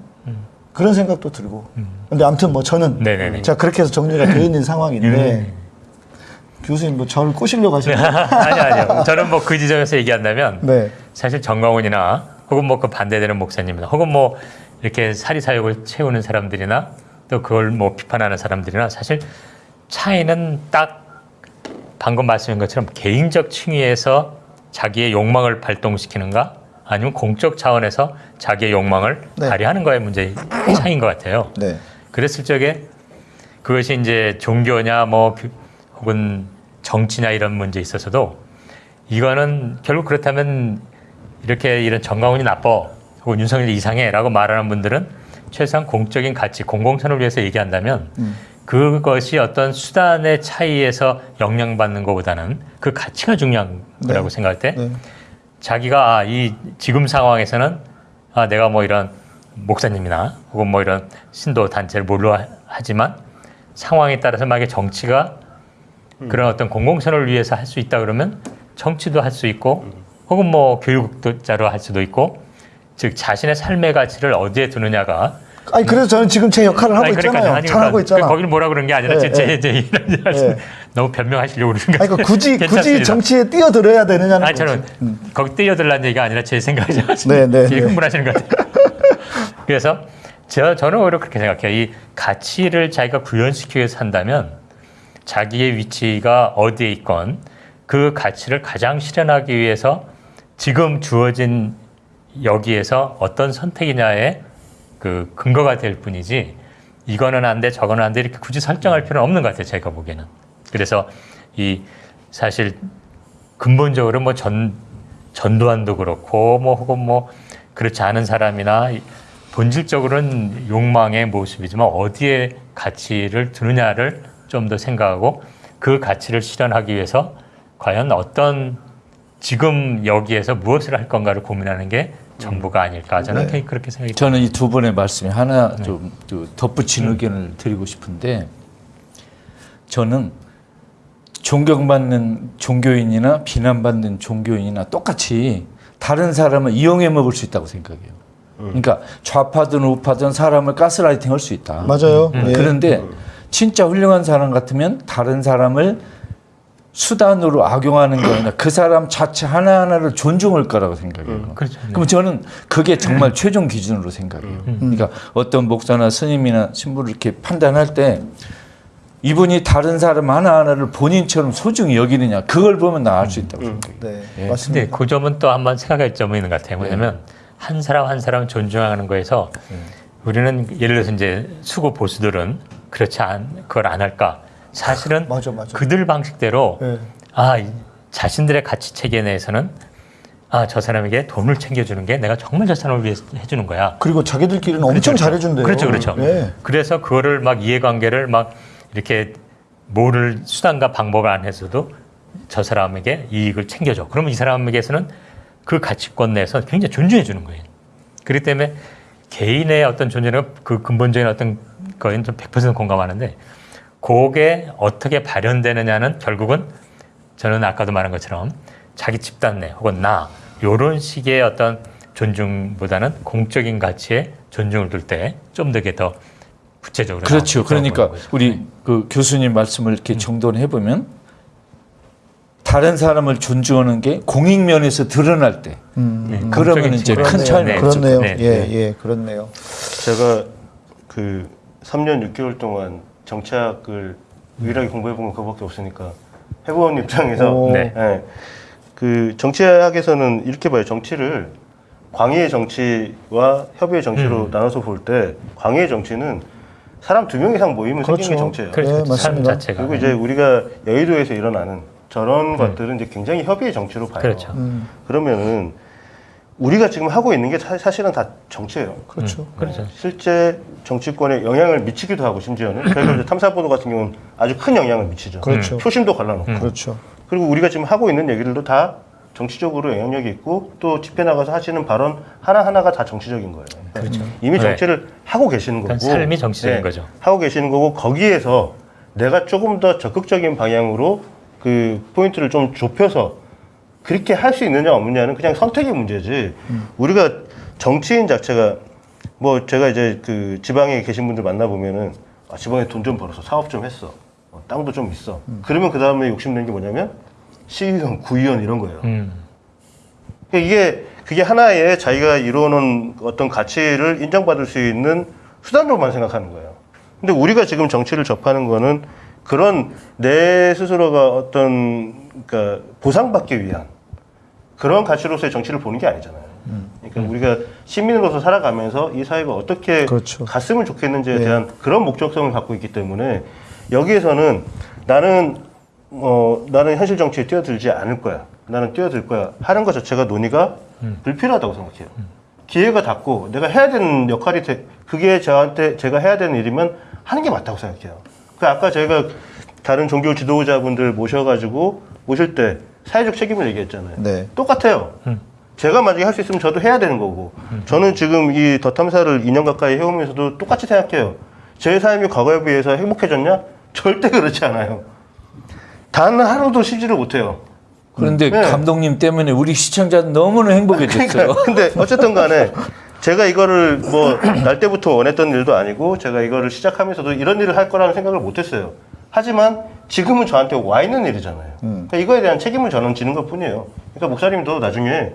그런 생각도 들고. 근데 아무튼 뭐 저는 네네네. 제가 그렇게 해서 정리가 되어 있는 상황인데 교수님 뭐 저를 꼬시려고 하시는 아니 아니요. 저는 뭐 그 지점에서 얘기한다면 네. 사실 정광훈이나 혹은 뭐 그 반대되는 목사님이나 혹은 뭐 이렇게 사리사욕을 채우는 사람들이나 또 그걸 뭐 비판하는 사람들이나 사실 차이는 딱 방금 말씀인 것처럼 개인적 층위에서 자기의 욕망을 발동시키는가 아니면 공적 차원에서 자기의 욕망을 네. 발휘하는 거의 문제 차이인 것 같아요. 네. 그랬을 적에 그것이 이제 종교냐 뭐 그- 혹은 정치냐 이런 문제에 있어서도 이거는 결국 그렇다면 이렇게 이런 정강훈이 나빠 혹은 윤석열이 이상해라고 말하는 분들은 최소한 공적인 가치 공공선을 위해서 얘기한다면 그것이 어떤 수단의 차이에서 영향받는 것보다는 그 가치가 중요한 거라고 생각할 때 네. 자기가 아, 이 지금 상황에서는 아, 내가 뭐 이런 목사님이나 혹은 뭐 이런 신도 단체를 몰로 하지만 상황에 따라서 만약에 정치가 그런 어떤 공공선을 위해서 할 수 있다 그러면 정치도 할 수 있고 혹은 뭐 교육자로 할 수도 있고 즉 자신의 삶의 가치를 어디에 두느냐가 아니 그래서 저는 지금 제 역할을 하고 아니, 그러니까, 있잖아요. 아니, 잘하고 그러니까 있잖아. 거기는 뭐라 그런 게 아니라 예, 제, 제, 예. 제 이런 예. 너무 변명하시려고 그러는 거 아니 그 굳이 굳이. 정치에 뛰어들어야 되느냐는 아니 저는. 음. 거기 뛰어들라는 얘기가 아니라 제 생각이죠. 네, 네, 네. 흥분하시는 것 같아요. 그래서 저, 저는 오히려 그렇게 생각해요. 이 가치를 자기가 구현시키기 위해서 한다면 자기의 위치가 어디에 있건 그 가치를 가장 실현하기 위해서 지금 주어진 여기에서 어떤 선택이냐에 그 근거가 될 뿐이지 이거는 안 돼, 저거는 안 돼 이렇게 굳이 설정할 필요는 없는 것 같아요. 제가 보기에는. 그래서 이 사실 근본적으로 뭐 전 전두환도 그렇고 뭐 혹은 뭐 그렇지 않은 사람이나 이- 본질적으로는 욕망의 모습이지만 어디에 가치를 두느냐를 좀 더 생각하고 그 가치를 실현하기 위해서 과연 어떤 지금 여기에서 무엇을 할 건가를 고민하는 게 전부가 아닐까 저는 네. 그렇게 생각이 저는 이 두 분의 말씀에 하나 좀, 좀 덧붙인 의견을 드리고 싶은데 저는 존경받는 종교인이나 비난받는 종교인이나 똑같이 다른 사람을 이용해 먹을 수 있다고 생각해요. 그러니까 좌파든 우파든 사람을 가스라이팅 할 수 있다. 맞아요. 예. 그런데 진짜 훌륭한 사람 같으면 다른 사람을 수단으로 악용하는 게 아니라 그 사람 자체 하나하나를 존중할 거라고 생각해요. 그렇죠. 네. 그럼 저는 그게 정말 최종 기준으로 생각해요. 그러니까 어떤 목사나 스님이나 신부를 이렇게 판단할 때 이분이 다른 사람 하나하나를 본인처럼 소중히 여기느냐 그걸 보면 나알수 있다고 생각해요. 네, 근데 맞습니다. 그 점은 또 한번 생각할 점이 있는 것 같아요. 뭐냐면 한 사람 한 사람 존중하는 거에서 우리는 예를 들어서 이제 수구 보수들은 그렇지 않 그걸 안 할까? 사실은 맞아, 맞아. 그들 방식대로 예. 아 이- 자신들의 가치 체계 내에서는 아 저 사람에게 돈을 챙겨주는 게 내가 정말 저 사람을 위해서 해주는 거야. 그리고 자기들끼리는 엄청 그렇죠. 잘해준대요. 그렇죠, 그렇죠. 예. 그래서 그거를 막 이해관계를 막 이렇게 뭐를 수단과 방법을 안 해서도 저 사람에게 이익을 챙겨줘. 그러면 이 사람에게서는 그 가치권 내에서 굉장히 존중해 주는 거예요. 그렇기 때문에 개인의 어떤 존재는 그 근본적인 어떤 거에는 좀 100% 공감하는데 그게 어떻게 발현되느냐는 결국은 저는 아까도 말한 것처럼 자기 집단 내 혹은 나 요런 식의 어떤 존중보다는 공적인 가치에 존중을 둘 때좀더더 구체적으로 그렇죠. 그러니까. 우리 그 교수님 말씀을 이렇게 정돈해 보면 다른 사람을 존중하는 게 공익 면에서 드러날 때 네, 그러면 이제. 큰 차이는 네. 그렇네요. 네, 예, 네. 예, 그렇네요. 제가 그 3년 6개월 동안 정치학을 유일하게 공부해 본 건 그거밖에 없으니까 해본 입장에서 오. 네. 예, 그 정치학에서는 이렇게 봐요. 정치를 광의의 정치와 협의의 정치로 음. 나눠서 볼 때 광의의 정치는 사람 두 명 이상 모이면 그렇죠. 생기는 게 정치예요. 그렇죠. 네, 삶 맞습니다. 자체가 그리고 이제 우리가 여의도에서 일어나는 저런 것들은 이제 굉장히 협의의 정치로 봐요. 그렇죠. 음, 그러면은 우리가 지금 하고 있는 게 사- 사실은 다 정치예요. 그렇죠. 그렇죠. 실제 정치권에 영향을 미치기도 하고 심지어는 그래서 이제 탐사보도 같은 경우는 아주 큰 영향을 미치죠. 그렇죠. 표심도 갈라놓고 음. 그렇죠. 그리고 우리가 지금 하고 있는 얘기들도 다 정치적으로 영향력이 있고 또 집회 나가서 하시는 발언 하나 하나가 다 정치적인 거예요. 그렇죠. 이미 네. 정치를 하고 계시는 거고 그러니까 삶이 정치적인 네, 거죠. 하고 계시는 거고 거기에서 내가 조금 더 적극적인 방향으로 그 포인트를 좀 좁혀서 그렇게 할 수 있느냐 없느냐는 그냥 선택의 문제지. 우리가 정치인 자체가 뭐 제가 이제 그 지방에 계신 분들 만나 보면은 아, 지방에 돈 좀 벌어서 사업 좀 했어. 어, 땅도 좀 있어. 그러면 그 다음에 욕심내는 게 뭐냐면 시의원, 구의원 이런 거예요. 음. 그러니까 이게 그게 하나의 자기가 이루어놓은 어떤 가치를 인정받을 수 있는 수단으로만 생각하는 거예요. 근데 우리가 지금 정치를 접하는 거는 그런 내 스스로가 어떤 그러니까 보상받기 위한 그런 가치로서의 정치를 보는 게 아니잖아요. 그러니까 우리가 시민으로서 살아가면서 이 사회가 어떻게 그렇죠. 갔으면 좋겠는지에 네. 대한 그런 목적성을 갖고 있기 때문에 여기에서는 나는 어 나는 현실 정치에 뛰어들지 않을 거야. 나는 뛰어들 거야. 하는 것 자체가 논의가 불필요하다고 생각해요. 기회가 닿고 내가 해야 되는 역할이 돼, 그게 저한테 제가 해야 되는 일이면 하는 게 맞다고 생각해요. 그 아까 저희가 다른 종교 지도자분들 모셔가지고 모실 때 사회적 책임을 얘기했잖아요. 네. 똑같아요. 제가 만약에 할 수 있으면 저도 해야 되는 거고. 저는 지금 이 더 탐사를 2년 가까이 해오면서도 똑같이 생각해요. 제 삶이 과거에 비해서 행복해졌냐? 절대 그렇지 않아요. 단 하루도 쉬지를 못해요. 그런데 네. 감독님 때문에 우리 시청자는 너무나 행복해졌어요. 그러니까 근데 어쨌든 간에 제가 이거를 뭐 날 때부터 원했던 일도 아니고 제가 이거를 시작하면서도 이런 일을 할 거라는 생각을 못 했어요. 하지만 지금은 저한테 와 있는 일이잖아요. 그러니까 이거에 대한 책임을 저는 지는 것 뿐이에요. 그러니까 목사님도 나중에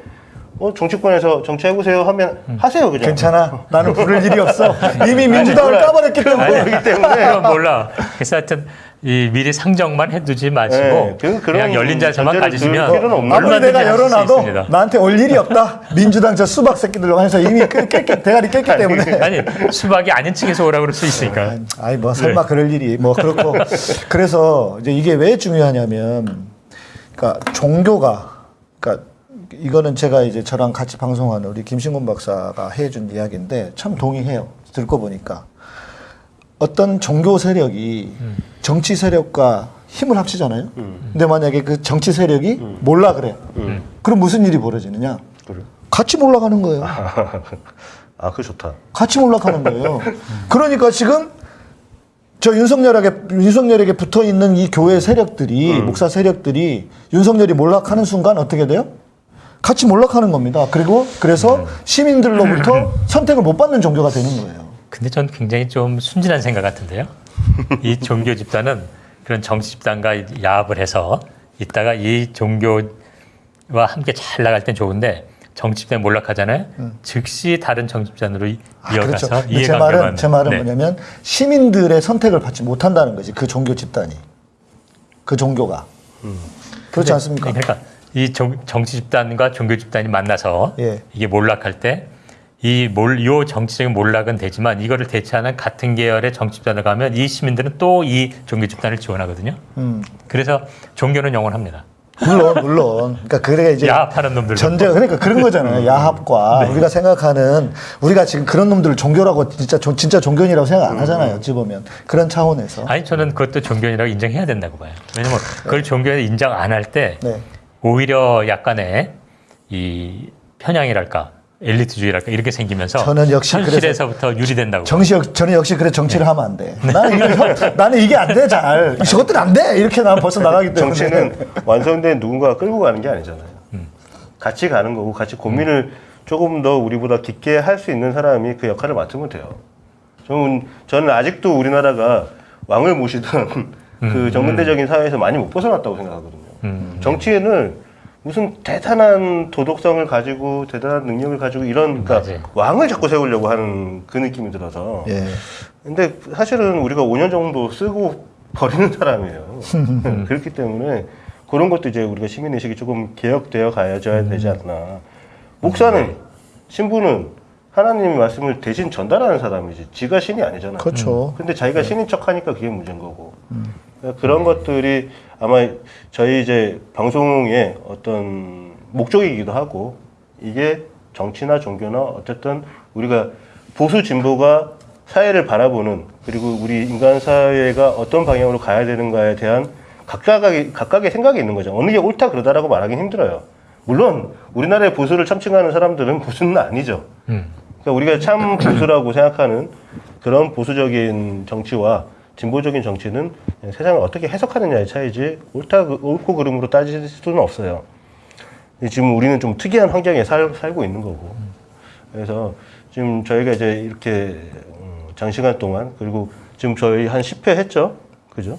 어, 정치권에서 정치해보세요 하면 하세요, 그냥. 괜찮아. 나는 부를 일이 없어. 이미 민주당을. 까버렸기 때문에. 그렇기 때문에. 그건 몰라. 그래서 하여튼 이 미리 상정만 해두지 마시고 네, 그- 그냥 열린 자세만 가지시면 아무리 내가 열어놔도. 나한테 올 일이 없다. 민주당 저 수박 새끼들로 해서 이미 깼, 깼, 깼, 대가리 깼기 때문에. 아니 수박이 아닌 층에서 오라고 그럴 수 있으니까. 아니 뭐 설마 그럴 일이 뭐 그렇고 그래서 이제 이게 왜 중요하냐면 그러니까 종교가 그러니까 이거는 제가 이제 저랑 같이 방송하는 우리 김신곤 박사가 해준 이야기인데 참 동의해요 듣고 보니까 어떤 종교 세력이 정치 세력과 힘을 합치잖아요. 근데 만약에 그 정치 세력이 몰라 그래. 그럼 무슨 일이 벌어지느냐? 그래. 같이 몰락하는 거예요. 아, 그거 좋다. 같이 몰락하는 거예요. 그러니까 지금 저 윤석열에게 윤석열에게 붙어 있는 이 교회 세력들이 목사 세력들이 윤석열이 몰락하는 순간 어떻게 돼요? 같이 몰락하는 겁니다. 그리고 그래서 시민들로부터 선택을 못 받는 종교가 되는 거예요. 근데 전 굉장히 좀 순진한 생각 같은데요. 이 종교 집단은 그런 정치 집단과 야합을 해서 이따가 이 종교와 함께 잘 나갈 땐 좋은데 정치 집단이 몰락하잖아요. 즉시 다른 정치 집단으로 이- 아, 이어가서 그렇죠. 근데 제 이해관계만 말은 제 말은 네. 뭐냐면 시민들의 선택을 받지 못한다는 거지. 그 종교 집단이 그 종교가 그렇지 않습니까? 그러니까 이 정, 정치 집단과 종교 집단이 만나서 예. 이게 몰락할 때 이 몰, 요 정치적인 몰락은 되지만 이거를 대체하는 같은 계열의 정치 집단을 가면 이 시민들은 또 이 종교 집단을 지원하거든요. 음. 그래서 종교는 영원합니다. 물론 물론 그러니까 그래 이제 야합하는 놈들. 전제 그러니까 그런 음. 거잖아요 야합과 네. 우리가 생각하는 우리가 지금 그런 놈들을 종교라고 진짜 조- 진짜 종교인이라고 생각 안 하잖아요 어찌 보면 그런 차원에서 아니 저는 그것도 종교인이라고 인정해야 된다고 봐요. 왜냐면 그걸 종교에 인정 안 할때 네. 오히려 약간의 이 편향이랄까 엘리트주의랄까 이렇게 생기면서 저는 역시 현실에서부터 유리된다고. 정시 역- 저는 역시 그래 정치를 하면 안 돼. 네. 나는 이거 나는 이게 안 돼 잘. 저것들 안 돼. 이렇게 나는 벌써 나가기 때문에. 정치는 완성된 누군가가 끌고 가는 게 아니잖아요. 같이 가는 거고 같이 고민을 조금 더 우리보다 깊게 할 수 있는 사람이 그 역할을 맡으면 돼요. 저는, 저는 아직도 우리나라가 왕을 모시던 그 정근대적인 사회에서 많이 못 벗어났다고 생각하거든요. 음. 정치에는 무슨 대단한 도덕성을 가지고 대단한 능력을 가지고 이런 그러니까 맞아요. 왕을 자꾸 세우려고 하는 그 느낌이 들어서 예. 근데 사실은 우리가 5년 정도 쓰고 버리는 사람이에요. 그렇기 때문에 그런 것도 이제 우리가 시민의식이 조금 개혁되어 가야져야 되지 않나. 목사는, 신부는 하나님의 말씀을 대신 전달하는 사람이지. 지가 신이 아니잖아요. 그렇죠. 근데 자기가 신인 척 하니까 그게 문제인 거고. 그러니까 그런 것들이 아마 저희 이제 방송의 어떤 목적이기도 하고 이게 정치나 종교나 어쨌든 우리가 보수 진보가 사회를 바라보는 그리고 우리 인간 사회가 어떤 방향으로 가야 되는가에 대한 각각의, 각각의 생각이 있는 거죠. 어느 게 옳다 그러다라고 말하기 힘들어요. 물론 우리나라의 보수를 참칭하는 사람들은 보수는 아니죠. 음. 그러니까 우리가 참 보수라고 생각하는 그런 보수적인 정치와 진보적인 정치는 세상을 어떻게 해석하느냐의 차이지 옳다 옳고 그름으로 따질 수는 없어요. 지금 우리는 좀 특이한 환경에 살, 살고 있는 거고 그래서 지금 저희가 이제 이렇게 음, 장시간 동안 그리고 지금 저희 한 10회 했죠, 그죠?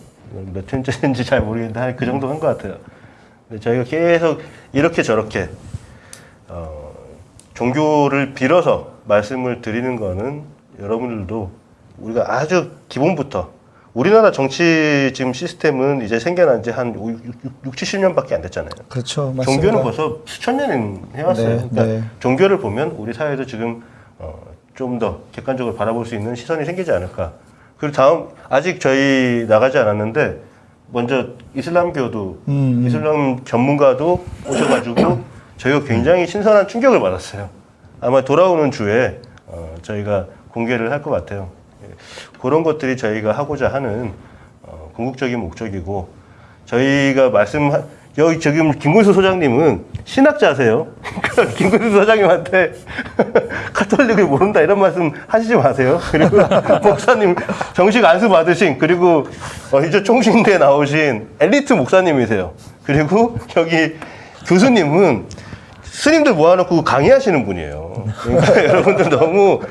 몇 회인지 잘 모르겠는데 한 그 정도 한 것 같아요. 저희가 계속 이렇게 저렇게 어, 종교를 빌어서 말씀을 드리는 거는 여러분들도 우리가 아주 기본부터 우리나라 정치 지금 시스템은 이제 생겨난 지 한 6, 70년밖에 안 됐잖아요. 그렇죠. 맞습니다. 종교는 벌써 수천 년 해왔어요. 네, 그러니까 네. 종교를 보면 우리 사회도 지금 어, 좀 더 객관적으로 바라볼 수 있는 시선이 생기지 않을까. 그리고 다음 아직 저희 나가지 않았는데 먼저 이슬람교도 음. 이슬람 전문가도 오셔가지고 저희가 굉장히 신선한 충격을 받았어요. 아마 돌아오는 주에 어, 저희가 공개를 할 것 같아요. 예, 그런 것들이 저희가 하고자 하는 어, 궁극적인 목적이고 저희가 말씀 여기 지금 김근수 소장님은 신학자세요. 그러니까 김근수 소장님한테 카톨릭을 모른다 이런 말씀 하시지 마세요. 그리고 목사님 정식 안수 받으신 그리고 어, 이제 총신대 나오신 엘리트 목사님이세요. 그리고 여기 교수님은 스님들 모아놓고 강의하시는 분이에요. 그러니까 여러분들 너무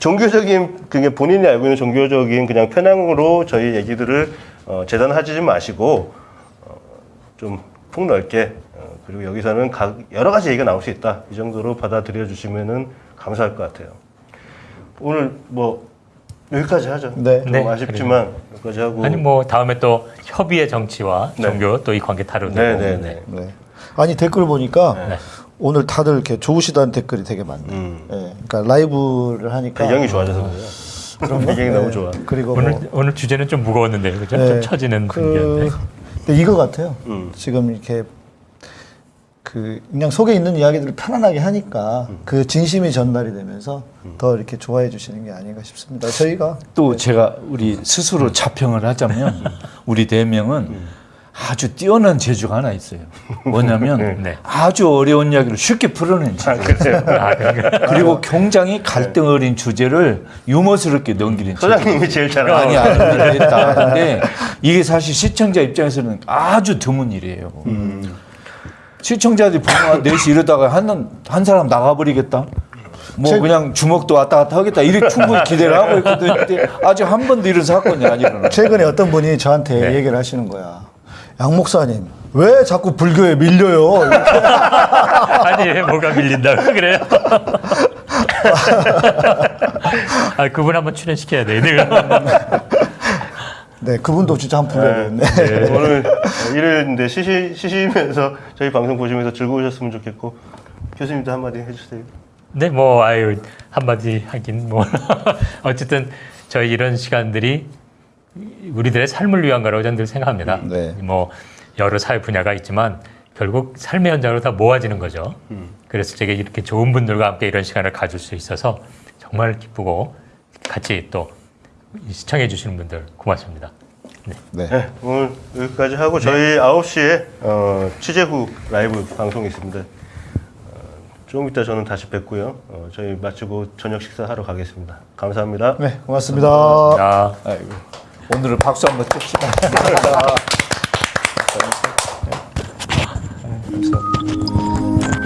종교적인 그게 본인이 알고 있는 종교적인 그냥 편향으로 저희 얘기들을 어, 재단하지 마시고 어, 좀 폭넓게 어, 그리고 여기서는 각 여러 가지 얘기가 나올 수 있다 이 정도로 받아들여 주시면은 감사할 것 같아요. 오늘 뭐 여기까지 하죠. 네. 좀 네, 아쉽지만 여기까지 하고 아니 뭐 다음에 또 협의의 정치와 네. 종교 또 이 관계 다루고 네, 네, 네. 네. 아니 댓글 보니까 네. 오늘 다들 이렇게 좋으시다는 댓글이 되게 많네. 음. 예, 그러니까 라이브를 하니까 배경이 좋아져서 그래요. 배경이 너무 네. 좋아. 그리고 오늘 뭐, 오늘 주제는 좀 무거웠는데 그죠? 네. 좀 처지는. 그, 근데 이거 같아요. 음. 지금 이렇게 그 그냥 속에 있는 이야기들을 편안하게 하니까 음. 그 진심이 전달이 되면서 더 이렇게 좋아해 주시는 게 아닌가 싶습니다. 저희가 또 제가 우리 스스로 자평을 하자면 우리 대명은 아주 뛰어난 재주가 하나 있어요. 뭐냐면 네. 아주 어려운 이야기를 쉽게 풀어낸 재주. 아, 그러니까. 그리고 굉장히 갈등 어린 주제를 유머스럽게 넘기는 재주. 소장님이 제일 잘 많이 알아. 알고 했다 하는데 이게 사실 시청자 입장에서는 아주 드문 일이에요. 시청자들이 보면 넷이 이러다가 한, 한 사람 나가버리겠다. 뭐 제- 그냥 주먹도 왔다 갔다 하겠다. 이렇게 충분히 기대를 하고 있거든요. 근데 아직 한 번도 이런 사건이 안 일어나. 최근에 어떤 분이 저한테 네. 얘기를 하시는 거야. 양 목사님 왜 자꾸 불교에 밀려요? 아니 왜 뭐가 밀린다고 그래요? 아 그분 한번 출연시켜야 돼. 내가. 네, 그분도 진짜 한번 불러야겠네. 네, 오늘 일요일인데 쉬시, 쉬시면서 저희 방송 보시면서 즐거우셨으면 좋겠고 교수님도 한마디 해주세요. 네, 뭐 아유 한마디 하긴 뭐 어쨌든 저희 이런 시간들이 우리들의 삶을 위한 거라고 저는 늘 생각합니다. 네. 뭐 여러 사회 분야가 있지만 결국 삶의 현장으로 다 모아지는 거죠. 그래서 제가 이렇게 좋은 분들과 함께 이런 시간을 가질 수 있어서 정말 기쁘고 같이 또 시청해 주시는 분들 고맙습니다. 네. 네, 오늘 여기까지 하고 저희 9시에 어, 취재 후 라이브 방송이 있습니다. 어, 조금 이따 저는 다시 뵙고요. 어, 저희 마치고 저녁 식사하러 가겠습니다. 감사합니다. 네, 고맙습니다. 아. 아이고. 오늘은 박수 한번 칩시다.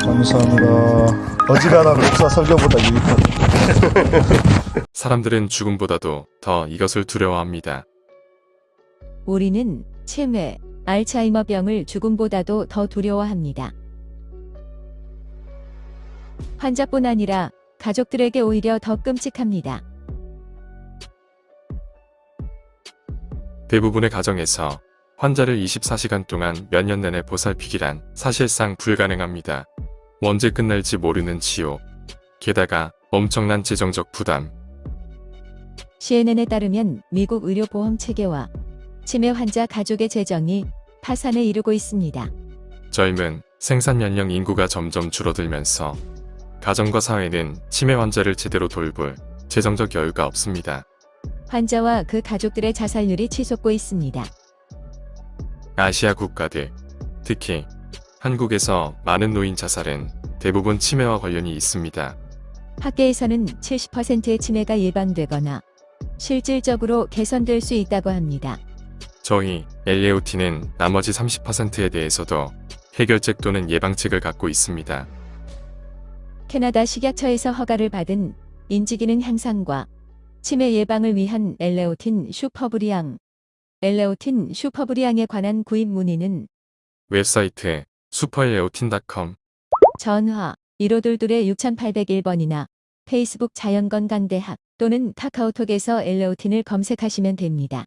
감사합니다. 어지간한 목사 설교보다 유익하다. 사람들은 죽음보다도 더 이것을 두려워합니다. 우리는 치매, 알츠하이머 병을 죽음보다도 더 두려워합니다. 환자뿐 아니라 가족들에게 오히려 더 끔찍합니다. 대부분의 가정에서 환자를 24시간 동안 몇 년 내내 보살피기란 사실상 불가능합니다. 언제 끝날지 모르는 치료. 게다가 엄청난 재정적 부담. CNN에 따르면 미국 의료보험 체계와 치매 환자 가족의 재정이 파산에 이르고 있습니다. 젊은 생산 연령 인구가 점점 줄어들면서 가정과 사회는 치매 환자를 제대로 돌볼 재정적 여유가 없습니다. 환자와 그 가족들의 자살률이 치솟고 있습니다. 아시아 국가들, 특히 한국에서 많은 노인 자살은 대부분 치매와 관련이 있습니다. 학계에서는 70%의 치매가 예방되거나 실질적으로 개선될 수 있다고 합니다. 저희 엘레오틴은 나머지 30%에 대해서도 해결책 또는 예방책을 갖고 있습니다. 캐나다 식약처에서 허가를 받은 인지기능 향상과 치매 예방을 위한 엘레오틴 슈퍼브리앙, 엘레오틴 슈퍼브리앙에 관한 구입 문의는 웹사이트 슈퍼엘레오틴.com 전화 1522의 6801번이나 페이스북 자연건강대학 또는 카카오톡에서 엘레오틴을 검색하시면 됩니다.